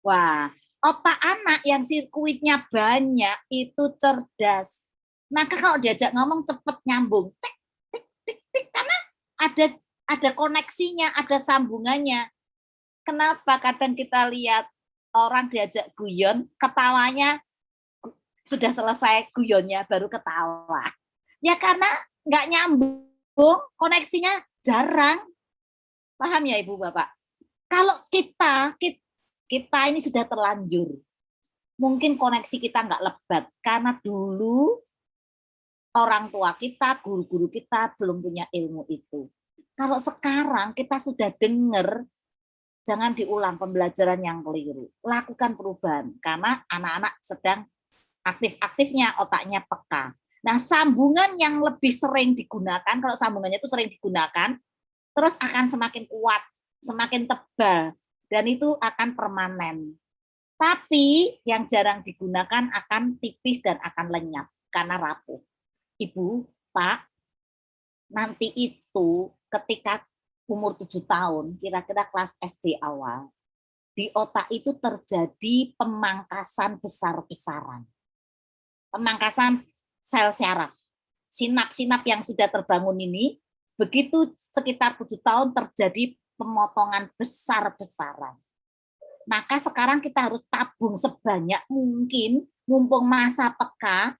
Wah, otak anak yang sirkuitnya banyak itu cerdas. Maka kalau diajak ngomong cepet nyambung. Tik, tik, tik, tik. Karena ada ada koneksinya, ada sambungannya. Kenapa kadang kita lihat orang diajak guyon, ketawanya sudah selesai guyonnya baru ketawa. Ya karena nggak nyambung, koneksinya jarang. Paham ya Ibu Bapak? Kalau kita, kita, kita ini sudah terlanjur, mungkin koneksi kita nggak lebat karena dulu orang tua kita, guru-guru kita belum punya ilmu itu. Kalau sekarang kita sudah dengar, jangan diulang pembelajaran yang keliru. Lakukan perubahan, karena anak-anak sedang aktif-aktifnya otaknya peka. Nah, sambungan yang lebih sering digunakan, kalau sambungannya itu sering digunakan, terus akan semakin kuat, semakin tebal, dan itu akan permanen. Tapi yang jarang digunakan akan tipis dan akan lenyap karena rapuh. Ibu, Pak, nanti itu ketika umur tujuh tahun, kira-kira kelas SD awal, di otak itu terjadi pemangkasan besar-besaran. Pemangkasan sel syaraf. Sinap-sinap yang sudah terbangun ini, begitu sekitar tujuh tahun terjadi pemotongan besar-besaran. Maka sekarang kita harus tabung sebanyak mungkin, mumpung masa peka,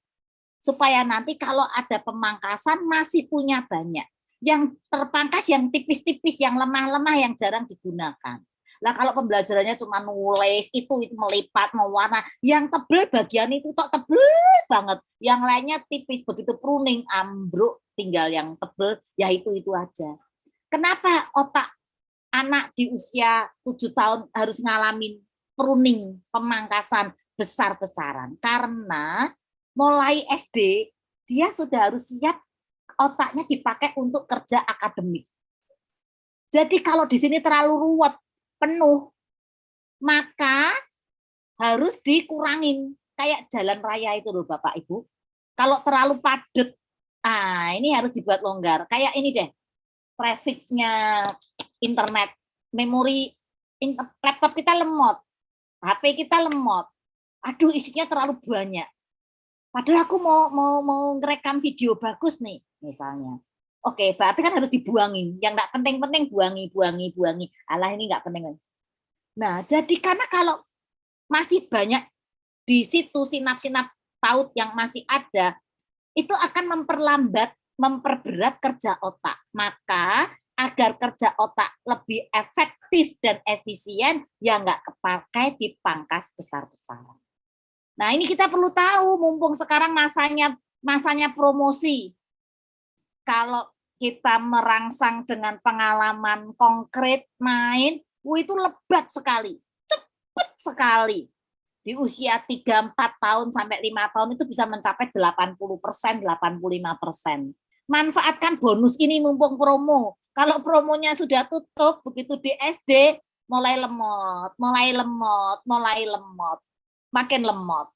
supaya nanti kalau ada pemangkasan masih punya banyak yang terpangkas yang tipis-tipis, yang lemah-lemah, yang jarang digunakan. Lah kalau pembelajarannya cuma nulis, itu, itu melipat, mewarna, yang tebel bagian itu tok tebel banget, yang lainnya tipis, begitu pruning, ambruk, tinggal yang tebel, ya itu-itu aja. Kenapa otak anak di usia tujuh tahun harus ngalamin pruning, pemangkasan besar-besaran? Karena mulai SD, dia sudah harus siap otaknya dipakai untuk kerja akademik. Jadi kalau di sini terlalu ruwet, penuh, maka harus dikurangin. Kayak jalan raya itu loh Bapak Ibu. Kalau terlalu padat, ah ini harus dibuat longgar. Kayak ini deh, trafficnya internet, memori laptop kita lemot, HP kita lemot. Aduh isinya terlalu banyak. Padahal aku mau mau mau ngerekam video bagus nih misalnya. Oke, berarti kan harus dibuangin. Yang nggak penting-penting buangi, buangi, buangi. Allah ini nggak penting. Nah, jadi karena kalau masih banyak di situ sinap-sinap paut yang masih ada, itu akan memperlambat, memperberat kerja otak. Maka agar kerja otak lebih efektif dan efisien, ya nggak kepakai dipangkas besar-besaran. Nah ini kita perlu tahu, mumpung sekarang masanya masanya promosi, kalau kita merangsang dengan pengalaman konkret main, itu lebat sekali, cepat sekali. Di usia 3-4 tahun sampai 5 tahun itu bisa mencapai 80 persen, 85 persen. Manfaatkan bonus ini mumpung promo. Kalau promonya sudah tutup, begitu di SD, mulai lemot, mulai lemot, mulai lemot, makin lemot.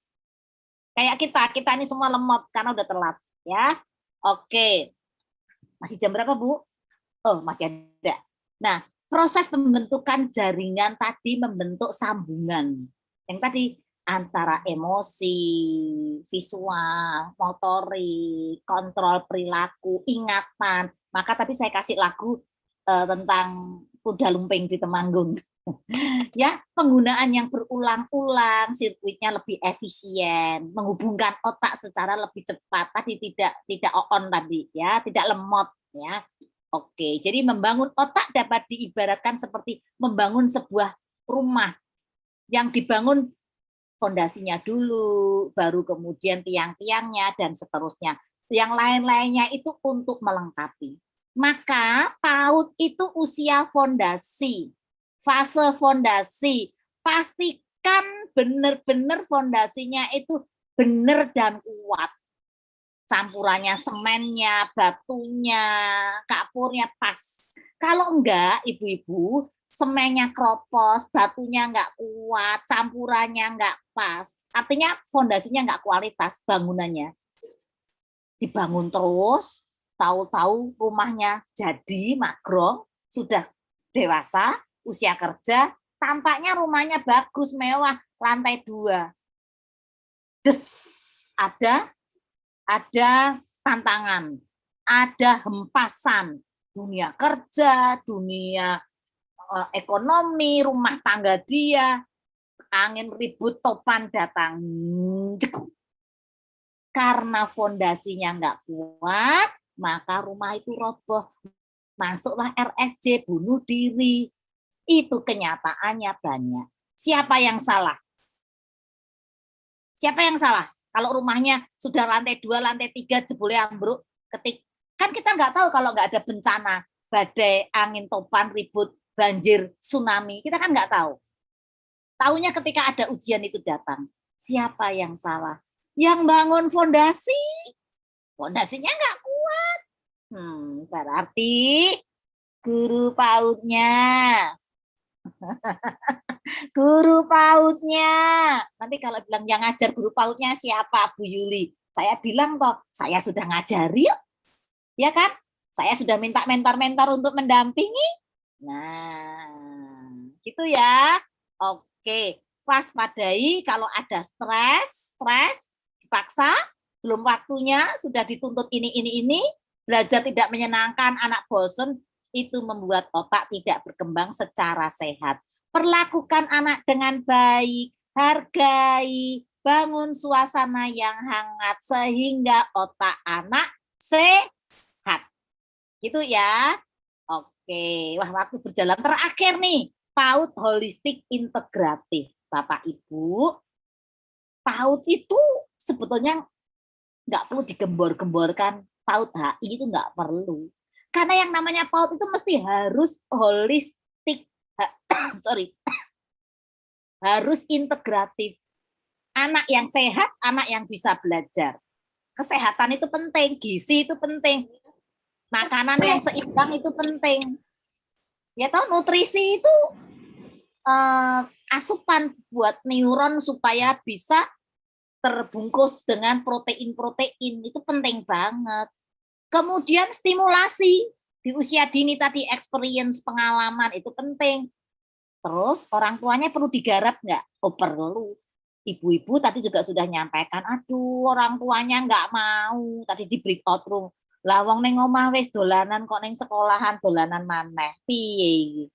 Kayak kita, kita ini semua lemot karena udah telat. ya. Oke, masih jam berapa, Bu? Oh, masih ada. Nah, proses pembentukan jaringan tadi membentuk sambungan. Yang tadi antara emosi, visual, motorik, kontrol perilaku, ingatan. Maka tadi saya kasih lagu uh, tentang kuda lumping di Temanggung. ya, penggunaan yang berulang-ulang, sirkuitnya lebih efisien, menghubungkan otak secara lebih cepat. Tadi tidak tidak on tadi ya, tidak lemot ya. Oke, jadi membangun otak dapat diibaratkan seperti membangun sebuah rumah yang dibangun fondasinya dulu, baru kemudian tiang-tiangnya dan seterusnya. Yang lain-lainnya itu untuk melengkapi. Maka PAUD itu usia fondasi fase fondasi. Pastikan benar-benar fondasinya itu benar dan kuat. Campurannya semennya, batunya, kapurnya pas. Kalau enggak, ibu-ibu, semennya kropos, batunya enggak kuat, campurannya enggak pas. Artinya fondasinya enggak kualitas bangunannya. Dibangun terus, tahu-tahu rumahnya jadi magrong, sudah dewasa, usia kerja, tampaknya rumahnya bagus, mewah, lantai dua. Des, ada ada tantangan, ada hempasan, dunia kerja, dunia uh, ekonomi, rumah tangga dia, angin ribut topan datang. Karena fondasinya nggak kuat, maka rumah itu roboh. Masuklah RSJ, bunuh diri. Itu kenyataannya banyak. Siapa yang salah? Siapa yang salah? Kalau rumahnya sudah lantai dua, lantai tiga, jebule ambruk, ketik kan kita nggak tahu kalau nggak ada bencana, badai, angin topan, ribut, banjir, tsunami, kita kan nggak tahu. Tahunya ketika ada ujian itu datang. Siapa yang salah? Yang bangun fondasi, fondasinya nggak kuat. Hmm, berarti guru pautnya. guru pautnya. Nanti kalau bilang yang ngajar guru pautnya siapa Bu Yuli? Saya bilang toh, saya sudah ngajari yuk. Ya kan? Saya sudah minta mentor-mentor untuk mendampingi. Nah, gitu ya. Oke, waspadai kalau ada stres, stres dipaksa, belum waktunya, sudah dituntut ini, ini, ini, belajar tidak menyenangkan, anak bosen, itu membuat otak tidak berkembang secara sehat. Perlakukan anak dengan baik, hargai, bangun suasana yang hangat sehingga otak anak sehat. Gitu ya. Oke, wah waktu berjalan terakhir nih, PAUD holistik integratif. Bapak Ibu, PAUD itu sebetulnya nggak perlu digembor-gemborkan. PAUD HI itu nggak perlu. Karena yang namanya PAUD itu mesti harus holistik. Sorry. Harus integratif. Anak yang sehat, anak yang bisa belajar. Kesehatan itu penting, gizi itu penting. Makanan yang seimbang itu penting. Ya tahu nutrisi itu uh, asupan buat neuron supaya bisa terbungkus dengan protein-protein itu penting banget. Kemudian stimulasi di usia dini tadi experience pengalaman itu penting. Terus orang tuanya perlu digarap nggak? Oh perlu. Ibu-ibu tadi juga sudah nyampaikan, aduh orang tuanya nggak mau tadi di breakout room. Lawang neng omah wis dolanan kok neng sekolahan dolanan maneh. Piye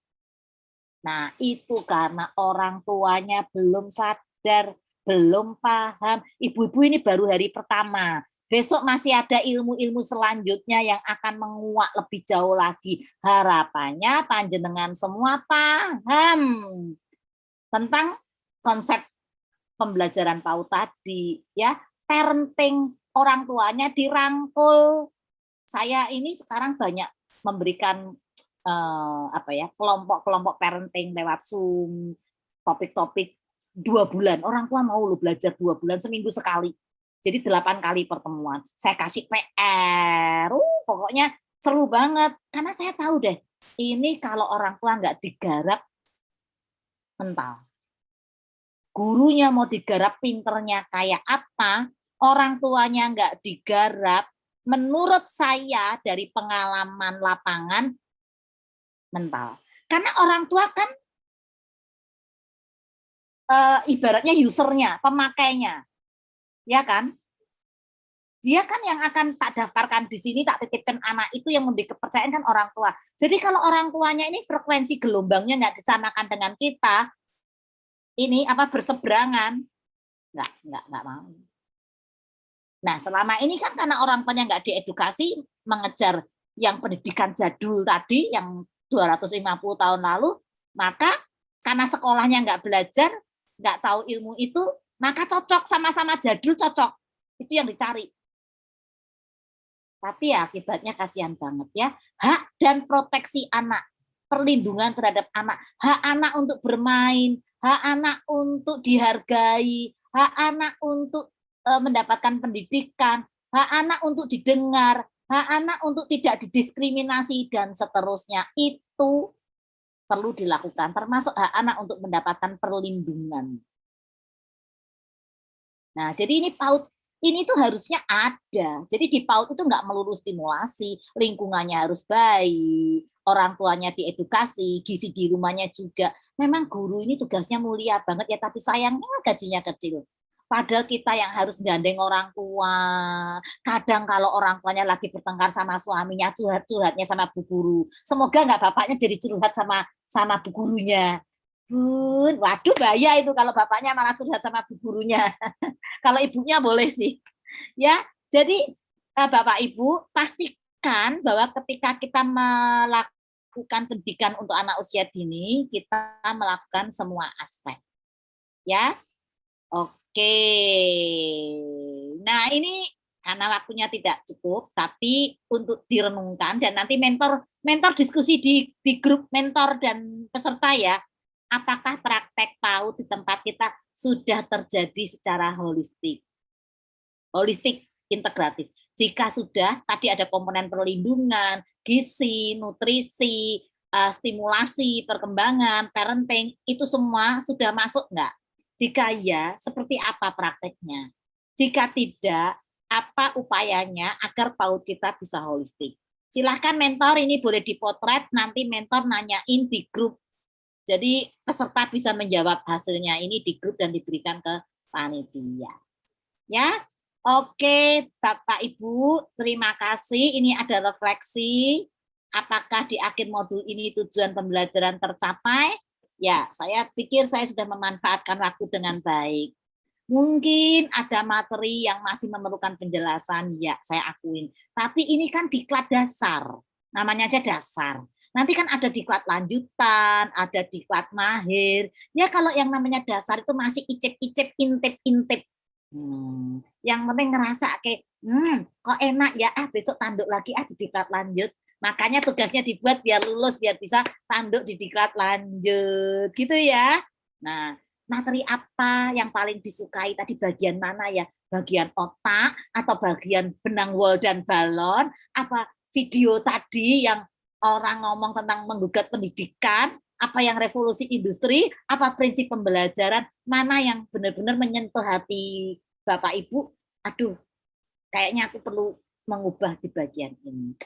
Nah, itu karena orang tuanya belum sadar, belum paham. Ibu-ibu ini baru hari pertama. Besok masih ada ilmu-ilmu selanjutnya yang akan menguak lebih jauh lagi. Harapannya panjenengan semua paham tentang konsep pembelajaran PAUD tadi ya. Parenting orang tuanya dirangkul. Saya ini sekarang banyak memberikan uh, apa ya kelompok-kelompok parenting lewat Zoom, topik-topik dua bulan. Orang tua mau lu belajar dua bulan seminggu sekali. Jadi delapan kali pertemuan. Saya kasih PR, uh, pokoknya seru banget. Karena saya tahu deh, ini kalau orang tua nggak digarap mental. Gurunya mau digarap pinternya kayak apa, orang tuanya nggak digarap, menurut saya dari pengalaman lapangan mental. Karena orang tua kan e, ibaratnya usernya, pemakainya, ya kan? Dia kan yang akan tak daftarkan di sini, tak titipkan anak itu yang memberi kepercayaan kan orang tua. Jadi kalau orang tuanya ini frekuensi gelombangnya nggak disamakan dengan kita, ini apa berseberangan, nggak nggak nggak mau. Nah selama ini kan karena orang tuanya nggak diedukasi mengejar yang pendidikan jadul tadi, yang 250 tahun lalu, maka karena sekolahnya nggak belajar, nggak tahu ilmu itu, maka cocok sama-sama jadul cocok. Itu yang dicari. Tapi ya akibatnya kasihan banget ya. Hak dan proteksi anak, perlindungan terhadap anak, hak anak untuk bermain, hak anak untuk dihargai, hak anak untuk eh, mendapatkan pendidikan, hak anak untuk didengar, hak anak untuk tidak didiskriminasi dan seterusnya itu perlu dilakukan termasuk hak anak untuk mendapatkan perlindungan. Nah, jadi ini PAUD ini tuh harusnya ada. Jadi di PAUD itu nggak melulu stimulasi, lingkungannya harus baik, orang tuanya diedukasi, gizi di rumahnya juga. Memang guru ini tugasnya mulia banget ya, tapi sayangnya gajinya kecil. Padahal kita yang harus gandeng orang tua. Kadang kalau orang tuanya lagi bertengkar sama suaminya, curhat-curhatnya sama bu guru. Semoga nggak bapaknya jadi curhat sama sama bu gurunya. Bun, waduh bahaya itu kalau bapaknya malah curhat sama bu gurunya. kalau ibunya boleh sih. Ya, jadi eh, Bapak Ibu pastikan bahwa ketika kita melakukan pendidikan untuk anak usia dini, kita melakukan semua aspek. Ya. Oke. Nah, ini karena waktunya tidak cukup, tapi untuk direnungkan dan nanti mentor mentor diskusi di di grup mentor dan peserta ya apakah praktek PAUD di tempat kita sudah terjadi secara holistik. Holistik integratif. Jika sudah, tadi ada komponen perlindungan, gizi, nutrisi, uh, stimulasi, perkembangan, parenting, itu semua sudah masuk enggak? Jika ya, seperti apa prakteknya? Jika tidak, apa upayanya agar PAUD kita bisa holistik? Silahkan mentor ini boleh dipotret, nanti mentor nanyain di grup jadi peserta bisa menjawab hasilnya ini di grup dan diberikan ke panitia. Ya, oke Bapak Ibu, terima kasih. Ini ada refleksi. Apakah di akhir modul ini tujuan pembelajaran tercapai? Ya, saya pikir saya sudah memanfaatkan waktu dengan baik. Mungkin ada materi yang masih memerlukan penjelasan, ya saya akuin. Tapi ini kan diklat dasar, namanya aja dasar Nanti kan ada diklat lanjutan, ada diklat mahir. Ya kalau yang namanya dasar itu masih icip-icip, intip-intip. Hmm. Yang penting ngerasa kayak, hmm, kok enak ya, ah besok tanduk lagi, ah di diklat lanjut. Makanya tugasnya dibuat biar lulus, biar bisa tanduk di diklat lanjut. Gitu ya. Nah, materi apa yang paling disukai tadi bagian mana ya? Bagian otak atau bagian benang wol dan balon? Apa video tadi yang orang ngomong tentang menggugat pendidikan, apa yang revolusi industri, apa prinsip pembelajaran, mana yang benar-benar menyentuh hati Bapak Ibu, aduh, kayaknya aku perlu mengubah di bagian ini.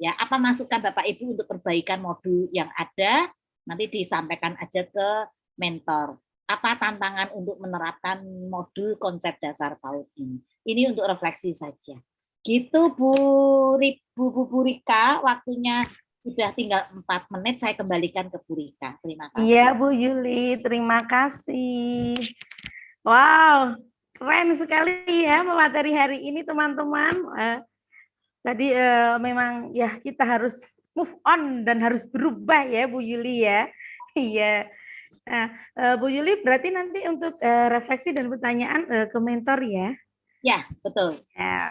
Ya, apa masukan Bapak Ibu untuk perbaikan modul yang ada? Nanti disampaikan aja ke mentor. Apa tantangan untuk menerapkan modul konsep dasar PAUD ini? Ini untuk refleksi saja. Gitu Bu, Bu, Bu, Bu Rika, waktunya sudah tinggal empat menit, saya kembalikan ke Bu Rika. Terima kasih. Iya Bu Yuli, terima kasih. Wow, keren sekali ya materi hari ini teman-teman. Tadi uh, memang ya kita harus move on dan harus berubah ya Bu Yuli ya. Iya. Nah, uh, Bu Yuli berarti nanti untuk uh, refleksi dan pertanyaan uh, ke mentor ya. Ya, betul. Ya,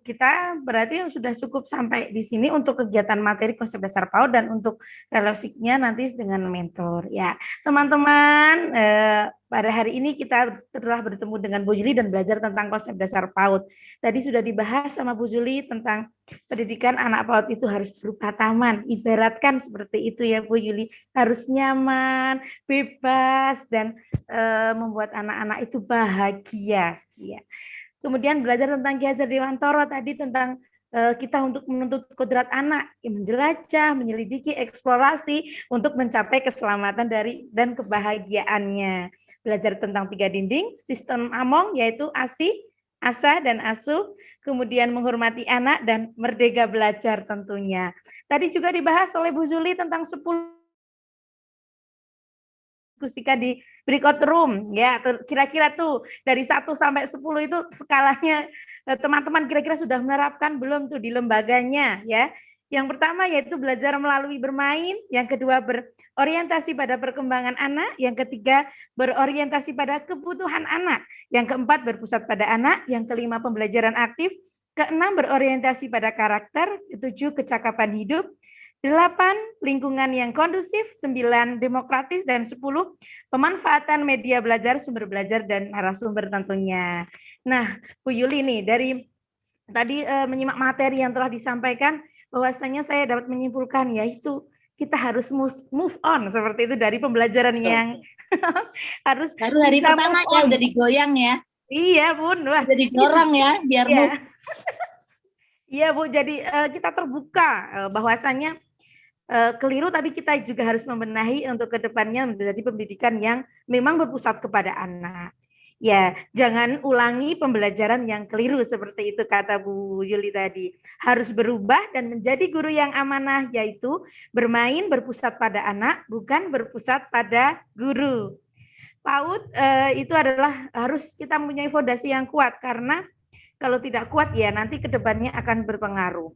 kita berarti sudah cukup sampai di sini untuk kegiatan materi konsep dasar PAUD dan untuk relasinya nanti dengan mentor. Ya, teman-teman, eh, pada hari ini kita telah bertemu dengan Bu Juli dan belajar tentang konsep dasar PAUD. Tadi sudah dibahas sama Bu Juli tentang pendidikan anak PAUD itu harus berupa taman. Ibaratkan seperti itu ya Bu Juli, harus nyaman, bebas, dan eh, membuat anak-anak itu bahagia. Ya. Kemudian belajar tentang Ki Hajar Dewantoro tadi tentang uh, kita untuk menuntut kodrat anak, menjelajah, menyelidiki, eksplorasi untuk mencapai keselamatan dari dan kebahagiaannya. Belajar tentang tiga dinding, sistem Among yaitu ASI, ASA dan ASU, kemudian menghormati anak dan merdeka belajar tentunya. Tadi juga dibahas oleh Bu Zuli tentang 10 diskusikan di berikut room ya. Kira-kira tuh dari 1 sampai 10 itu skalanya eh, teman-teman kira-kira sudah menerapkan belum tuh di lembaganya ya? Yang pertama yaitu belajar melalui bermain, yang kedua berorientasi pada perkembangan anak, yang ketiga berorientasi pada kebutuhan anak, yang keempat berpusat pada anak, yang kelima pembelajaran aktif, keenam berorientasi pada karakter, ketujuh kecakapan hidup, Delapan, lingkungan yang kondusif. Sembilan, demokratis. Dan sepuluh, pemanfaatan media belajar, sumber belajar, dan narasumber tentunya. Nah, Bu Yuli nih, dari tadi uh, menyimak materi yang telah disampaikan, bahwasanya saya dapat menyimpulkan, yaitu kita harus move on seperti itu dari pembelajaran yang harus baru hari pertama ya udah digoyang ya iya bun wah jadi dorong ya biar iya. Iya Bu, jadi uh, kita terbuka uh, bahwasannya uh, keliru tapi kita juga harus membenahi untuk ke depannya menjadi pendidikan yang memang berpusat kepada anak. Ya, jangan ulangi pembelajaran yang keliru seperti itu kata Bu Yuli tadi. Harus berubah dan menjadi guru yang amanah yaitu bermain berpusat pada anak bukan berpusat pada guru. PAUD eh, itu adalah harus kita mempunyai fondasi yang kuat karena kalau tidak kuat ya nanti ke depannya akan berpengaruh.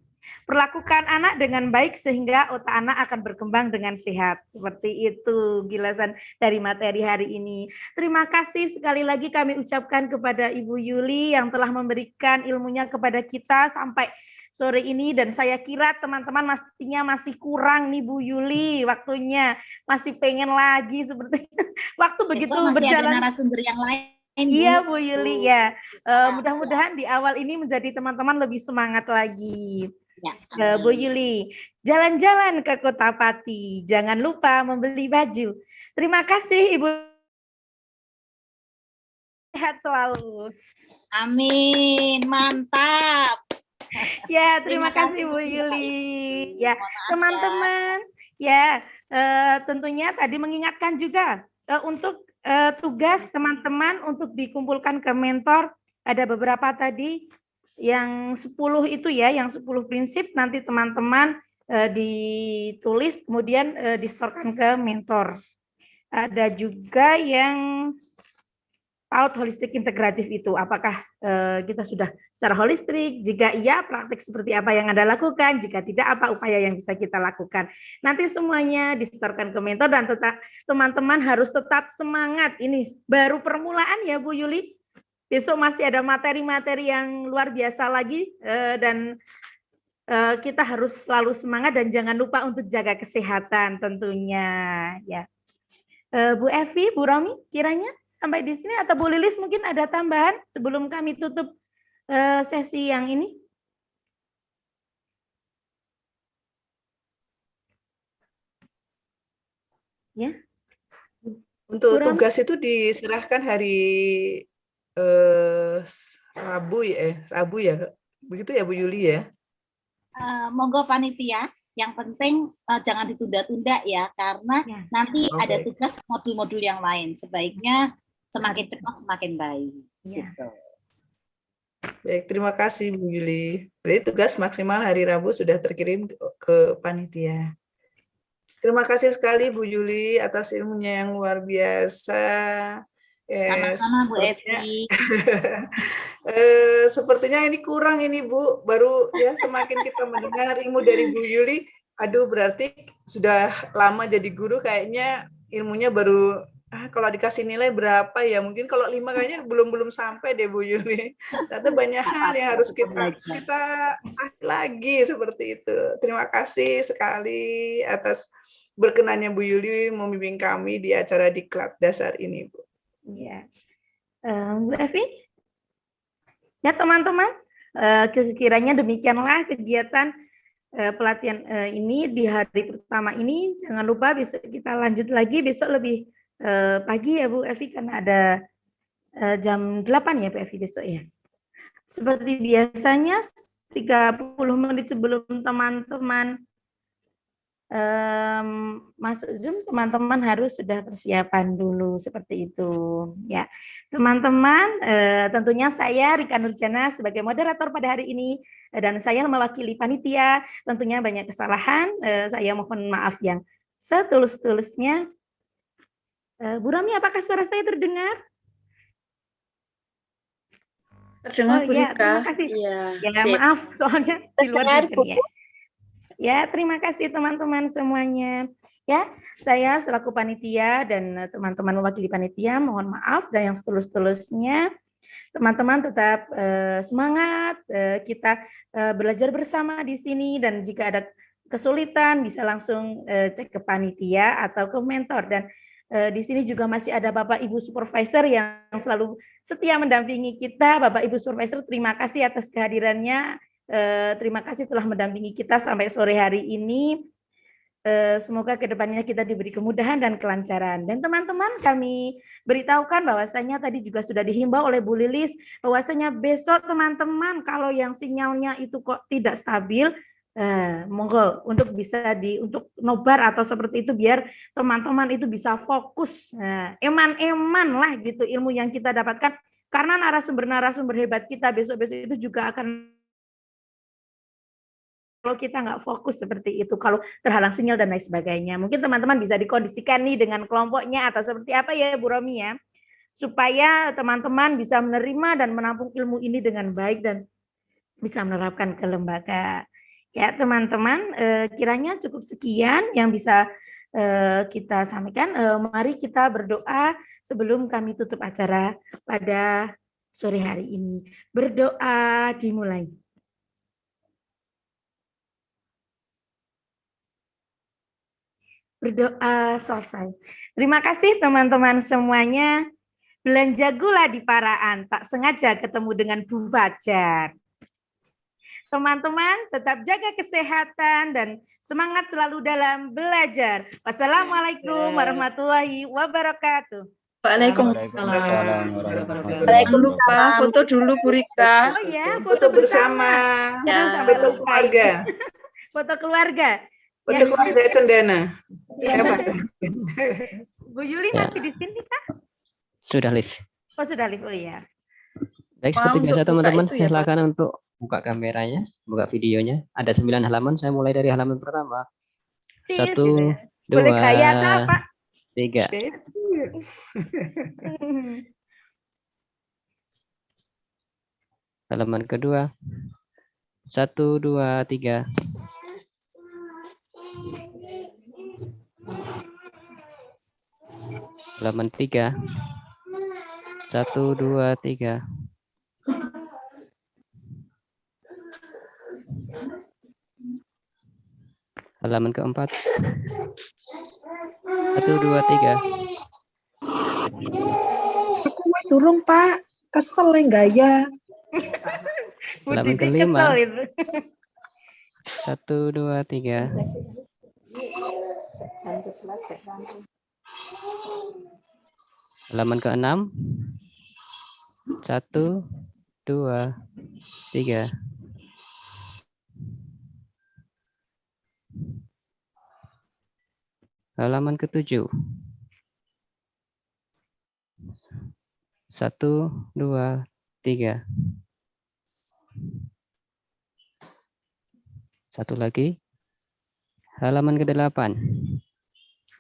Perlakukan anak dengan baik sehingga otak anak akan berkembang dengan sehat. Seperti itu gilasan dari materi hari ini. Terima kasih sekali lagi kami ucapkan kepada Ibu Yuli yang telah memberikan ilmunya kepada kita sampai sore ini dan saya kira teman-teman mestinya masih kurang nih Bu Yuli waktunya masih pengen lagi seperti waktu begitu Besok masih berjalan ada narasumber yang lain. Iya Bu. Yuli ya. Eh, mudah-mudahan di awal ini menjadi teman-teman lebih semangat lagi. Ya, Bu Yuli, jalan-jalan ke Kota Pati. Jangan lupa membeli baju. Terima kasih Ibu. Sehat selalu. Amin, mantap. Ya, terima, Terima kasih kasih, Bu Yuli. Ya, maaf teman-teman, ya eh, tentunya tadi mengingatkan juga eh, untuk eh, tugas teman-teman untuk dikumpulkan ke mentor ada beberapa tadi yang 10 itu ya, yang 10 prinsip nanti teman-teman eh, ditulis kemudian eh, distorkan ke mentor. Ada juga yang out holistik integratif itu. Apakah eh, kita sudah secara holistik? Jika iya praktik seperti apa yang Anda lakukan? Jika tidak apa upaya yang bisa kita lakukan? Nanti semuanya disetorkan ke mentor dan tetap teman-teman harus tetap semangat. Ini baru permulaan ya Bu Yuli besok masih ada materi-materi yang luar biasa lagi eh, dan eh, kita harus selalu semangat dan jangan lupa untuk jaga kesehatan tentunya ya Eh, Bu Evi, Bu Romi, kiranya sampai di sini atau Bu Lilis mungkin ada tambahan sebelum kami tutup sesi yang ini? Ya. Untuk Bu Romi? tugas itu diserahkan hari eh, Rabu ya, eh, Rabu ya, begitu ya Bu Yuli ya? Eh, monggo panitia, yang penting eh, jangan ditunda-tunda ya, karena nanti Oke. ada tugas modul-modul yang lain. Sebaiknya semakin cepat semakin baik. Gitu. Baik, terima kasih Bu Yuli. Berarti tugas maksimal hari Rabu sudah terkirim ke, ke panitia. Terima kasih sekali Bu Yuli atas ilmunya yang luar biasa. Eh, Sama-sama Bu sepertinya- Evi. Eh, sepertinya ini kurang ini Bu, baru ya semakin kita mendengar ilmu dari Bu Yuli, aduh berarti sudah lama jadi guru kayaknya ilmunya baru ah, kalau dikasih nilai berapa ya mungkin kalau lima kayaknya belum belum sampai deh Bu Yuli. Ternyata banyak hal yang harus kita kita ah, lagi seperti itu. Terima kasih sekali atas berkenannya Bu Yuli membimbing kami di acara diklat dasar ini Bu. Ya. Eh, Bu Evi? Ya teman-teman, eh, kiranya demikianlah kegiatan eh, pelatihan eh, ini di hari pertama ini. Jangan lupa besok kita lanjut lagi, besok lebih eh, pagi ya Bu Evi karena ada eh, jam 8 ya Bu Evi besok ya. Seperti biasanya 30 menit sebelum teman-teman em, masuk Zoom, teman-teman harus sudah persiapan dulu seperti itu. Ya, teman-teman, eh, tentunya saya Rika Nurjana sebagai moderator pada hari ini eh, dan saya mewakili panitia. Tentunya banyak kesalahan, eh, saya mohon maaf yang setulus-tulusnya. Eh, Bu Rami, apakah suara saya terdengar? Terdengar Oh Bu iya, Rika. terima kasih. Iya, Ya, sip. maaf, soalnya di luar ya. Ya, terima kasih teman-teman semuanya. Ya, saya selaku panitia dan eh, teman-teman mewakili panitia, mohon maaf dan yang setulus-tulusnya teman-teman tetap eh, semangat. eh, kita eh, belajar bersama di sini dan jika ada kesulitan bisa langsung eh, cek ke panitia atau ke mentor dan di sini juga masih ada Bapak Ibu supervisor yang selalu setia mendampingi kita. Bapak Ibu supervisor, terima kasih atas kehadirannya. Eh, terima kasih telah mendampingi kita sampai sore hari ini. Eh, Semoga ke depannya kita diberi kemudahan dan kelancaran. Dan teman-teman kami beritahukan bahwasanya tadi juga sudah dihimbau oleh Bu Lilis bahwasanya besok teman-teman kalau yang sinyalnya itu kok tidak stabil Eh, monggo untuk bisa di untuk nobar atau seperti itu biar teman-teman itu bisa fokus Nah, eman-eman lah gitu ilmu yang kita dapatkan karena narasumber-narasumber hebat kita besok-besok itu juga akan kalau kita nggak fokus seperti itu, kalau terhalang sinyal dan lain sebagainya. Mungkin teman-teman bisa dikondisikan nih dengan kelompoknya atau seperti apa ya Bu Romi ya, supaya teman-teman bisa menerima dan menampung ilmu ini dengan baik dan bisa menerapkan ke lembaga. Ya teman-teman, eh, kiranya cukup sekian yang bisa eh, kita sampaikan. Eh, mari kita berdoa sebelum kami tutup acara pada sore hari ini. Berdoa dimulai. Berdoa selesai. Terima kasih teman-teman semuanya. Belanja gula di Paraan, tak sengaja ketemu dengan Bu Fajar. Teman-teman tetap jaga kesehatan dan semangat selalu dalam belajar. Wassalamualaikum warahmatullahi wabarakatuh. Waalaikumsalam. Waalaikumsalam. Foto dulu Bu Rika. Oh ya, Foto bersama. Ya. Foto keluarga. Foto keluarga. Foto keluarga Cendana. Ya. Bu Yuli Ya. masih di sini kah? Sudah live. Oh sudah live, oh ya. Baik, seperti untuk biasa teman-teman, ya, silakan untuk buka kameranya, buka videonya. Ada sembilan halaman, saya mulai dari halaman pertama. Satu, dua, atau apa? tiga. Halaman kedua. Satu, dua, tiga. Halaman tiga. Satu, dua, tiga. Halaman keempat. Satu, dua, tiga. Turun Pak, kesel yang gaya. Halaman Titik kelima. Satu, dua, tiga. Halaman keenam. Satu, dua, tiga. Halaman ketujuh. Satu, dua, tiga. Satu lagi. Halaman ke-8.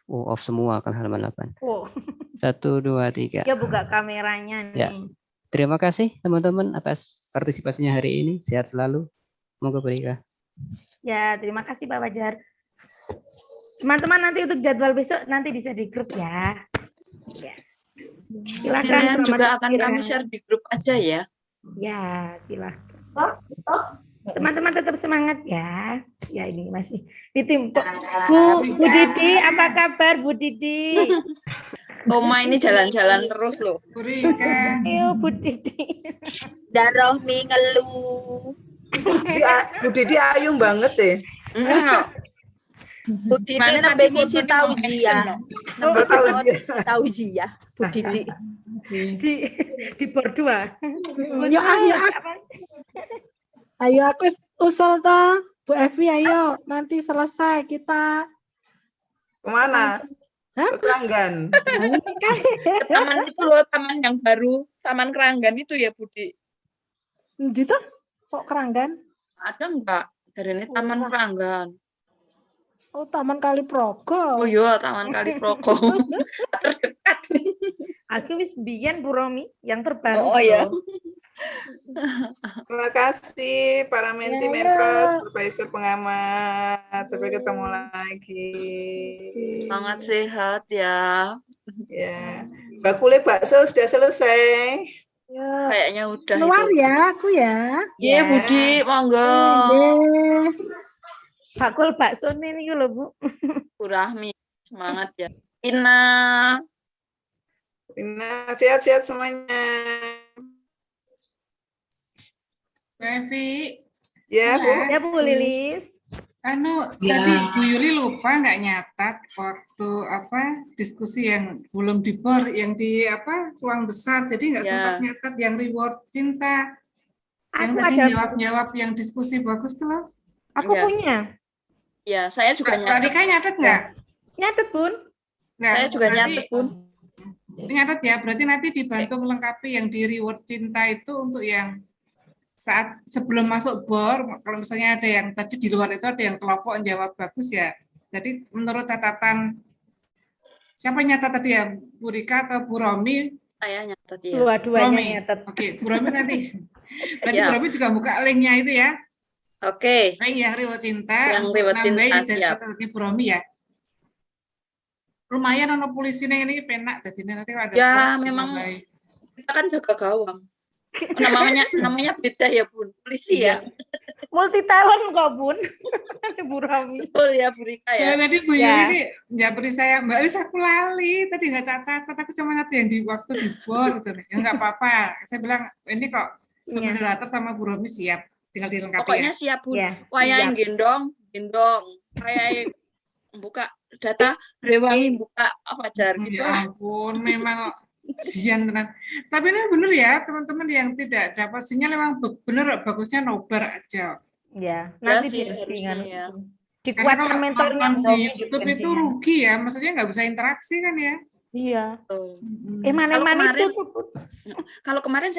Oh, off semua kan halaman 8. Oh, Satu, dua, tiga. dia buka kameranya nih. Ya. Terima kasih teman-teman atas partisipasinya hari ini. Sehat selalu. Moga berkah. Ya, terima kasih Pak Fajar. Teman-teman nanti untuk jadwal besok nanti bisa di grup ya. Ya. Silakan juga akan kami share di grup aja ya. Ya, silakan. Teman-teman tetap semangat ya. Ya ini masih di tim. Bu, Bu Didi, apa kabar Bu Didi? Oma ini jalan-jalan terus loh. Ayo Bu Didi. Darohmi ngeluh. Bu Didi ayung banget deh. Bu Didi Mana nembe ngisi tauziah. action, Nembe Oh, Bu Didi. Di di berdua. Yo ayo Ayo aku usul toh, Bu Evi ayo nanti selesai kita Ke mana? Ke Kelanggan. Ke taman itu loh, taman yang baru, Taman Keranggan itu ya Budi. Gitu? Kok keranggan? Ada enggak? Dari ini Taman Keranggan. Oh, Taman Kali Progo. Oh iya, Taman Kali Progo. Aku wis biyen Bu Romi yang terbaru. Oh, iya. loh. Terima kasih para menti Ya, members, supervisor pengamat. Sampai ketemu lagi. Sangat sehat ya. Ya. Bakule bakso sudah selesai. Ya. Kayaknya udah Keluar itu. ya aku ya. Iya Budi, monggo. Nggih. Bakul bakso ini lho Bu. Bu Rahmi, semangat ya. Ina. Ina, sehat-sehat semuanya. Bu Evi. Ya, Bu. Ya Bu Lilis. Anu, Ya. tadi Bu Yuli lupa nggak nyatat waktu apa diskusi yang belum di bor, yang di apa ruang besar, jadi nggak Ya. sempat nyatat yang reward cinta. Yang Aku tadi jawab-jawab yang diskusi bagus tuh loh. Aku Iya. punya. Ya, saya juga nyatet. Rika nyatet nggak? Nyatet, Bun. Nah, Saya juga nyatet, Bun. Nyatet ya, berarti nanti dibantu melengkapi yang di reward cinta itu untuk yang saat sebelum masuk bor, kalau misalnya ada yang tadi di luar itu ada yang kelompok yang jawab bagus ya. Jadi menurut catatan siapa yang nyatat tadi ya, Bu Rika atau Bu Romi? Saya nyatet ya. Dua-duanya nyatet. Oke, Bu Romi nanti. Berarti Ya. Bu Romi juga buka linknya itu ya. Oke. Link yang reward cinta. Yang reward cinta, siap. Bu Romi ya. Lumayan ono polisi ini penak jadi nanti ada Ya, memang nambahin. kita kan jaga gawang. Oh, namanya namanya beda ya, Bun. Polisi ya. Multi talent kok, Bun. Bu Romi. Betul ya, Bu Rika Ya, ya. tadi Bu Ya. Ini ya beri saya Mbak Lis aku lali tadi nggak catat, aku cuma nanti yang di waktu di bor gitu nih. Ya nggak apa-apa. Saya bilang ini kok Iya. moderator sama Bu Romi siap, tinggal dilengkapi Pokoknya ya. siap, Bun. Ya, siap. gendong, gendong. Wayai buka data, rewangi buka Fajar gitu. Ya ampun, memang sian tenan. Tapi ini benar ya teman-teman yang tidak dapat sinyal memang be- benar bagusnya nobar aja. Ya, Ya nanti harusnya dengan ya. Karena dikuatkan Bu di YouTube itu rugi ya, maksudnya nggak bisa interaksi kan ya. Iya. Betul. Eh, mana-mana itu Kalau kemarin saya